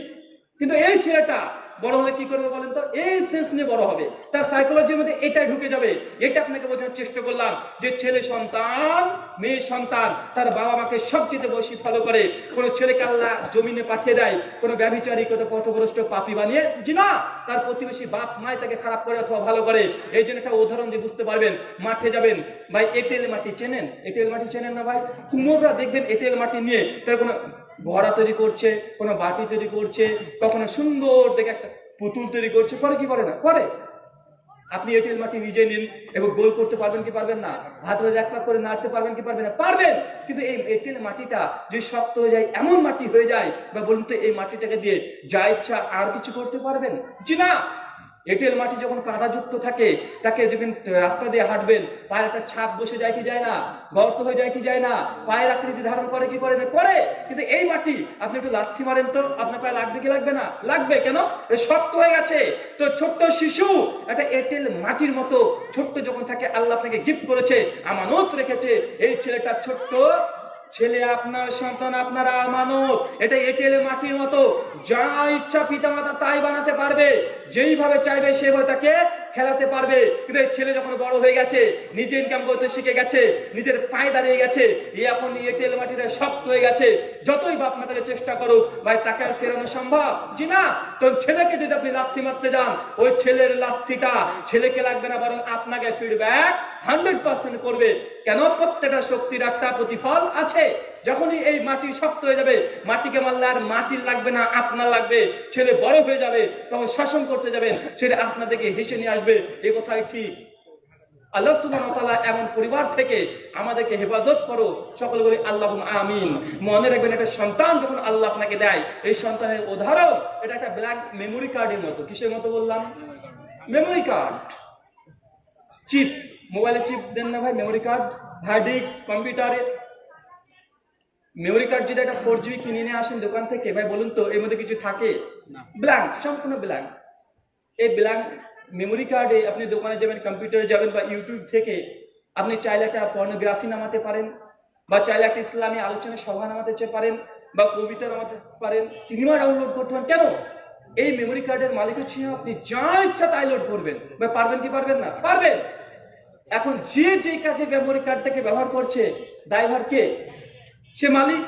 কিন্তু এই ছেলেটা বড় হলে কি করবে বলেন তো? এই সেন্স নিয়ে বড় হবে। তার সাইকোলজির মধ্যে এটা ঢুকে যাবে। এটা আপনাকে বোঝানোর চেষ্টা করলাম যে ছেলে সন্তান, মেয়ে সন্তান, তার বাবা মাকে সবচেয়ে বেশি ফলো করে। কোন ছেলেকে আল্লাহ জমিনে পাঠিয়ে দেয়, কোন ব্যভিচারী কত পথভ্রষ্ট পাপি বানিয়ে। জি না, তার প্রতিবেশী বাপ মায় তাকে খারাপ করে অথবা ভালো করে। এই জন্য একটা উদাহরণ দিয়ে বুঝতে পারবেন, মাঠে যাবেন। ভাই, এঁটেল মাটি চেনেন? এঁটেল মাটি চেনেন না ভাই? কুমোররা দেখবেন এঁটেল মাটি নিয়ে তার কোনো ঘোড়া তৈরি করছে, কোনো বাতি তৈরি করছে কখনো সুন্দর দেখে একটা পুতুল তৈরি করছে, করে কি করে না? করে। আপনি এঁটেল মাটি নিজে নিন এবং গোল করতে পারবেন কি পারবেন না? হাত ধরে এক করে নাড়তে পারবেন কি পারবেন না? পারবেন! কিন্তু এই এঁটেল মাটিটা যে শক্ত হয়ে যায়, এমন মাটি হয়ে যায়, বা বলুন তো এই মাটিটাকে দিয়ে যা ইচ্ছা আর কিছু করতে পারবেন? জি না! এঁটেল মাটি যখন কাদাযুক্ত থাকে, তাকে যখন রাস্তা দিয়ে হাঁটবেন পায়ের একটা ছাপ বসে যায় কি যায় না? গর্ত হয়ে যায় কি যায় না? পায়ের আকৃতি ধারণ করে কি করে? করে। কিন্তু এই মাটি, আপনি একটু লাথি মারেন তো, আপনার পায়ে লাগবে কি লাগবে না? লাগবে। কেন? শক্ত হয়ে গেছে। তো ছোট্ট শিশু, একটা এঁটেল মাটির মতো ছোট্ট যখন থাকে, আল্লাহ আপনাকে গিফট করেছে, আমানত রেখেছে, এই ছেলেটা ছোট্ট ছেলে আপনার, সন্তান আপনারা আমানত। এটা এটেলে মাটির মতো। যা ইচ্ছা পিতামাতা তাই বানাতে পারবে। যেইভাবে চাইবে সেভাবে তাকে খেলাতে পারবে। কিন্তু ছেলে যখন বড় হয়ে গেছে নিজে ইনকাম করতে শিখে গেছে, নিজের পায়ে দাঁড়িয়ে গেছে এখন এঁটেল মাটিটা শক্ত হয়ে গেছে। যতই বাপ মা তাকে চেষ্টা করুক, ভাই, তাকে আর ফেরানো সম্ভব? জি না। তো ছেলেকে যদি আপনি লাথি মারতে যান, ওই ছেলের লাথিটা ছেলেকে লাগবে না, বরং আপনাকে ফিডব্যাক হান্ড্রেড পার্সেন্ট করবে। কেন? প্রত্যেকটা শক্তির একটা প্রতিফল আছে। যখনই এই মাটি শক্ত হয়ে যাবে, মাটিকে মারলে আর মাটির লাগবে না, আপনার লাগবে। ছেলে বড় হয়ে যাবে, তখন শাসন করতে যাবেন ছেলে আপনাদেরকে হেসে নিয়ে আসবে এই কথাই ঠিক। আল্লাহ তাআলা এমন পরিবার থেকে আমাদেরকে হেফাজত করো। সকল বলি আল্লাহ আমিন। মনে রাখবেন একটা সন্তান যখন আল্লাহ আপনাকে দেয় এই সন্তানের উদাহরণ এটা একটা ব্ল্যাক মেমোরি কার্ডের মতো। কিসের মতো বললাম? মেমোরি কার্ড চিপ মোবাইলে চিপ দেন না ভাই মেমোরি কার্ড হার্ড ডিস্ক কম্পিউটারে মেমোরি কার্ড যেটা একটা ফোর জিবি কিনে নিয়ে আসেন দোকান থেকে। ভাই বলুন তো এর মধ্যে কিছু থাকে? ব্ল্যাঙ্ক সম্পূর্ণ ব্ল্যাঙ্ক এই ব্ল্যাঙ্ক মেমোরি কার্ডে আপনি দোকানে যাবেন কম্পিউটারে যাবেন বা ইউটিউব থেকে আপনি চাইলে একটা পর্নোগ্রাফি নামাতে পারেন বা চাইলে একটা ইসলামী আলোচনা সভা নামাতে পারেন বা কবিতা নামাতে পারেন সিনেমা ডাউনলোড করতে পারেন। কেন? এই মেমোরি কার্ডের মালিক হচ্ছে আপনি যা ইচ্ছা তাই লোড করবেন। বা পারবেন কি পারবেন না? পারবেন। এখন যে যে কাজে মেমোরি কার্ডটাকে ব্যবহার করছে ড্রাইভার কে? সে মালিক।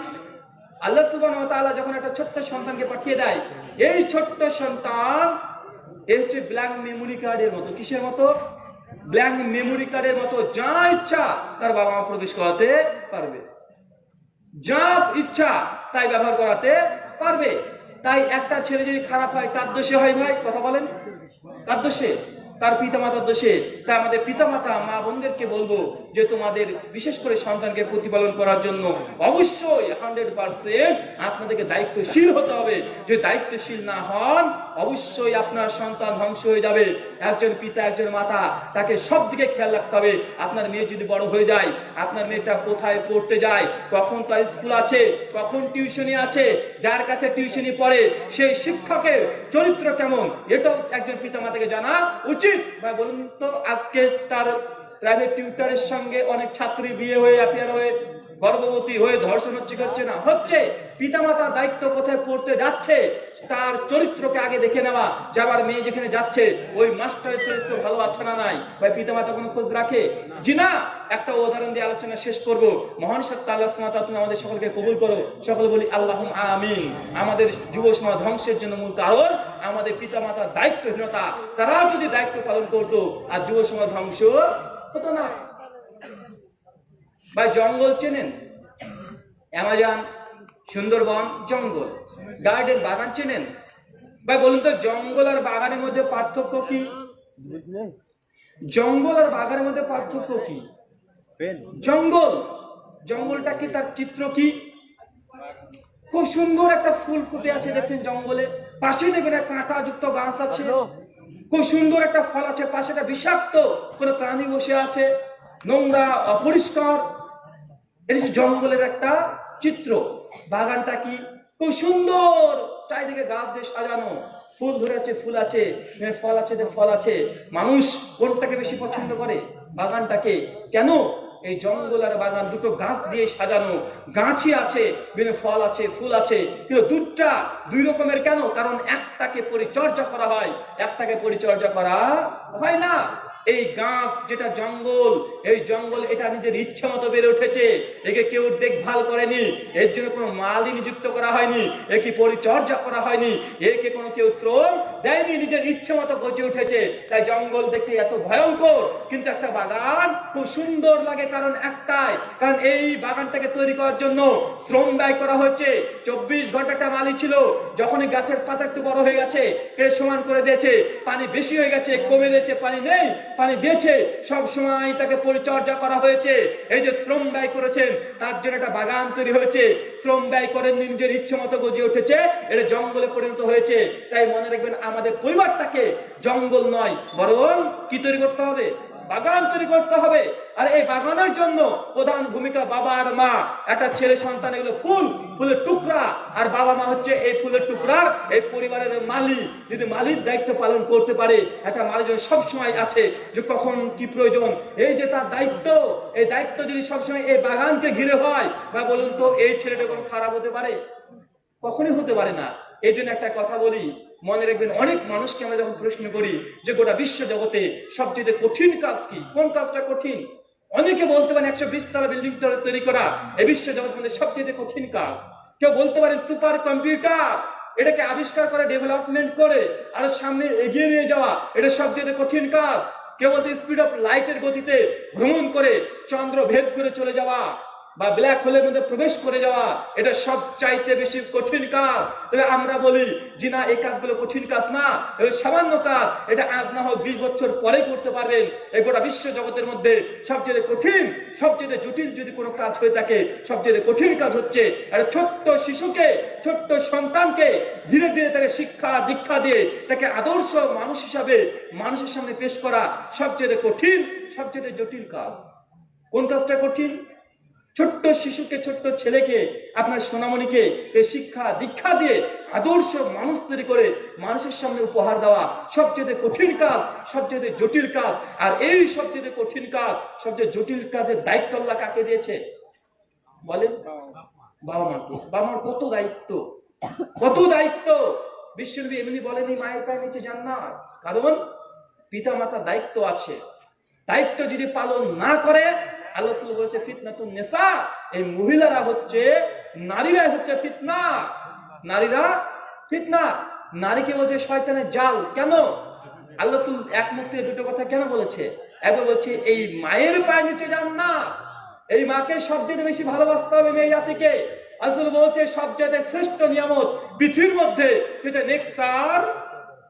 আল্লাহ সুবান যখন একটা ছোট্ট সন্তানকে পাঠিয়ে দেয়, এই ছোট্ট সন্তান এ হচ্ছে ব্ল্যাঙ্ক মেমোরি কার্ডের মতো। কিসের মতো? ব্ল্যাঙ্ক মেমোরি কার্ডের মতো। যা ইচ্ছা তার বাবা মা প্রবেশ করাতে পারবে। যা ইচ্ছা তাই ব্যবহার করাতে পারবে। তাই একটা ছেলে যদি খারাপ হয়, তার দোষে হয় ভাই, কথা বলেন। তার দোষে? তার পিতা মাতার দোষে তাই আমাদের পিতা মাতা মা বোনদেরকে বলব যে তোমাদের বিশেষ করে সন্তানকে প্রতিপালন করার জন্য অবশ্যই হান্ড্রেড পার্সেন্ট আপনাদেরকে দায়িত্বশীল হতে হবে। যদি দায়িত্বশীল না হন, অবশ্যই আপনার সন্তান ধ্বংস হয়ে যাবে। একজন পিতা, একজন মাতা, তাকে সব দিকে খেয়াল রাখতে হবে। আপনার মেয়ে যদি বড় হয়ে যায়, আপনার মেয়েটা কোথায় পড়তে যায়, কখন তার স্কুল আছে, কখন টিউশনি আছে, যার কাছে টিউশনি পড়ে, সেই শিক্ষকের চরিত্র কেমন, এটাও একজন পিতা মাতাকে জানা উচিত। ভাই বলুন তো আজকে তার প্রাইভেট টিউটারের সঙ্গে অনেক ছাত্রী বিয়ে হয়ে অ্যাপিয়ার হয়ে গর্ভবতী হয়ে ধর্ষণ হচ্ছে কি হচ্ছে না, হচ্ছে পিতামাতার দায়িত্ব কোথায় পড়তে যাচ্ছে, তার চরিত্রকে আগে দেখে নেওয়া যাবার মেয়ে যেখানে যাচ্ছে, ওই মাস্টারের চরিত্র ভালো আছে না নাই? বা পিতামাতা কোনো খোঁজ রাখে? জি না। একটা উদাহরণ দিয়ে আলোচনা শেষ করব। মহান সত্য আল্লাহ তাআলা তুমি আমাদের সকলকে কবুল করো। সকল বলি আল্লাহ আমিন। আমাদের যুব সমাজ ধ্বংসের জন্য মূল কারণ আমাদের পিতামাতার দায়িত্বহীনতা। তারা যদি দায়িত্ব পালন করতো, আর যুব সমাজ ধ্বংস হতো না। ভাই জঙ্গল চেনেন? অ্যামাজন সুন্দরবন জঙ্গল। গার্ডেন বাগান চেনেন? ভাই বলুন তো জঙ্গল আর বাগানের মধ্যে পার্থক্য কি? জঙ্গল আর বাগানের মধ্যে পার্থক্য কি? জঙ্গল। জঙ্গলটা কি তার চিত্র কি? খুব সুন্দর একটা ফুল ফুটে আছে দেখছেন জঙ্গলে। পাশে দেখবেন একটা কাঁটাযুক্ত গাছ আছে। খুব সুন্দর একটা ফল আছে পাশে একটা বিষাক্ত কোনো প্রাণী বসে আছে। নোংরা অপরিষ্কার। এটা জঙ্গলের একটা চিত্র। বাগানটা কি? খুব সুন্দর। চারিদিকে গাছ দিয়ে সাজানো। ফুল ধরে আছে, ফুল আছে ফল আছে যে ফল আছে। মানুষ কোনটাকে বেশি পছন্দ করে বাগানটাকে। কেন? এই জঙ্গল আর বাগান দুটো গাছ দিয়ে সাজানো। গাছই আছে, বিভিন্ন ফল আছে, ফুল আছে। কিন্তু দুটা দুই রকমের কেন? কারণ একটাকে পরিচর্যা করা হয়, একটাকে পরিচর্যা করা হয় না। এই গাছ যেটা জঙ্গল, এই জঙ্গল এটা নিজের ইচ্ছা মতো বেড়ে উঠেছে। একে কেউ দেখভাল করেনি, এর জন্য কোনো মালি নিযুক্ত করা হয়নি, একে পরিচর্যা করা হয়নি, একে কোনো কেউ শ্রম দেয়নি, নিজের ইচ্ছে মতো গজে উঠেছে। তাই জঙ্গল দেখতে এত ভয়ঙ্কর, কিন্তু একটা বাগান খুব সুন্দর লাগে কারণ একটাই, কারণ এই বাগানটাকে তৈরি করার জন্য শ্রম ব্যয় করা হচ্ছে। চব্বিশ ঘণ্টা একটা মালি ছিল, যখনই গাছের পাতা একটু বড় হয়ে গেছে সমান করে দিয়েছে, পানি বেশি হয়ে গেছে, কমে দিয়েছে, পানি নেই পানি বেছে সব সময় তাকে পরিচর্যা করা হয়েছে। এই যে শ্রম ব্যয় করেছেন, তার জন্য একটা বাগান তৈরি হয়েছে। শ্রম ব্যয় করেন, নিজের ইচ্ছে মতো গজিয়ে উঠেছে। এটা জঙ্গলে পরিণত হয়েছে। তাই মনে রাখবেন, আমাদের পরিবারটাকে জঙ্গল নয়, বরং কি তৈরি করতে হবে? বাগান তৈরি করতে হবে। আর এই বাগানের জন্য প্রধান ভূমিকা বাবা আর মা। একটা ছেলে সন্তান, এগুলো ফুল, ফুলের টুকরা। আর বাবা মা হচ্ছে এই ফুলের টুকরা এই পরিবারের মালিক। যদি মালিক দায়িত্ব পালন করতে পারে, একটা মালিক সব সময় আছে, যে কখন কি প্রয়োজন? এই যে তার দায়িত্ব, এই দায়িত্ব যদি সবসময় এই বাগানকে ঘিরে হয়, বা বলুন তো, এই ছেলেটা কোনো খারাপ হতে পারে? কখনই হতে পারে না। এই জন্য একটা কথা বলি মনে রাখবেন, অনেক মানুষকে আমরা যখন প্রশ্ন করি যে গোটা বিশ্ব জগতে সবচেয়ে কঠিন কাজ কি? কোন কাজটা কঠিন? অনেকে বলতে পারেন একশো বিশ তলা বিল্ডিং তৈরি করা, এই বিশ্ব জগৎ মধ্যে সবচেয়ে কঠিন কাজ। কেউ বলতে পারে সুপার কম্পিউটার এটাকে আবিষ্কার করে ডেভেলপমেন্ট করে, আর সামনে এগিয়ে নিয়ে যাওয়া, এটা সবচেয়ে কঠিন কাজ। কেউ বলতে স্পিড অফ লাইটের গতিতে ভ্রমণ করে, চন্দ্র ভেদ করে চলে যাওয়া বা ব্ল্যাক হোলের মধ্যে প্রবেশ করে যাওয়া, এটা সব চাইতে বেশি কঠিন কাজ। তবে আমরা বলি যে না, এই কাজগুলো কঠিন কাজ না। সামান্য কাজ, এটা আজ না হোক বিশ বছর পরে করতে পারবেন। এই গোটা বিশ্ব জগতের মধ্যে সবচেয়ে কঠিন, সবচেয়ে জটিল যদি কোনো কাজ হয়ে থাকে, সবচেয়ে কঠিন কাজ হচ্ছে একটা ছোট্ট শিশুকে, ছোট্ট সন্তানকে ধীরে ধীরে তাকে শিক্ষা, দীক্ষা দিয়ে তাকে আদর্শ মানুষ হিসাবে মানুষের সামনে পেশ করা সবচেয়ে কঠিন, সবচেয়ে জটিল কাজ। কোন কাজটা কঠিন? ছোট্ট শিশুকে, ছোট্ট ছেলেকে, আপনার সোনামণিকে এই শিক্ষা, দীক্ষা দিয়ে আদর্শ মানুষ তৈরি করে মানুষের সামনে উপহার দেওয়া সবচেয়ে কঠিন কাজ, সবচেয়ে জটিল কাজ। আর এই সবচেয়ে কঠিন কাজ, সবচেয়ে জটিল কাজের দায়িত্ব আল্লাহ কাকে দিয়েছে? বলেন। বাবা মাকে বাবা মার কত দায়িত্ব? কত দায়িত্ব? বিশ্বনবী এমনি বলেনি মায়ের পায়ে নিচে যান না কারণ পিতা মাতার দায়িত্ব আছে। দায়িত্ব যদি পালন না করে এই মহিলারা হচ্ছে হচ্ছে ফিতনা। নারীরা নারীকে বলছে জাল। কেন? এক দুটো কথা কেন বলেছে? বলছে, এই মায়ের পায়ে নিচে যান না। এই মাকে সবচেয়ে বেশি ভালোবাসতে হবে মেয়ে জাতিকে। আসলে বলছে, সবচেয়ে শ্রেষ্ঠ নিয়ামত পৃথিবীর মধ্যে সেটা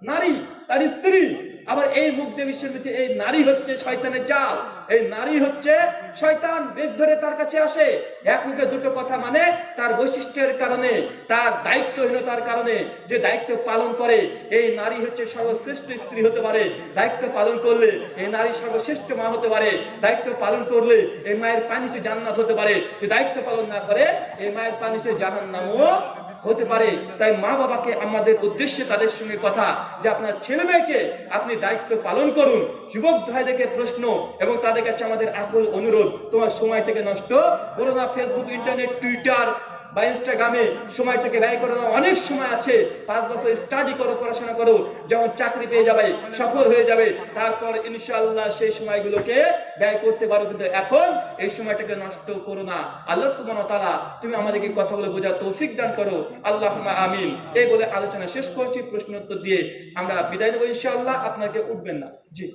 নারী, তার স্ত্রী। আবার এই মুখ দিয়ে বিশ্বের মধ্যে এই নারী হচ্ছে শয়তানের জাল। এই নারী হচ্ছে শয়তান, বেশ ধরে তার কাছে আসে। এক মুখে দুটো কথা মানে তার বৈশিষ্ট্যের কারণে, তার দায়িত্বহীনতার কারণে যে দায়িত্ব পালন করে, এই নারী হচ্ছে সর্বশ্রেষ্ঠ স্ত্রী হতে পারে, দায়িত্ব পালন করলে এই নারী সর্বশ্রেষ্ঠ মা হতে পারে, দায়িত্ব পালন করলে এই মায়ের পানিতে জান্নাত হতে পারে। দায়িত্ব পালন না করে, এই মায়ের পানিতে জাহান নামও হতে পারে। তাই মা বাবাকে আমাদের উদ্দেশ্যে তাদের সঙ্গে কথা, যে আপনার ছেলে মেয়েকে আপনি দায়িত্ব পালন করুন। যুবক ভাইদেরকে প্রশ্ন এবং তাদের কাছে আমাদের আকুল অনুরোধ, তোমার সময় থেকে নষ্ট করো না। ফেসবুক ইন্টারনেট টুইটার বা ইনস্টাগ্রামে সময়টাকে ব্যয় করে। অনেক সময় আছে। পাঁচ বছর স্টাডি করো, পড়াশোনা করো, যেমন চাকরি পেয়ে যাবে, সফল হয়ে যাবে, তারপর ইনশাআল্লাহ সেই সময়গুলোকে ব্যয় করতে পারো, কিন্তু এখন এই সময়টাকে নষ্ট করো না। আল্লাহ সুবহানাহু ওয়া তাআলা, তুমি আমাদেরকে কথাগুলো বোঝা তৌফিক দান করো। আল্লাহুম্মা আমিন। এই বলে আলোচনা শেষ করছি প্রশ্ন উত্তর দিয়ে আমরা বিদায় নেব ইনশাআল্লাহ। আপনাকে উঠবেন না। জি।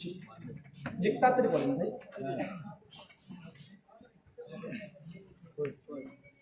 জি জি তাড়াতাড়ি বলেন ভাই পড়তে থাকেন পড়তে থাকেন তাড়াতাড়ি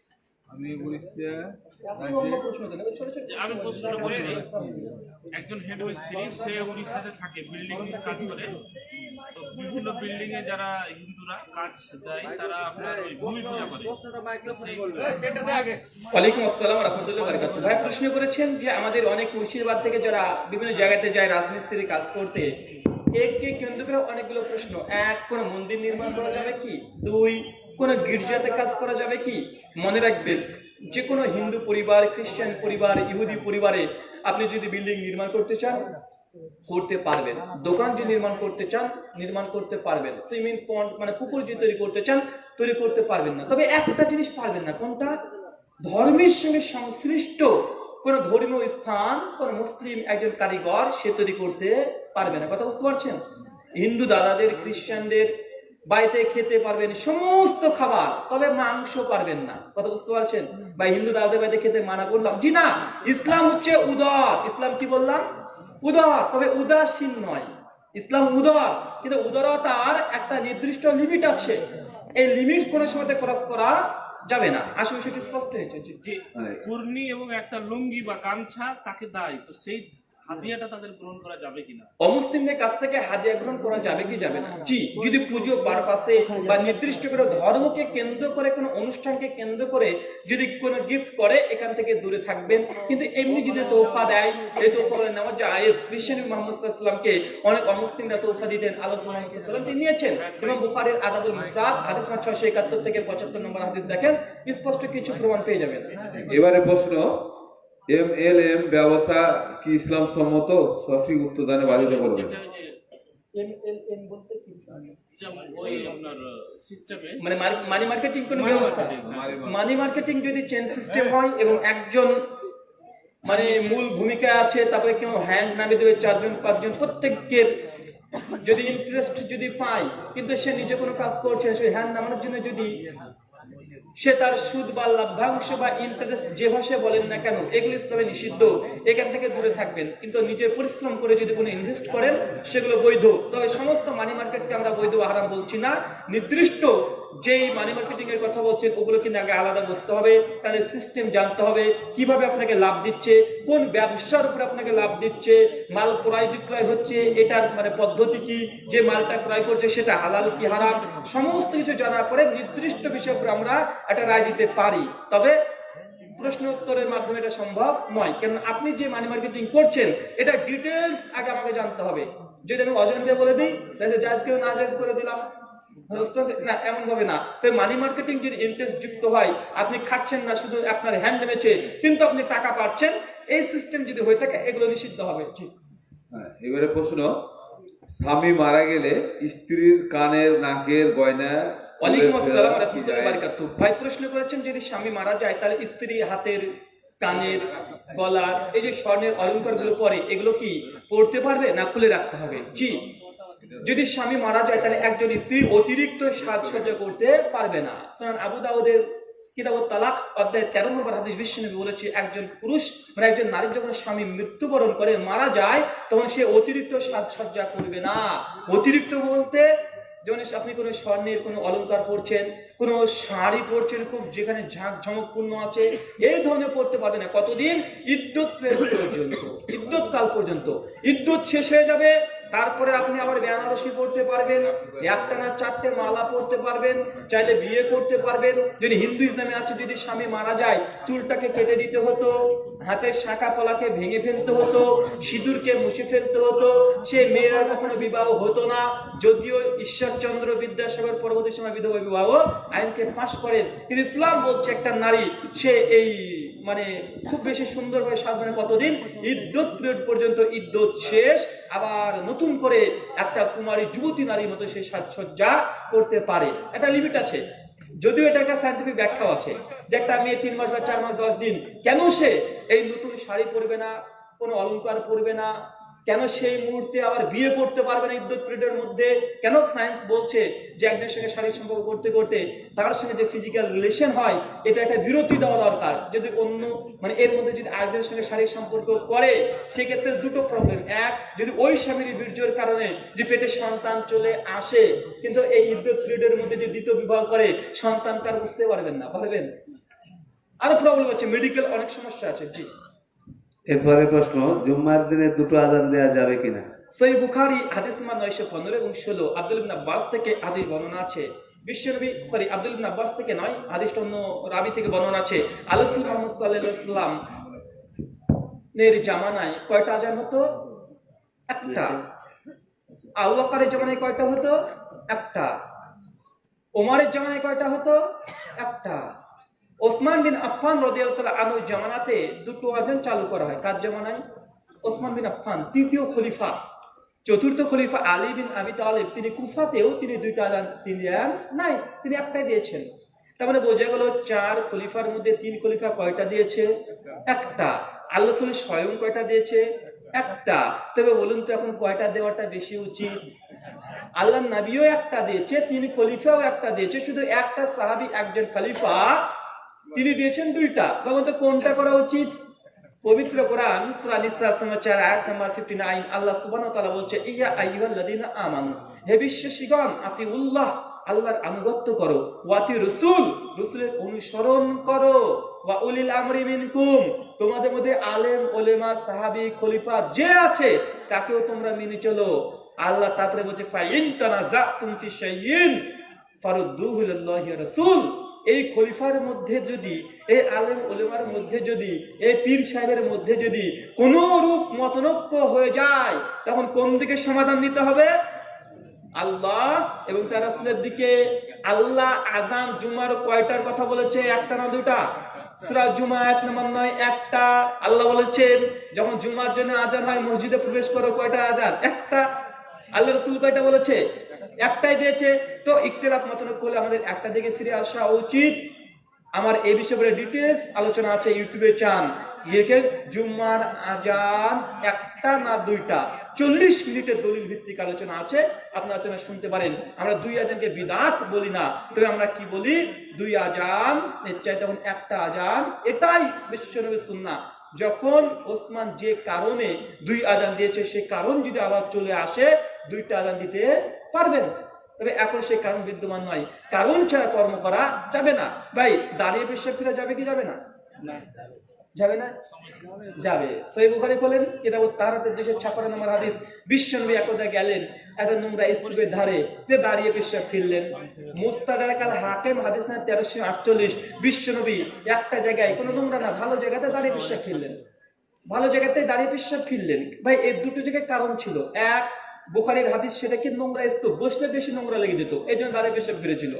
আমি উড়িষ্যা আমি প্রশ্নটা বলি একজন হেড মিস্ত্রি সে উড়িষ্যাতে থাকে বিল্ডিং কাজ করে। তো বিভিন্ন বিল্ডিং এ যারা হিন্দুরা কাজ দেয় তারা আপনার ওই ভূমি পূজা করে। ওয়ালাইকুম আসসালাম রহমতুল্লাহ বারকাত ভাই প্রশ্ন করেছেন যে আমাদের অনেক মুর্শিদাবাদ থেকে যারা বিভিন্ন জায়গাতে যায় রাজমিস্ত্রি কাজ করতে এককে কেন্দ্র করে অনেকগুলো প্রশ্ন। এক কোন মন্দির নির্মাণ করা যাবে কি? দুই কোন গির্জাতে কাজ করা যাবে কি? মনে রাখবেন যে কোনো হিন্দু পরিবার, খ্রিস্টান পরিবার, ইহুদি পরিবারে আপনি যদি বিল্ডিং নির্মাণ করতে চান, করতে পারবেন। দোকান যে নির্মাণ করতে চান, নির্মাণ করতে পারবেন। সুইমিং পন্ড মানে পুকুর যে তৈরি করতে চান, তৈরি করতে পারবেন না। তবে একটা জিনিস পারবেন না, কোনটা? ধর্মের সঙ্গে সংশ্লিষ্ট কোন ধর্মীয় স্থান, কোন মুসলিম একজন কারিগর সে তৈরি করতে পারবে না। কথা বুঝতে পারছেন? হিন্দু দাদাদের, খ্রিস্টানদের বাড়িতে খেতে পারবেন সমস্ত খাবার, তবে মাংস পারবেন না। কথা বুঝতে পারছেন? বা হিন্দু দাদাদের বাড়িতে খেতে মানা করলাম। জি না, ইসলাম হচ্ছে উদার। ইসলাম কি বললাম? উদার, তবে উদাসীন নয়। ইসলাম উদর, কিন্তু উদারতার একটা নির্দিষ্ট লিমিট আছে। এই লিমিট কোনো সময় ক্রস করা যাবে না। আসলে সেটি স্পষ্ট হয়েছে। যে কুর্নি এবং একটা লুঙ্গি বা গামছা তাকে দেয়। তো সেই হাদিয়াটা তাদের গ্রহণ করা যাবে কিনা? অমুসলিমদের কাছ থেকে হাদিয়া গ্রহণ করা যাবে কি যাবে না? জি যদি পুজো পারপাসে বা নির্দিষ্ট করে ধর্মকে কেন্দ্র করে কোনো অনুষ্ঠানকে কেন্দ্র করে যদি কোনো গিফট করে এখান থেকে দূরে থাকবেন। কিন্তু এমনি যদি তোফা দেয় তোফা খ্রিস্টান মোহাম্মদ সাল্লামকে অনেক অমুসলিমরা তোফা দিতেন আলোচনা সাল্লাম তিনি নিয়েছেন। এবং বুখারের আদাবুল মুফরাদ হাদিস নম্বর ছয়শো একাত্তর থেকে পঁচাত্তর নম্বর হাদিস দেখেন স্পষ্ট কিছু প্রমাণ পেয়ে যাবেন। এবারে প্রশ্ন এম এল এম ব্যবসা কি ইসলাম সম্মত? সঠিক উত্তর দানে বাধিত করবেন যেটা ওই যে এম এল এম বলতে কি যেমন ওই আপনার সিস্টেমে মানে মানি মার্কেটিং কোন ব্যবস্থা? মানি মার্কেটিং যদি চেন সিস্টেম হয় এবং একজন মানে মূল ভূমিকা আছে তারপরে কেউ হ্যান্ড নামে দেবে চারজন পাঁচজন প্রত্যেকের যদি ইন্টারেস্ট যদি পায় কিন্তু সে নিজে কোনো কাজ করছে সে হ্যান্ড নামানোর জন্য যদি সে তার সুদ বা লাভ্যাংশ বা ইন্টারেস্ট যে ভাষায় বলেন না কেন, এগুলো ইসলামে নিষিদ্ধ। এখান থেকে দূরে থাকবেন। কিন্তু নিজের পরিশ্রম করে যদি কোনো ইনভেস্ট করেন, সেগুলো বৈধ। তবে সমস্ত মানি মার্কেটকে আমরা বৈধ আহারাম হারাম বলছি না। নির্দিষ্ট যেই মানি মার্কেটিং এর কথা বলছেন, ওগুলো কিন্তু আগে আলাদা বুঝতে হবে তাদের সিস্টেম জানতে হবে, কীভাবে আপনাকে লাভ দিচ্ছে, কোন ব্যবসার উপরে আপনাকে লাভ দিচ্ছে, মাল ক্রয় বিক্রয় হচ্ছে, এটার মানে পদ্ধতি কি, যে মালটা ক্রয় করছে সেটা হালাল কি হারাম, সমস্ত কিছু জানার পরে নির্দিষ্ট বিষয়ের উপরে আমরা একটা রায় দিতে পারি। তবে প্রশ্ন উত্তরের মাধ্যমে এটা সম্ভব নয় কারণ আপনি যে মানি মার্কেটিং করছেন, এটা ডিটেলস আগে আমাকে জানতে হবে। যদি আমি অজান্তে বলে দিই, তাহলে জাজ না জাজ করে দিলাম। না এমন ভাবে না মানি মার্কেটিং যদি ইন্টারেস্ট যুক্ত হয় আপনি খাচ্ছেন না শুধু আপনার হ্যান্ড নেমেছে কিন্তু আপনি টাকা পাচ্ছেন এই সিস্টেম যদি থাকে এগুলো নিষিদ্ধ হবে। এবারে প্রশ্ন স্বামী মারা গেলে স্ত্রীর কানের নাকের গয়না ওয়ালাইকুম আসসালাম রাহমাতুল্লাহি ওয়া বারাকাতুহু। ভাই প্রশ্ন করেছেন যদি স্বামী মারা যায় তাহলে স্ত্রী হাতের কানের গলার এই যে স্বর্ণের অলংকারগুলো পরে এগুলো কি পড়তে পারবে না খুলে রাখতে হবে? জি। যদি স্বামী মারা যায়, তাহলে একজন স্ত্রী অতিরিক্ত সাজসজ্জা করতে পারবে না। সুনান আবু দাউদের কিতাব তালাক, অধ্যায় তেরো নম্বর হাদিস বিশ্বনবী বলেছে, একজন পুরুষ মানে একজন নারী যখন স্বামী মৃত্যুবরণ করে, মারা যায়, তখন সে অতিরিক্ত সাজসজ্জা করবে না। অতিরিক্ত বলতে, যেমন আপনি কোনো স্বর্ণের কোনো অলংকার পরছেন, কোনো শাড়ি পরছেন, খুব যেখানে ঝাঁক ঝমকপূর্ণ আছে, এই ধরনের পড়তে পারবে না। কতদিন? ইদ্যুৎ পর্যন্ত, ইদ্যুৎ কাল পর্যন্ত। ইদ্যুৎ শেষ হয়ে যাবে তারপরে আপনি আবার বেনারসি পড়তে পারবেন একটা না চারটে মালা পড়তে পারবেন, চাইলে বিয়ে করতে পারবেন। যদি হিন্দু ইসলামে আছে, যদি স্বামী মারা যায়, চুলটাকে কেটে দিতে হতো, হাতের শাখা পলাকে ভেঙে ফেলতে হতো, সিঁদুরকে মুছে ফেলতে হতো, সে মেয়েরা কখনো বিবাহ হতো না। যদিও ঈশ্বরচন্দ্র বিদ্যাসাগর পরবর্তী সময় বিধবা বিবাহ আইনকে পাশ করেন, কিন্তু ইসলাম বলছে একটা নারী, সে এই মানে খুব বেশি সুন্দরভাবে সাজানো কতদিন? ইদ্যুৎ পিরিয়ড পর্যন্ত ইদ্যুৎ শেষ। আবার নতুন করে একটা কুমারী যুবতী নারীর মতো সে সাজসজ্জা করতে পারে। একটা লিমিট আছে। যদিও এটা একটা সাইন্টিফিক ব্যাখ্যাও আছে যে একটা মেয়ে তিন মাস বা চার মাস দশ দিন, কেন সে এই নতুন শাড়ি পরবে না, কোনো অলংকার পরবে না কেন সেই মুহূর্তে আবার বিয়ে করতে পারবে না ইদ্যুৎ পিরিয়ডের মধ্যে? কেন সায়েন্স বলছে যে একজনের সঙ্গে শারীরিক সম্পর্ক করতে করতে তার সঙ্গে যে ফিজিক্যাল রিলেশন হয়, এটা একটা বিরতি দেওয়া দরকার। যদি অন্য মানে এর মধ্যে যদি আরেকজনের সঙ্গে শারীরিক সম্পর্ক করে, সেক্ষেত্রে দুটো প্রবলেম এক, যদি ওই স্বামীর বীর্যের কারণে যে পেটে সন্তান চলে আসে, কিন্তু এই ইদ্যুৎ পিরিয়ডের মধ্যে যে দ্বিতীয় বিবাহ করে সন্তান তার বুঝতে পারবেন না। পারবেন আরও প্রবলেম আছে মেডিকেল অনেক সমস্যা আছে, জি। এরপরে প্রশ্ন, জুম্মার দিনে দুটো আজান দেওয়া যাবে কিনা? সই বুখারি, হাদিস নাম্বার নয়শো পনেরো এবং ষোলো। আব্দুল ইবনে আব্বাস থেকে হাদিস বর্ণনা আছে। বিশ্বনবী সরি, আব্দুল ইবনে আব্বাস থেকে নয়, হাদিসটা অন্য রাবি থেকে বর্ণনা আছে। আলসুল মোহাম্মদ সাল্লাল্লাহু সাল্লাম এর জামানায় কয়টা আজান হতো? একটা। আবু বকরের জামানায় কয়টা হতো? একটা। ওমরের জামানায় কয়টা হতো? একটা। ওসমান বিন আফফান রাদিয়াল্লাহু আনহু জামানাতে দুটো আজান চালু করা হয়। কার জামানায়? ওসমান বিন আফফান, তৃতীয় খলিফা। চতুর্থ খলিফা আলী বিন আবি তালিব। তিনি কুফাতেও তিনি দুইটা আজান তিনি নাই, তিনি একটাই দিয়েছেন। তার মানে বোঝা গেল চার খলিফার মধ্যে তিন খলিফা কয়টা দিয়েছে? একটা। আল্লাহ রসুল স্বয়ং কয়টা দিয়েছে? একটা। তবে বলুন তো এখন কয়টা দেওয়াটা বেশি উচিত? আল্লাহ নবীও একটা দিয়েছে, তিন খলিফাও একটা দিয়েছে। শুধু একটা সাহাবি, একজন খলিফা তিনি দিয়েছেন দুইটা। তখন তো কোনটা করা উচিত? পবিত্র কোরআন, সূরা নিসা সমাচার আয়াত নাম্বার 59 আল্লাহ সুবহানাহু ওয়া তাআলা বলছে, ইয়া আইয়ুহাল্লাযীনা আমানু, হে বিশ্বাসীগণ, আতিউল্লাহ, আল্লাহর আনুগত্য করো ওয়াতি অনুসরণ করো, ওয়া উলিল আমরি মিনকুম, তোমাদের মধ্যে আলেম ওলেমা সাহাবী, খলিফা যে আছে, তাকেও তোমরা মেনে চলো। আল্লাহ তারপরে বলছে, ফাইন তানাজাতুম ফি শাইইন, ফারুদ্দুহু ইলাল্লাহি রাসূল। এই খলিফার মধ্যে যদি, এই আলেম ওলেমার মধ্যে যদি, এই পীর সাহেবের মধ্যে যদি কোন রূপ মতনৈক্য হয়ে যায়, তখন কোন দিকে সমাধান দিতে হবে? আল্লাহ এবং তার রাসূলের দিকে। আল্লাহ আজান জুমার কয়টার কথা বলেছে? একটা না দুটা সূরা জুমা এক নম্বর নয়, একটা। আল্লাহ বলেছেন, যখন জুমার জন্য আজান হয়, মসজিদে প্রবেশ করো, কয়টা আজান একটা। আল্লাহ রসুল কয়টা বলেছে? একটাই দিয়েছে, তো ইকতেলাফ মতন করলে আমাদের একটা দিকে ফিরে আসা উচিত। আমার এই বিষয়ে ডিটেলস আলোচনা আছে ইউটিউবে, চান। লিখে জুম্মার আজান একটা না দুইটা। চল্লিশ মিনিটের দলিল ভিত্তিক আলোচনা আছে, আপনার আলোচনা শুনতে পারেন। আমরা দুই আজানকে বিদাত বলি না, তবে আমরা কি বলি? দুই আজান, এর চাই তখন একটা আজান, এটাই বিশ্বনবী সুন্না যখন ওসমান যে কারণে দুই আজান দিয়েছে, সে কারণ যদি আবার চলে আসে, দুইটা আজান দিতে পারবেন। তবে এখন সেই কারণ বিদ্যমান নয়। কারণ ছাড়া কর্ম করা যাবে না। ভাই দাঁড়িয়ে পেশাব ফিরে যাবে কি যাবে না? যাবে না? যাবে। সই বুখারি বলেন কিতাব তাহারাতের দেশের ছাপানো নম্বর হাদিস বিশ্বনবী একদা গেলেন একটা নোংরা স্তূপের ধারে যে দাঁড়িয়ে ফিরলেন। মুস্তাদারাকাল হাকিম হাদিস না তেরোশো আটচল্লিশ বিশ্বনবী একটা জায়গায় কোনো নোংরা না ভালো জায়গাতে দাঁড়িয়ে পেশাব ফিরলেন। ভালো জায়গাতে দাঁড়িয়ে পেশাব ফিরলেন। ভাই এর দুটো জায়গায় কারণ ছিল। এক বুখারির হাদিস সেটা কি নোংরা স্তূপ বসলে বেশি নোংরা লেগে যেত এই জন্য দাঁড়িয়ে পেশাব ফিরেছিল।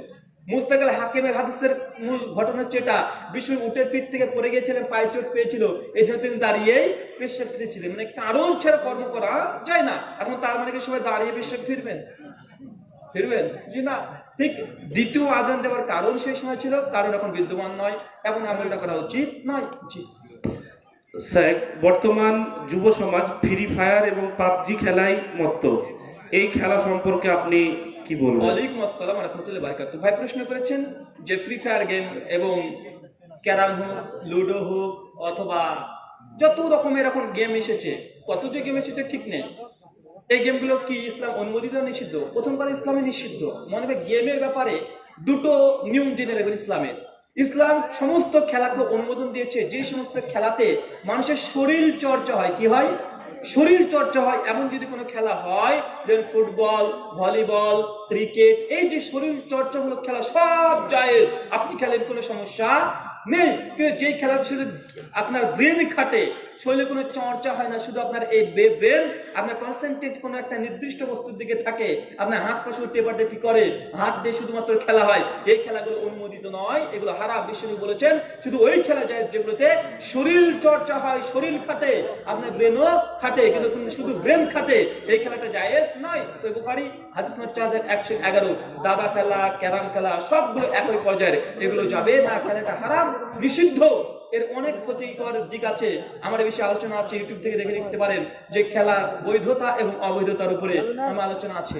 মুস্তাকাল হাকিমের হাদিসের মূল ঘটনা হচ্ছে এটা বিশ্ব উটের পিঠ থেকে পড়ে গিয়েছিলেন, পায়ে চোট পেয়েছিল এই জন্য তিনি দাঁড়িয়েই পেশাব ফিরেছিলেন। মানে কারণ ছাড়া কর্ম করা যায় না, এখন তার মানে কি সবাই দাঁড়িয়ে পেশাব ফিরবেন? ফিরবেন? জি না। ঠিক দ্বিতীয় আজান দেওয়ার কারণ সেই সময় ছিল, কারণ এখন বিদ্যমান নয়, এখন আমলটা করা উচিত নয়। জি। স্যার, বর্তমান যুব সমাজ ফ্রি ফায়ার এবং পাবজি খেলায় মত্ত। এই খেলা সম্পর্কে আপনি কি বলবেন? ওয়ালাইকুম আসসালাম রহমতুল্লাহ বারকাত ভাই, প্রশ্ন করেছেন যে ফ্রি ফায়ার গেম এবং ক্যারাম হোক, লুডো হোক, অথবা যত রকমের এখন গেম এসেছে, কত যে গেম এসেছে ঠিক নেই। এই গেমগুলো কি ইসলাম অনুমোদিত নিষিদ্ধ? প্রথমবার ইসলামে নিষিদ্ধ। মনে হবে গেমের ব্যাপারে দুটো নিয়ম জেনে রাখবেন ইসলামের। ইসলাম সমস্ত খেলাকে অনুমোদন দিয়েছে। যে সমস্ত খেলাতে মানুষের শরীর চর্চা হয়, কি হয়? শরীর চর্চা হয় এমন যদি কোনো খেলা হয় ফুটবল ভলিবল ক্রিকেট এই যে শরীর চর্চামূলক খেলা সব জায়েজ। আপনি খেলেন, কোনো সমস্যা নেই। কিন্তু যেই খেলা শুধু আপনার ব্রেন খাটে শরীরে কোনো চর্চা হয় না, শুধু আপনার এই ব্রেন আপনার কনসেন্ট্রেট কোনো একটা নির্দিষ্ট বস্তুর দিকে থাকে। আপনার হাত পাশে টেপাটেপি করে? হাত দিয়ে শুধুমাত্র খেলা হয়। এই খেলাগুলো অনুমোদিত নয়, এগুলো হারা বিশ্বনী বলেছেন, শুধু ওই খেলা যায় যেগুলোতে শরীর চর্চা হয়, শরীর খাটে, আপনার ব্রেনও খাটে, কিন্তু শুধু ব্রেন খাটে। এই খেলাটা জায়েজ নয় বুখারি, হাদিস নম্বর চার হাজার একশো এগারো। দাবা খেলা, ক্যারাম খেলা, সবগুলো একই পর্যায়ের। এগুলো যাবে না, খেলাটা হারাম, নিষিদ্ধ। এর অনেক ক্ষতিকর দিক আছে। আমার বেশি বিষয়ে আলোচনা আছে ইউটিউব থেকে দেখে নিতে পারেন যে খেলা বৈধতা এবং অবৈধতার উপরে আমার আলোচনা আছে।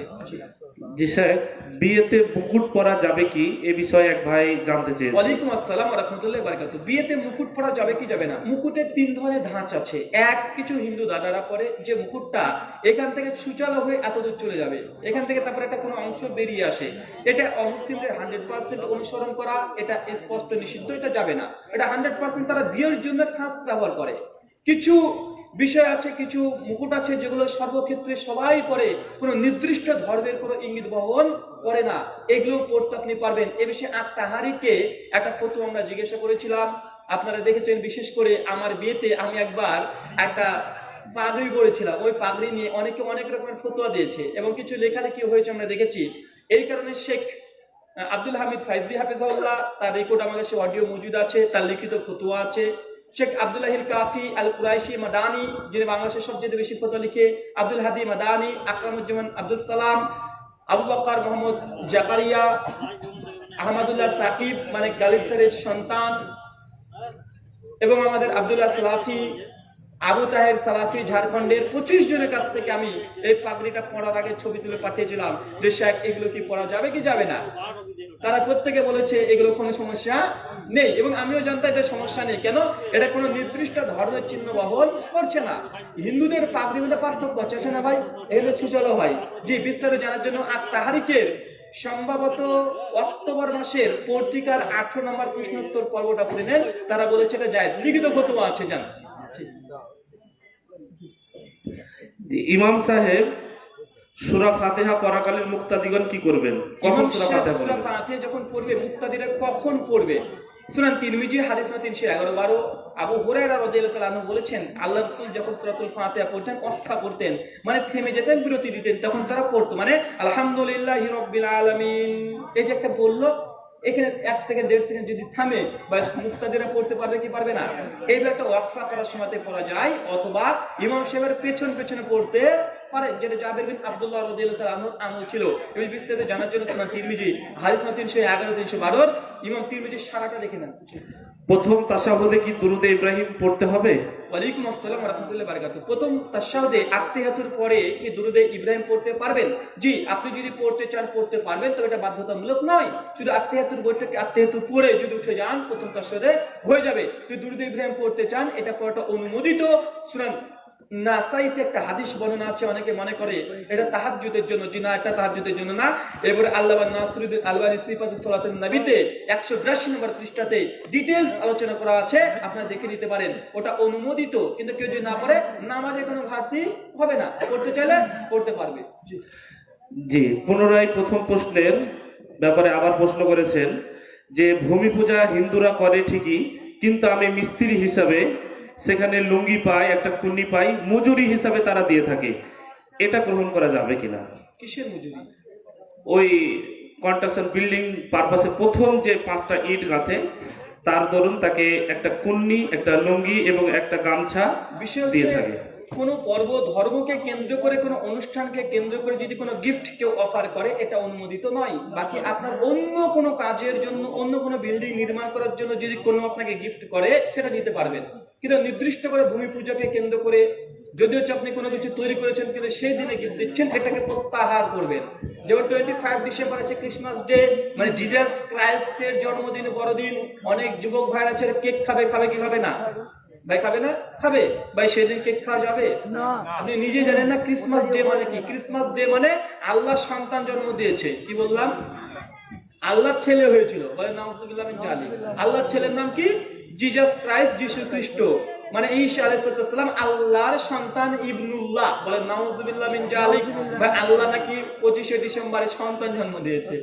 জি। স্যার, বিয়েতে মুকুট পরা যাবে কি? এ বিষয়ে এক ভাই জানতে চেয়েছে। ওয়ালাইকুম আসসালাম রহমতুল্লাহ বারকাত বিয়েতে মুকুট পরা যাবে কি যাবে না? মুকুটের তিন ধরনের ধাঁচ আছে। এক, কিছু হিন্দু দাদারা পরে যে মুকুটটা এখান থেকে সুচালো হয়ে এত দূর চলে যাবে। এখান থেকে তারপরে একটা কোনো অংশ বেরিয়ে আসে। এটা অমুসলিমদের হান্ড্রেড পার্সেন্ট অনুসরণ করা, এটা স্পষ্ট নিষিদ্ধ, এটা যাবে না। এটা হান্ড্রেড পার্সেন্ট তারা বিয়ের জন্য খাস ব্যবহার করে। কিছু বিষয় আছে, কিছু মুকুট আছে যেগুলো সর্বক্ষেত্রে সবাই পরে, কোনো নির্দিষ্ট ধর্মের কোনো ইঙ্গিত বহন করে না। এগুলো পড়তে আপনি পারবেন। এ বিষয়ে আত্মাহারিকে একটা ফটো আমরা জিজ্ঞাসা করেছিলাম। আপনারা দেখেছেন, বিশেষ করে আমার বিয়েতে আমি একবার একটা পাগড়ি করেছিলাম ওই পাগড়ি নিয়ে অনেকে অনেক রকমের ফতোয়া দিয়েছে এবং কিছু লেখালেখি হয়েছে আমরা দেখেছি। এই কারণে শেখ আব্দুল হামিদ ফাইজি হাফিজাউল্লাহ তার রেকর্ড আমার কাছে অডিও মজুদ আছে, তার লিখিত ফতোয়া আছে। শেখ আব্দুল্লাহিল কাফি আল কুরাইশি মাদানি, যিনি বাংলাদেশের সবচেয়ে বেশি ফটো লিখে, আব্দুল হাদি মাদানি, আকরামুজ্জামান আব্দুল সালাম, আবু বকর মোহাম্মদ জাকারিয়া, আহমদুল্লাহ সাকিব মানে গালিব সন্তান এবং আমাদের আবদুল্লাহ সালাফি আবু তাহের সালাফি ঝাড়খণ্ডের পঁচিশ জনের কাছ থেকে আমি এই পাগড়িটা পড়ার আগে ছবি তুলে পাঠিয়েছিলাম যে, শেখ, এগুলো কি পড়া যাবে কি যাবে না? তারা প্রত্যেকে বলেছে, এগুলো কোনো সমস্যা নেই। এবং আমিও জানতাম এটা সমস্যা নেই। কেন? এটা কোনো নির্দিষ্ট ধর্মের চিহ্ন বহন করছে না। হিন্দুদের পাগড়ির মধ্যে পার্থক্য আছে। আছে না ভাই এগুলো সুচলো হয় জি, বিস্তারিত জানার জন্য আর তাহারিকের সম্ভবত অক্টোবর মাসের পত্রিকার আঠারো নম্বর প্রশ্নোত্তর পর্বটা পড়ে নেন। তারা বলেছে এটা যায় লিখিত ফতোয়া আছে, জান। ইমাম সাহেব সুরা ফাতেহা পরাকালীন মুক্তাদিগণ কি করবেন? কখন সুরা ফাতেহা সূরা ফাতিহা যখন পড়বে মুক্তাদিরা কখন পড়বে? সুনান তিরমিজি হাদিস না তিনশো এগারো বারো। আবু হুরায়রা রাদিয়াল্লাহু তাআলা বলেছেন আল্লাহ রাসূল যখন সূরাতুল ফাতিহা পড়তেন অফা করতেন মানে থেমে যেতেন বিরতি দিতেন তখন তারা পড়তো। মানে আলহামদুলিল্লাহি রাব্বিল আলামিন। এই যে একটা বলল এখানে এক সেকেন্ড দেড় সেকেন্ড যদি থামে, বা মুক্তাদিরা পড়তে পারবে কি পারবে না? এইগুলো একটা ওয়াকফা করার সময়তে পড়া যায়, অথবা ইমাম সাহেবের পেছন, পেছনে পড়তে পারে যেটা জাবের বিন আব্দুল্লাহ রাদিয়াল্লাহু আনহুর আমল ছিল। এই বিস্তারিত জানার জন্য সুনান তিরমিজি তিনশো এগারো, তিনশো বারোর ইমাম তিরমিজি সারাটা দেখে নেন। প্রথম তাসাহুদে কি দুরুদে ইব্রাহিম পড়তে হবে? ওয়ালাইকুম আসসালাম রহমতুল্লাহ বারাকাতু প্রথম তাসাউদে আত্মীয়াতুর পরে কি দুরুদে ইব্রাহিম পড়তে পারবেন? জি, আপনি যদি পড়তে চান, পড়তে পারবেন, তবে এটা বাধ্যতামূলক নয়। শুধু আত্মীয়াতুর বইটাকে আত্মীয়াতুর পড়ে যদি উঠে যান, প্রথম তাসাউদে হয়ে যাবে। যদি দুরুদে ইব্রাহিম পড়তে চান, এটা পড়াটা অনুমোদিত। সুরান নাসাইতে একটা হাদিস বর্ণনা আছে, অনেকে করে এটা তাহাজ্জুদের জন্য জি না এটা তাহাজ্জুদের জন্য না। এরপরে আল্লাহ নাসরুদ্দিন আলবানী সিফাতুস সালাতুন নবীতে 182 নম্বর পৃষ্ঠাতে ডিটেইলস আলোচনা করা আছে, আপনারা দেখে নিতে পারেন। ওটা অনুমোদিত, কিন্তু কেউ যদি না পড়ে নামাজে কোনো ঘাটতি হবে না। করতে চাইলে করতে পারবে। জি, পুনরায় প্রথম প্রশ্নের ব্যাপারে আবার প্রশ্ন করেছেন যে, ভূমি পূজা হিন্দুরা করে ঠিকই, কিন্তু আমি মিস্ত্রি হিসাবে সেখানে লুঙ্গি পাই একটা কুন্নি পাই মজুরি হিসাবে তারা দিয়ে থাকে। এটা গ্রহণ করা যাবে কিনা? কিসের মজুরি? ওই কনস্ট্রাকশন বিল্ডিং পারপাসে প্রথম যে পাঁচটা ইট গাঁথে তার দরুন তাকে একটা কুন্নি একটা লুঙ্গি এবং একটা গামছা দিয়ে থাকে। কোনো পর্ব ধর্মকে কেন্দ্র করে, কোনো অনুষ্ঠানকে কেন্দ্র করে যদি কোনো গিফট কেউ অফার করে, এটা অনুমোদিত নয়। বাকি আপনার অন্য কোনো কাজের জন্য, অন্য কোনো বিল্ডিং নির্মাণ করার জন্য যদি কোনো আপনাকে গিফট করে, সেটা নিতে পারবেন। কিন্তু নির্দিষ্ট করে ভূমি পূজাকে কেন্দ্র করে যদি হচ্ছে আপনি কোনো কিছু তৈরি করেছেন, কিন্তু সেই দিনে গিফট দিচ্ছেন, এটাকে প্রত্যাহার করবেন। যেমন টোয়েন্টি ফাইভ ডিসেম্বর আছে ক্রিসমাস ডে মানে জিজাস ক্রাইস্টের জন্মদিন, বড়দিন, অনেক যুবক ভাইরা আছে কেক খাবে খাবে কি, খাবে না? ভাই খাবে না? খাবে। ভাই সেদিন কেক খাওয়া যাবে? আপনি নিজে জানেন না ক্রিসমাস ডে মানে কি? ক্রিসমাস ডে মানে আল্লাহ সন্তান জন্ম দিয়েছে। কি বললাম? আল্লাহর ছেলে হয়েছিল। বলে নাম আল্লাহর ছেলের নাম কি? জিজাস ক্রাইস্ট যিশু খ্রিস্ট মানে আলাইহিস আল্লাহর সন্তান ইবনুল্লাহ বলে নাউজুবিল্লাহ মিন জালিক। আল্লাহ নাকি 25 ডিসেম্বরে সন্তান জন্ম দিয়েছে।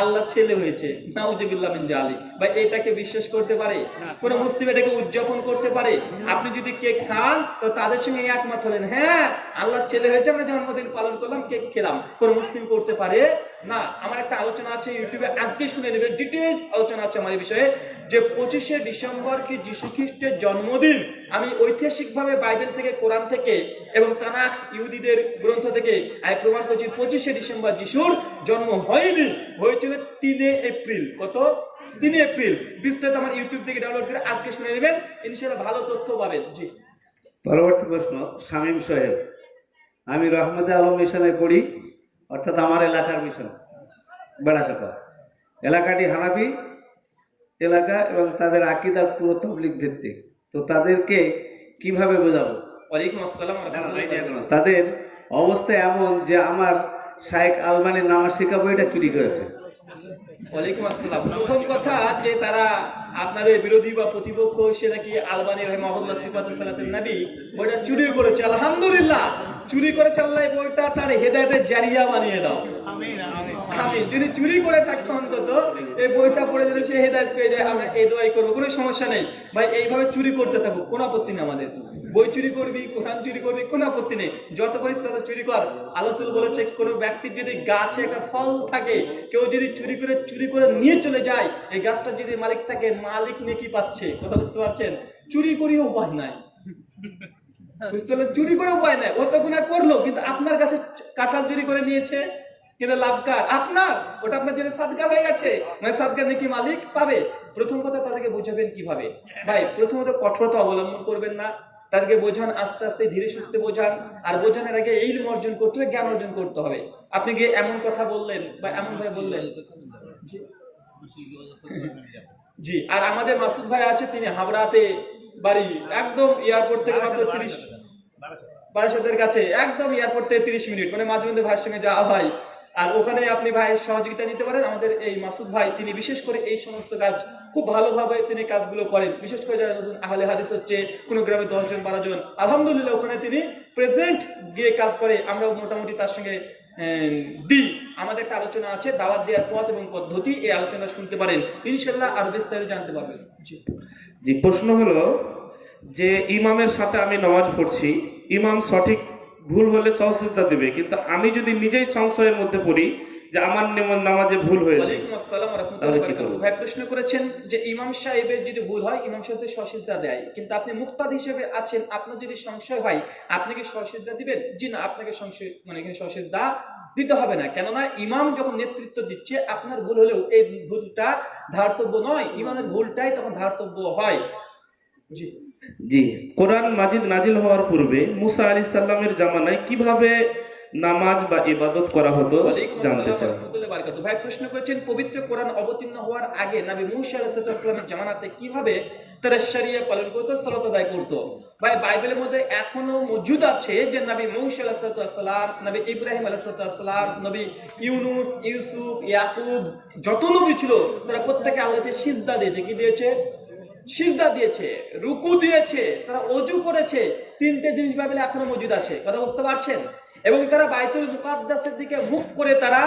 আল্লাহ ছেলে হয়েছে। নাউজুবিল্লাহ মিন জালিক। ভাই এটাকে বিশ্বাস করতে পারে? কোন মুসলিম এটাকে উদযাপন করতে পারে? আপনি যদি কেক খান তো তাদের সঙ্গে একমত হলেন। হ্যাঁ আল্লাহ ছেলে হয়েছে আমরা জন্মদিন পালন করলাম কেক খেলাম। কোন মুসলিম করতে পারে? না, আমার একটা আলোচনা আছে ইউটিউবে আজকে শুনে নেবে ডিটেলস আলোচনা আছে আমার এই বিষয়ে, যে পঁচিশে ডিসেম্বর কি যীশু খ্রিস্টের জন্মদিন? আমি ঐতিহাসিকভাবে বাইবেল থেকে, কোরআন থেকে এবং তানাখ ইহুদিদের গ্রন্থ থেকে, আমি প্রমাণ করছি পঁচিশে ডিসেম্বর যিশুর জন্ম হয়নি, হয়েছিল তিনে এপ্রিল। কত? তিনে এপ্রিল। বিস্তারিত আমার ইউটিউব থেকে ডাউনলোড করে আজকে শুনে নেবেন, ইনশাআল্লাহ ভালো তথ্য পাবেন। জি। পরবর্তী প্রশ্ন শামীম সাহেব, আমি রহমতে আলম মিশনে পড়ি। অর্থাৎ আমার এলাকার মিশন। বেড়াচাপা এলাকাটি হানাফি এলাকা এবং তাদের আকিদা পুরো তবলিক ভিত্তিক। তো তাদেরকে কীভাবে বোঝাবো? ওয়ালাইকুম আসসালাম তাদের অবস্থা এমন যে আমার শায়েক আলমানের নামাজ শিখা বইটা চুরি করেছে। ওয়ালাইকুম আসসালাম। প্রথম কথা যে তারা আপনার বিরোধী বা প্রতিপক্ষ সে নাকি আলবানি রহমাহুল্লাহ সিফাতুল সালাতুল নবী বইটা চুরি করেছে। আলহামদুলিল্লাহ। চুরি করেছে আল্লাহ বইটা তার হেদায়েতের জারিয়া বানিয়ে দাও। আমিন যদি চুরি করে থাকতো অন্তত এই বইটা পড়ে যদি সে হেদায়েত পেয়ে যায় আমরা এই দোয়াই করব। কোনো সমস্যা নেই। ভাই এইভাবে চুরি করতে থাকব কোনো আপত্তি নেই আমাদের। বই চুরি করবি কোরআন চুরি করবি কোনো আপত্তি নেই। যত পারিস তত চুরি কর। আলোচল বলেছে কোনো ব্যক্তির যদি গাছে একটা ফল থাকে কেউ যদি চুরি করে চুরি করে নিয়ে চলে যায় এই গাছটা যদি মালিক থাকে মালিক নেকি পাচ্ছে। কথা বুঝতে পারছেন? চুরি করিও উপায় নাই। <laughs> বুঝতে চুরি করে উপায় নাই। ও তো গুণা করল, কিন্তু আপনার কাছে কাঁঠাল চুরি করে নিয়েছে। কিন্তু লাভকার আপনার। ওটা আপনার জন্য সাদগা হয়ে গেছে। মানে সাদগা নাকি মালিক পাবে। প্রথম কথা তাদেরকে বোঝাবেন কীভাবে? ভাই, প্রথমত কঠোরতা অবলম্বন করবেন না। তাদেরকে বোঝান, আস্তে আস্তে, ধীরে সুস্থে বোঝান। আর বোঝানোর আগে এই অর্জন করতে হবে, জ্ঞান অর্জন করতে হবে। আপনি গিয়ে এমন কথা বললেন বা এমন ভাবে বললেন? জি। আর আমাদের মাসুদ ভাই আছে, তিনি হাবড়াতে বাড়ি একদম এয়ারপোর্ট থেকে মাত্র তিরিশ বারাসাতের কাছে একদম এয়ারপোর্ট থেকে তিরিশ মিনিট। মানে মাঝে মধ্যে ভাইয়ের সঙ্গে যাওয়া হয়। আর ওখানে আপনি ভাইয়ের সহযোগিতা নিতে পারেন। আমাদের এই মাসুদ ভাই তিনি বিশেষ করে এই সমস্ত কাজ খুব ভালোভাবে তিনি কাজগুলো করেন। বিশেষ করে যারা নতুন আহলে হাদিস হচ্ছে কোনো গ্রামে দশ জন বারো জন আলহামদুলিল্লাহ ওখানে তিনি প্রেজেন্ট গিয়ে কাজ করে। আমরা মোটামুটি তার সঙ্গে দিই আমাদের একটা আলোচনা আছে, দাওয়াত দেওয়ার পথ এবং পদ্ধতি, এই আলোচনা শুনতে পারেন। ইনশাল্লাহ আরও বিস্তারিত জানতে পারবেন। জি, প্রশ্ন হলো যে ইমামের সাথে আমি নামাজ পড়ছি, ইমাম সঠিক ভুল হলে সহযোগিতা দেবে, কিন্তু আমি যদি নিজেই সংশয়ের মধ্যে পড়ি যে আমার নেম- নামাজে ভুল হয়েছে? ভাই প্রশ্ন করেছেন যে ইমাম সাহেবের যদি ভুল হয় ইমাম সাহেব দেয়। কিন্তু আপনি মুক্তাদ হিসেবে আছেন আপনার যদি সংশয় হয় আপনি কি দিবেন? জি না আপনাকে সংশয় মানে দিতে হবে না। কেননা ইমাম যখন নেতৃত্ব দিচ্ছে আপনার ভুল হলেও এই ভুলটা ধার্তব্য নয়। ইমামের ভুলটাই তখন ধার্তব্য হয়। জি। জি। কোরআন মাজিদ নাজিল হওয়ার পূর্বে মুসা আলী সাল্লামের জামানায় কীভাবে নামাজ বা ইবাদত করা হতো জানতে চাই ওয়া ওয়া। ভাই প্রশ্ন করেছেন পবিত্র কোরআন অবতীর্ণ হওয়ার আগে নবী মুসা আলাইহিসসালামের জামানাতে কীভাবে তারা শরিয়া পালন করতো সালাত আদায় করতো? ভাই বাইবেলের মধ্যে এখনও মজুদ আছে যে নবী মুসা আলাইহিসসালাম নবী ইব্রাহিম আলাইহিসসালাম নবী ইউনুস ইউসুফ ইয়াকুব যত নবী ছিল তারা প্রত্যেকে আল্লাহকে সিজদা দিয়েছে। কি দিয়েছে? সিজদা দিয়েছে রুকু দিয়েছে তারা অজু করেছে। তিনটে জিনিস বাইবেলে এখনও মজুদ আছে। কথা বুঝতে পারছেন? এবং তারা বাইতুল মুকাদ্দাসের দিকে মুখ করে তারা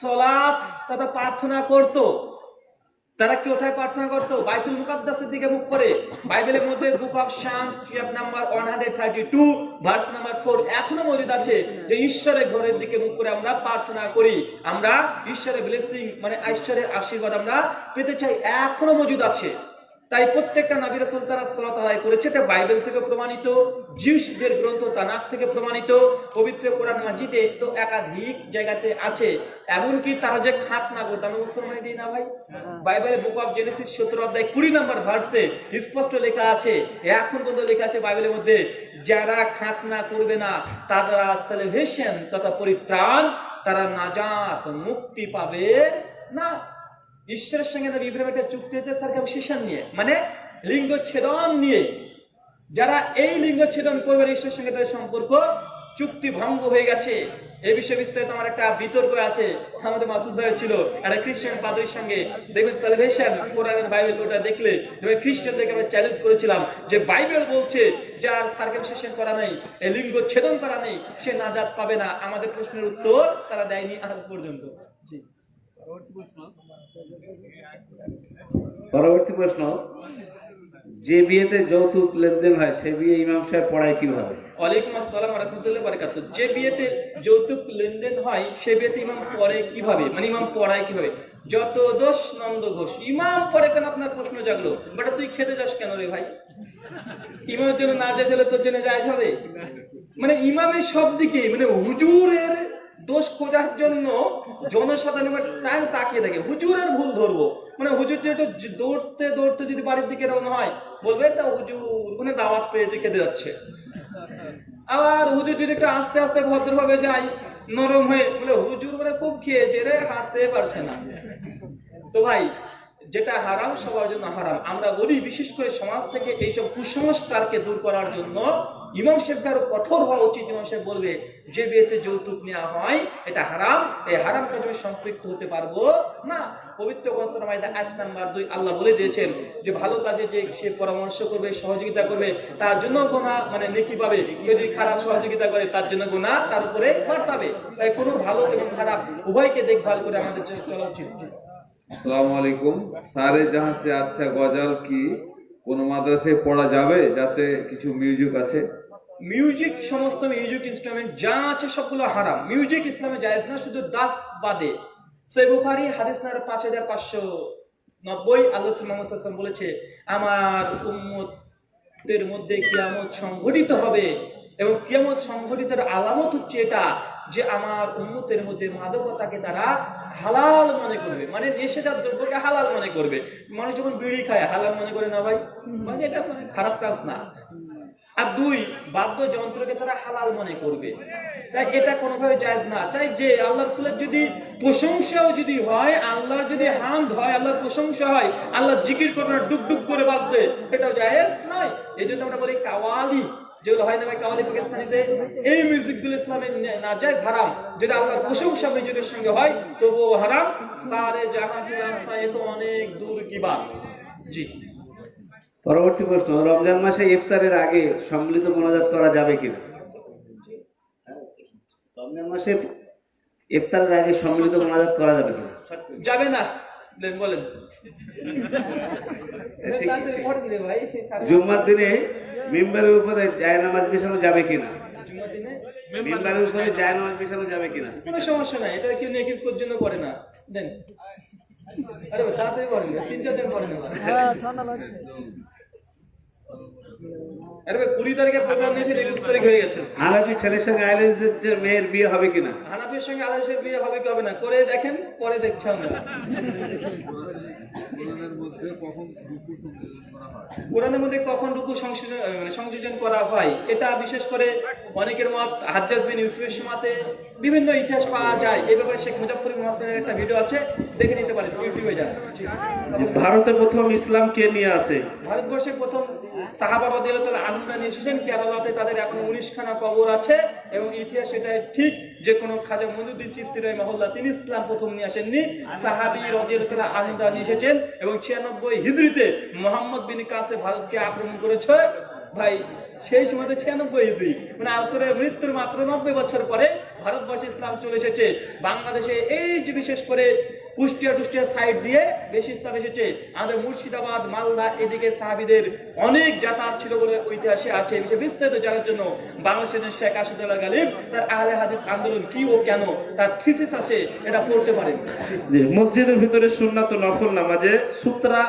সলাৎ তথা প্রার্থনা করত। তারা কি কোথায় প্রার্থনা করতো? বাইতুল মুকাদ্দাসের দিকে মুখ করে। বাইবেলের মধ্যে book of Psalms chapter number 132 verse number 4 এখনও মজুদ আছে যে ঈশ্বরের ঘরের দিকে মুখ করে আমরা প্রার্থনা করি। আমরা ঈশ্বরের ব্লেসিং মানে ঈশ্বরের আশীর্বাদ আমরা পেতে চাই, এখনও মজুদ আছে। তাই প্রত্যেকটা নবী রাসূল তারা সালাত আদায় করেছে। এটা বাইবেল থেকে প্রমাণিত জিউসদের গ্রন্থ তানাক থেকে প্রমাণিত পবিত্র কোরআন মাজিদে তো একাধিক জায়গাতে আছে। এমনকি তারা যে খাতনা করতো আমি মুসলমান দিই না ভাই? বাইবেলের বুক অফ জেনেসিস সতেরো অধ্যায় কুড়ি নম্বর ভার্সে স্পষ্ট লেখা আছে। এখন পর্যন্ত লেখা আছে বাইবেলের মধ্যে যারা খাতনা করবে না তারা সেলিব্রেশন তথা পরিত্রাণ তারা নাজাত মুক্তি পাবে না। ঈশ্বরের সঙ্গে নবী ইব্রাহিম একটা চুক্তি হয়েছে সার্কামসিশন নিয়ে। মানে লিঙ্গ ছেদন নিয়ে। যারা এই লিঙ্গ ছেদন করবে ঈশ্বরের সঙ্গে তাদের সম্পর্ক, চুক্তি ভঙ্গ হয়ে গেছে। এই বিষয়ে বিস্তারিত আমার একটা বিতর্ক আছে। আমাদের মাসুদ ভাই ছিল একটা খ্রিস্টান পাদরির সঙ্গে। দেখবেন সালভেশন কোরআনের বাইবেল ওটা দেখলে, দেখবেন খ্রিস্টানদেরকে আমি চ্যালেঞ্জ করেছিলাম যে বাইবেল বলছে যার সার্কামসিশন করা নেই, এই লিঙ্গ ছেদন করা নেই, সে নাজাত পাবে না। আমাদের প্রশ্নের উত্তর তারা দেয়নি আজ পর্যন্ত। জি। পরবর্তী প্রশ্ন। যে বিয়েতে যৌতুক লেনদেন হয়, সে বিয়ে ইমাম সাহেব পড়ায় কীভাবে? ওয়ালাইকুম আসসালাম রহমতুল্লাহ বারাকাতুহ। যে বিয়েতে যৌতুক লেনদেন হয়, সে বিয়েতে ইমাম পড়ে কীভাবে? মানে ইমাম পড়ায় কীভাবে? যত দোষ নন্দ ঘোষ, ইমাম পড়ে কেন আপনার প্রশ্ন জাগলো? বাট, তুই খেতে যাস কেন রে ভাই? ইমামের জন্য না যাইলে তোর জন্য যায় হবে? মানে ইমামের সব দিকে মানে হুজুরের দোষ খোঁজার জন্য জনসাধারণ তাই তাকিয়ে থাকে। হুজুরের ভুল ধরবো। মানে হুজুর যে দৌড়তে দৌড়তে যদি বাড়ির দিকে রওনা হয়, বলবে, তা হুজুর মানে দাওয়াত পেয়েছে খেতে যাচ্ছে। আবার হুজুর যদি একটু আস্তে আস্তে ভদ্রভাবে যায়, নরম হয়ে, বলে, হুজুর মানে খুব খেয়েছে রে হাসতে পারছে না। তো ভাই, যেটা হারাম, সবার জন্য হারাম। আমরা বলি, বিশেষ করে সমাজ থেকে এইসব কুসংস্কারকে দূর করার জন্য ইমাম সাহেবকে আরও কঠোর হওয়া উচিত, ইমাম সাহেব বলবে, যে বিয়েতে যৌতুক নেওয়া হয়, এটা হারাম, এই হারাম কাজে সম্পৃক্ত হতে পারব? না, পবিত্র গ্রন্থনামায় আয়াত নাম্বার দুই, আল্লাহ বলে দিয়েছেন যে, ভালো কাজে যে সে পরামর্শ করবে, সহযোগিতা করবে, তার জন্য গোনা মানে নেকি পাবে। যদি খারাপ সহযোগিতা করে, তার জন্য গোনা তার উপরে পাবে তাই কোনো ভালো এবং খারাপ উভয়কে দেখভাল করে আমাদের চলা উচিত। আচ্ছা গজল কি? কোন মাদ্রাসায় পড়া যাবে? যাতে কিছু মিউজিক আছে? মিউজিক সমস্ত মিউজিক ইনস্ট্রুমেন্ট যা আছে সবগুলো হারাম। মিউজিক ইসলামে জায়েজ না, শুধু দাফ বাদে। সই বুখারি, হাদিস নাম্বার পাঁচ হাজার পাঁচশো নব্বই। আল্লাহ সাল্লাম বলেছে, আমার উম্মতের মধ্যে কিয়ামত সংঘটিত হবে এবং কিয়ামত সংঘটিতের আলামত হচ্ছে এটা যে আমার উন্মতের মধ্যে মাদকতাকে তারা হালাল মনে করবে। মানে নেশাদার দ্রব্যকে হালাল মনে করবে। মানুষ যখন বিড়ি খায়, হালাল মনে করে না ভাই? মানে এটা খারাপ কাজ না। আর দুই, বাদ্যযন্ত্রকে তারা হালাল মনে করবে। তাই এটা কোনোভাবে জায়েজ না। চাই যে আল্লাহ রসুলের যদি প্রশংসাও যদি হয়, আল্লাহর যদি হামদ হয়, আল্লাহর প্রশংসা হয় আল্লাহ জিকির করে না ডুব ডুব করে বাঁচবে, এটাও জায়েজ নয়। এই জন্য আমরা বলি কাওয়ালি। হয় হারাম। সঙ্গে হয়, তবুও হারাম। সারে জাহান কি রাস্তা তো অনেক দূর কি জি। পরবর্তী প্রশ্ন রমজান মাসে ইফতারের আগে সম্মিলিত মোনাজাত করা যাবে কিনা? রমজান মাসে ইফতারের আগে সম্মিলিত মোনাজাত করা যাবে কিনা? যাবে না। বলেন, জুম্মার দিনে মিম্বারের উপরে জায় নামাজ বিছানো যাবে কিনা? মিম্বারের উপরে জায় নামাজ বিছানো যাবে কিনা? কোনো সমস্যা নাই। এটা কেউ নেকির কোর জন্য করে না। দেন। হয়ে গেছে। হানাফি ছেলের সঙ্গে আইলেন্সের যে মেয়ের বিয়ে হবে কিনা? হানাফির সঙ্গে আলাইশের বিয়ে হবে কি হবে না? করে দেখেন পরে দেখছি আমরা। কখন রুকু সংযোজন করা হয়? কোরআনের মধ্যে কখন রুকু সংশোধন সংযোজন করা হয় এটা বিশেষ করে অনেকের মত হাজ্জাজ বিন ইউসুফের সমাতে বিভিন্ন ইতিহাস পাওয়া যায়। এই ব্যাপারে শেখ মুজাফর মহাসেনের একটা ভিডিও আছে দেখে নিতে পারেন ইউটিউবে যান। ভারতে প্রথম ইসলাম কে নিয়ে আসে ভারতবর্ষের প্রথম সাহাবা নিয়ে এসেছেন কেরালাতে তাদের এখন উনিশ খানা কবর আছে এবং ইতিহাস এটা ঠিক, যে খাজা মনুদ্দিন চিস্তি রয় মহল্লা তিনি ইসলাম প্রথম নিয়ে আসেননি, সাহাবি নিয়ে এসেছেন এবং ছিয়ানব্বই মোহাম্মদ বিন কাসে ভারতকে আক্রমণ করেছে। ভাই, সেই সময় ছিয়ানব্বই হিজরি মানে আসরের মৃত্যুর মাত্র নব্বই বছর পরে ভারতবর্ষে ইসলাম চলে এসেছে। বাংলাদেশে এই যে বিশেষ করে কুষ্টিয়া টুষ্টিয়া সাইড দিয়ে বেশি ইসলাম এসেছে। আমাদের মুর্শিদাবাদ, মালদা, এদিকে সাহাবিদের অনেক যাতায়াত ছিল বলে ঐতিহাসে আছে। বিষয়ে বিস্তারিত জানার জন্য বাংলাদেশের শেখ আসাদুল্লাহ গালিব, তার আহলে হাদিস আন্দোলন কি ও কেন, তার থিসিস আছে, এটা পড়তে পারেন। মসজিদের ভিতরে সুন্নাত নফল নামাজে সূত্রা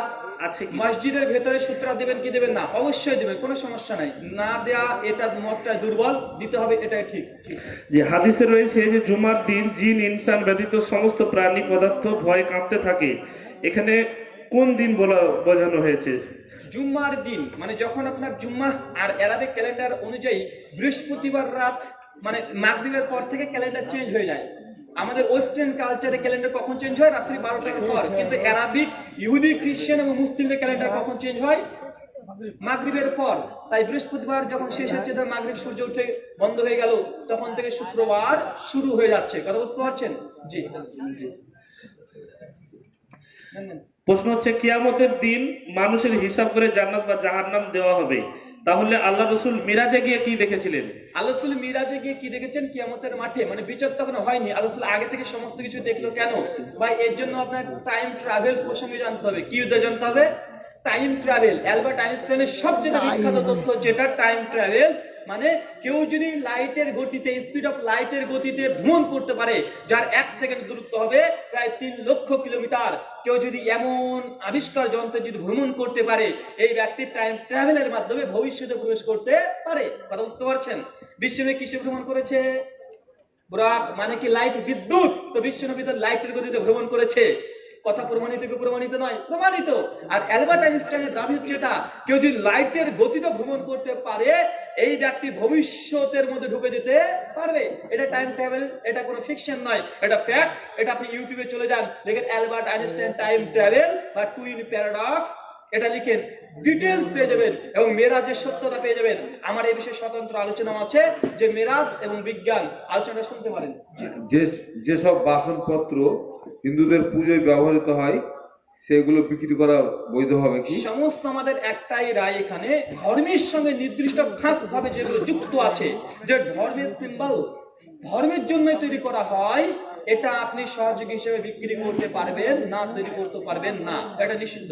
আছে কি মসজিদের ভেতরে সূত্রা দেবেন কি দেবেন না? অবশ্যই দেবেন কোনো সমস্যা নাই। না দেয়া এটা মতটা দুর্বল দিতে হবে এটাই ঠিক। ঠিক। যে হাদিসে রয়েছে যে জুমার দিন জিন ইনসান ব্যতীত সমস্ত প্রাণী পদার্থ ভয় কাঁপতে থাকে। এখানে কোন দিন বলা বোঝানো হয়েছে? জুম্মার দিন মানে যখন আপনার জুম্মা আর অ্যারাবিক ক্যালেন্ডার অনুযায়ী বৃহস্পতিবার রাত মানে মাগরিবের পর থেকে ক্যালেন্ডার চেঞ্জ হয়ে যায়। আমাদের ওয়েস্টার্ন কালচারে ক্যালেন্ডার কখন চেঞ্জ হয়? রাত্রি বারোটার পর। কিন্তু অ্যারাবিক ইহুদি খ্রিস্টান এবং মুসলিমদের ক্যালেন্ডার কখন চেঞ্জ হয়? মাগরিবের পর। তাই বৃহস্পতিবার যখন শেষ হচ্ছে তার মাগরিব সূর্য উঠে বন্ধ হয়ে গেল, তখন থেকে শুক্রবার শুরু হয়ে যাচ্ছে। কথা বুঝতে পারছেন? জি। প্রশ্ন হচ্ছে, কিয়ামতের দিন মানুষের হিসাব করে জান্নাত বা জাহান্নাম দেওয়া হবে। তাহলে আল্লাহ রসুল মিরাজে গিয়ে কি দেখেছিলেন? আল্লাহ মিরাজে গিয়ে কি দেখেছেন? কিয়ামতের মাঠে। মানে বিচার তখন হয়নি। আল্লাহ আগে থেকে সমস্ত কিছু দেখল কেন? ভাই এর জন্য আপনার টাইম ট্রাভেল প্রসঙ্গে জানতে হবে। কি জানতে হবে? টাইম ট্রাভেল অ্যালবার্ট আইনস্টাইনের সবচেয়ে বিখ্যাত তথ্য যেটা টাইম ট্রাভেল মানে কেউ যদি লাইটের গতিতে স্পিড অফ লাইটের গতিতে ভ্রমণ করতে পারে, যার এক সেকেন্ড দূরত্ব হবে প্রায় তিন লক্ষ কিলোমিটার। কেউ যদি এমন আবিষ্কার যন্ত্রে যদি ভ্রমণ করতে পারে, এই ব্যক্তি টাইম ট্রাভেলের মাধ্যমে ভবিষ্যতে প্রবেশ করতে পারে। কথা বুঝতে পারছেন? বিশ্বনে কিসে ভ্রমণ করেছে? মানে কি লাইট বিদ্যুৎ? তো বিশ্বনবী লাইটের গতিতে ভ্রমণ করেছে। কথা প্রমাণিত কি প্রমাণিত নয়? প্রমাণিত। আর অ্যালবার্ট আইনস্টাইনের দাবি হচ্ছে এটা, কেউ যদি লাইটের গতিতে ভ্রমণ করতে পারে এই ব্যক্তি ভবিষ্যতের মধ্যে ঢুকে যেতে পারবে। এটা টাইম ট্রাভেল এটা কোনো ফিকশন নয়, এটা ফ্যাক্ট এটা আপনি ইউটিউবে চলে যান, দেখেন অ্যালবার্ট আইনস্টাইন টাইম ট্রাভেল বা টুইন প্যারাডক্স এটা লিখেন ডিটেলস পেয়ে যাবেন এবং মেরাজের সত্যতা পেয়ে যাবেন। আমার এই বিষয়ে স্বতন্ত্র আলোচনা আছে যে মেরাজ এবং বিজ্ঞান আলোচনা শুনতে পারেন। যেসব বাসনপত্র হিন্দুদের পুজোয় ব্যবহৃত হয় সেগুলো বিক্রি করা বৈধ হবে কি? সমস্ত আমাদের একটাই রায় এখানে ধর্মের সঙ্গে নির্দিষ্ট খাস ভাবে যেগুলো যুক্ত আছে যে ধর্মের সিম্বল ধর্মের জন্য তৈরি করা হয় এটা আপনি সহযোগী হিসেবে বিক্রি করতে পারবেন না তৈরি করতে পারবেন না। এটা নিষিদ্ধ।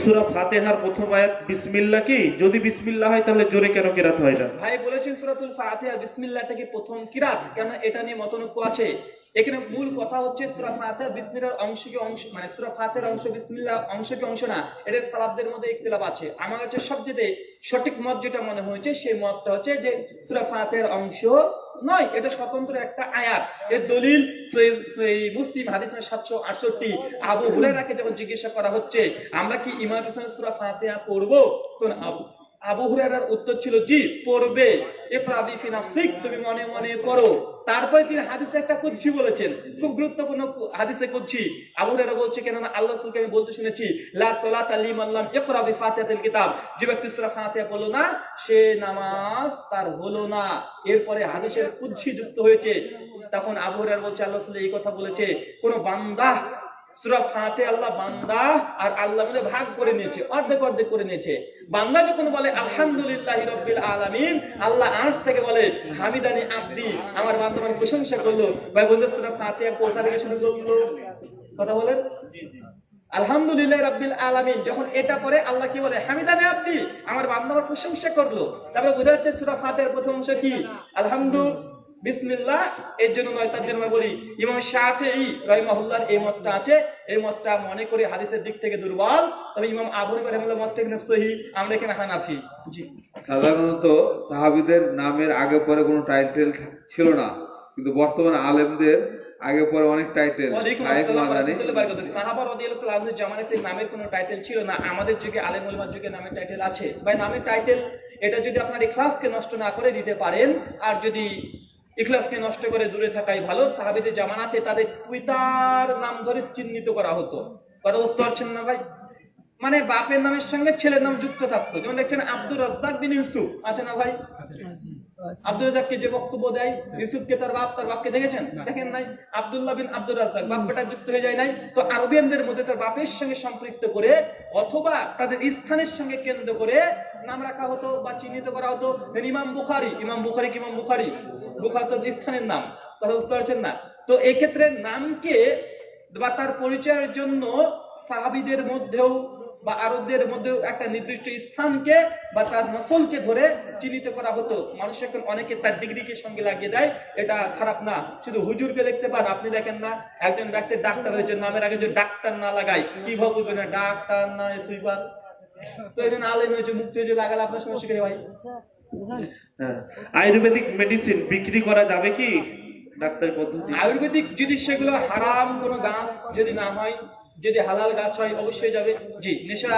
সূরা ফাতিহার প্রথম আয়াত বিসমিল্লাহ কি? যদি বিসমিল্লাহ হয় তাহলে জোরে কেন কেরাত হয় না ভাই বলেছেন সূরাতুল ফাতিহা বিসমিল্লাহ থেকে প্রথম কিরাত কেন এটা নিয়ে মতনৈক্য আছে? এখানে মূল কথা হচ্ছে সূরা ফাতিহা, বিসমিল্লাহর অংশ কি অংশ মানে সূরা ফাতিহার অংশ বিসমিল্লাহ অংশ কি অংশ না, এটা সালাফদের মধ্যে ইখতিলাফ আছে। আমার কাছে সবচেয়ে সঠিক মত যেটা মনে হয়েছে, সেই মতটা হচ্ছে যে সূরা ফাতিহার অংশ নয়, এটা স্বতন্ত্র একটা আয়াত। এর দলিল সহি মুসলিম হাদিস সাতশো আটষট্টি। আবু হুরায়রাকে যখন জিজ্ঞাসা করা হচ্ছে, আমরা কি ইমাম হোসেন সূরা ফাতিহা পড়ব? তখন আবু হুরায়রার উত্তর ছিল, জি, পড়বে। তুমি মনে মনে তারপরে তিনি হাদিসে একটা কুদসি বলেছেন, খুব গুরুত্বপূর্ণ হাদিসে কুদসি। আবু বলছে আল্লাহ রাসূলকে আমি বলতে শুনেছি কিতাব। যে ব্যক্তি না, সে নামাজ তার হলো না। এরপরে হাদিসের কুচ্ছি যুক্ত হয়েছে। তখন আবু হুরায়রা বলছে, আল্লাহ এই কথা বলেছে, কোন বান্দা সূরা ফাতে আল্লাহ বান্দা আর আল্লাহ মিলে ভাগ করে নিয়েছে অর্ধেক অর্ধেক করে নিয়েছে। বান্দা যখন বলে আলহামদুলিল্লাহ রব্বিল আলামিন আল্লাহ আজ থেকে বলে হামিদানি আব্দি আমার বান্দা আমার প্রশংসা করল। ভাই বন্ধু সূরা ফাতে কোথা থেকে শুরু করল কথা বলেন? আলহামদুলিল্লাহ রাব্বিল আলামিন যখন এটা পরে আল্লাহ কি বলে হামিদানি আব্দি আমার বান্দা আমার প্রশংসা করল। তারপরে বোঝা যাচ্ছে সূরা ফাতিহার প্রথম অংশ কি? আলহামদু বিসমিল্লাহ এর জন্য নয় তার জন্য বলি ইমাম শাফিঈ রাহিমাহুল্লাহর এই মতটা আছে এই মতটা মনে করি হাদিসের দিক থেকে দুর্বল তবে ইমাম আবু হানিফা রাহিমাহুল্লাহ মতটা এখানে সহি আমরা এখানে হানাফি। জি। সাধারণত সাহাবিদের নামের আগে পরে কোনো টাইটেল ছিল না কিন্তু বর্তমানে আলেমদের আগে পরে অনেক টাইটেল জামানাতে নামের কোনো টাইটেল ছিল না আমাদের যুগে আলেম ওলামার যুগে নামের টাইটেল আছে। ভাই নামের টাইটেল এটা যদি আপনার ইখলাসকে নষ্ট না করে দিতে পারেন আর যদি ইখলাসকে নষ্ট করে দূরে থাকাই ভালো সাহাবিদের জামানাতে তাদের পিতার নাম ধরে চিহ্নিত করা হতো। কথা বুঝতে পারছেন না ভাই? মানে বাপের নামের সঙ্গে ছেলের নাম যুক্ত থাকতো। যেমন দেখছেন আব্দুর রাজ্জাক বিন ইউসুফ। আছে না ভাই? আব্দুল রাজ্জাককে যে বক্তব্য দেয়, ইউসুফকে তার বাপ, তার বাপকে দেখেছেন? দেখেন নাই? আব্দুল্লাহ বিন আব্দুল রাজ্জাক বাপ বেটা যুক্ত হয়ে যায় নাই। তো আরবিয়ানদের মধ্যে তার বাপের সঙ্গে সম্পৃক্ত করে অথবা তাদের স্থানের সঙ্গে কেন্দ্র করে নাম রাখা হতো বা চিহ্নিত করা হতো। ইমাম বুখারি। ইমাম বুখারি ইমাম বুখারি? বুখার তো স্থানের নাম। তারা বুঝতে পারছেন না? তো এক্ষেত্রে নামকে বা তার পরিচয়ের জন্য সাহাবিদের মধ্যেও বা আরবদের মধ্যে একটা নির্দিষ্ট স্থানকে বা তার নসলকে ধরে চিহ্নিত করা হতো। মানুষ এখন অনেকে তার ডিগ্রিকে সঙ্গে লাগিয়ে দেয়। এটা খারাপ না। শুধু হুজুরকে দেখতে পান আপনি দেখেন না। একজন ব্যক্তি ডাক্তার হয়েছে নামের আগে যদি ডাক্তার না লাগাই কীভাবে বুঝবে না? ডাক্তার না সুইপার। তো এই জন্য আলেম হয়েছে মুক্তি হয়েছে লাগালে আপনার সমস্যা কি ভাই? হ্যাঁ। আয়ুর্বেদিক মেডিসিন বিক্রি করা যাবে কি? ডাক্তার পদ্ধতি? আয়ুর্বেদিক যদি সেগুলো হারাম কোনো গাছ যদি না হয় যদি হালাল গাছ হয় অবশ্যই যাবে। জি নেশা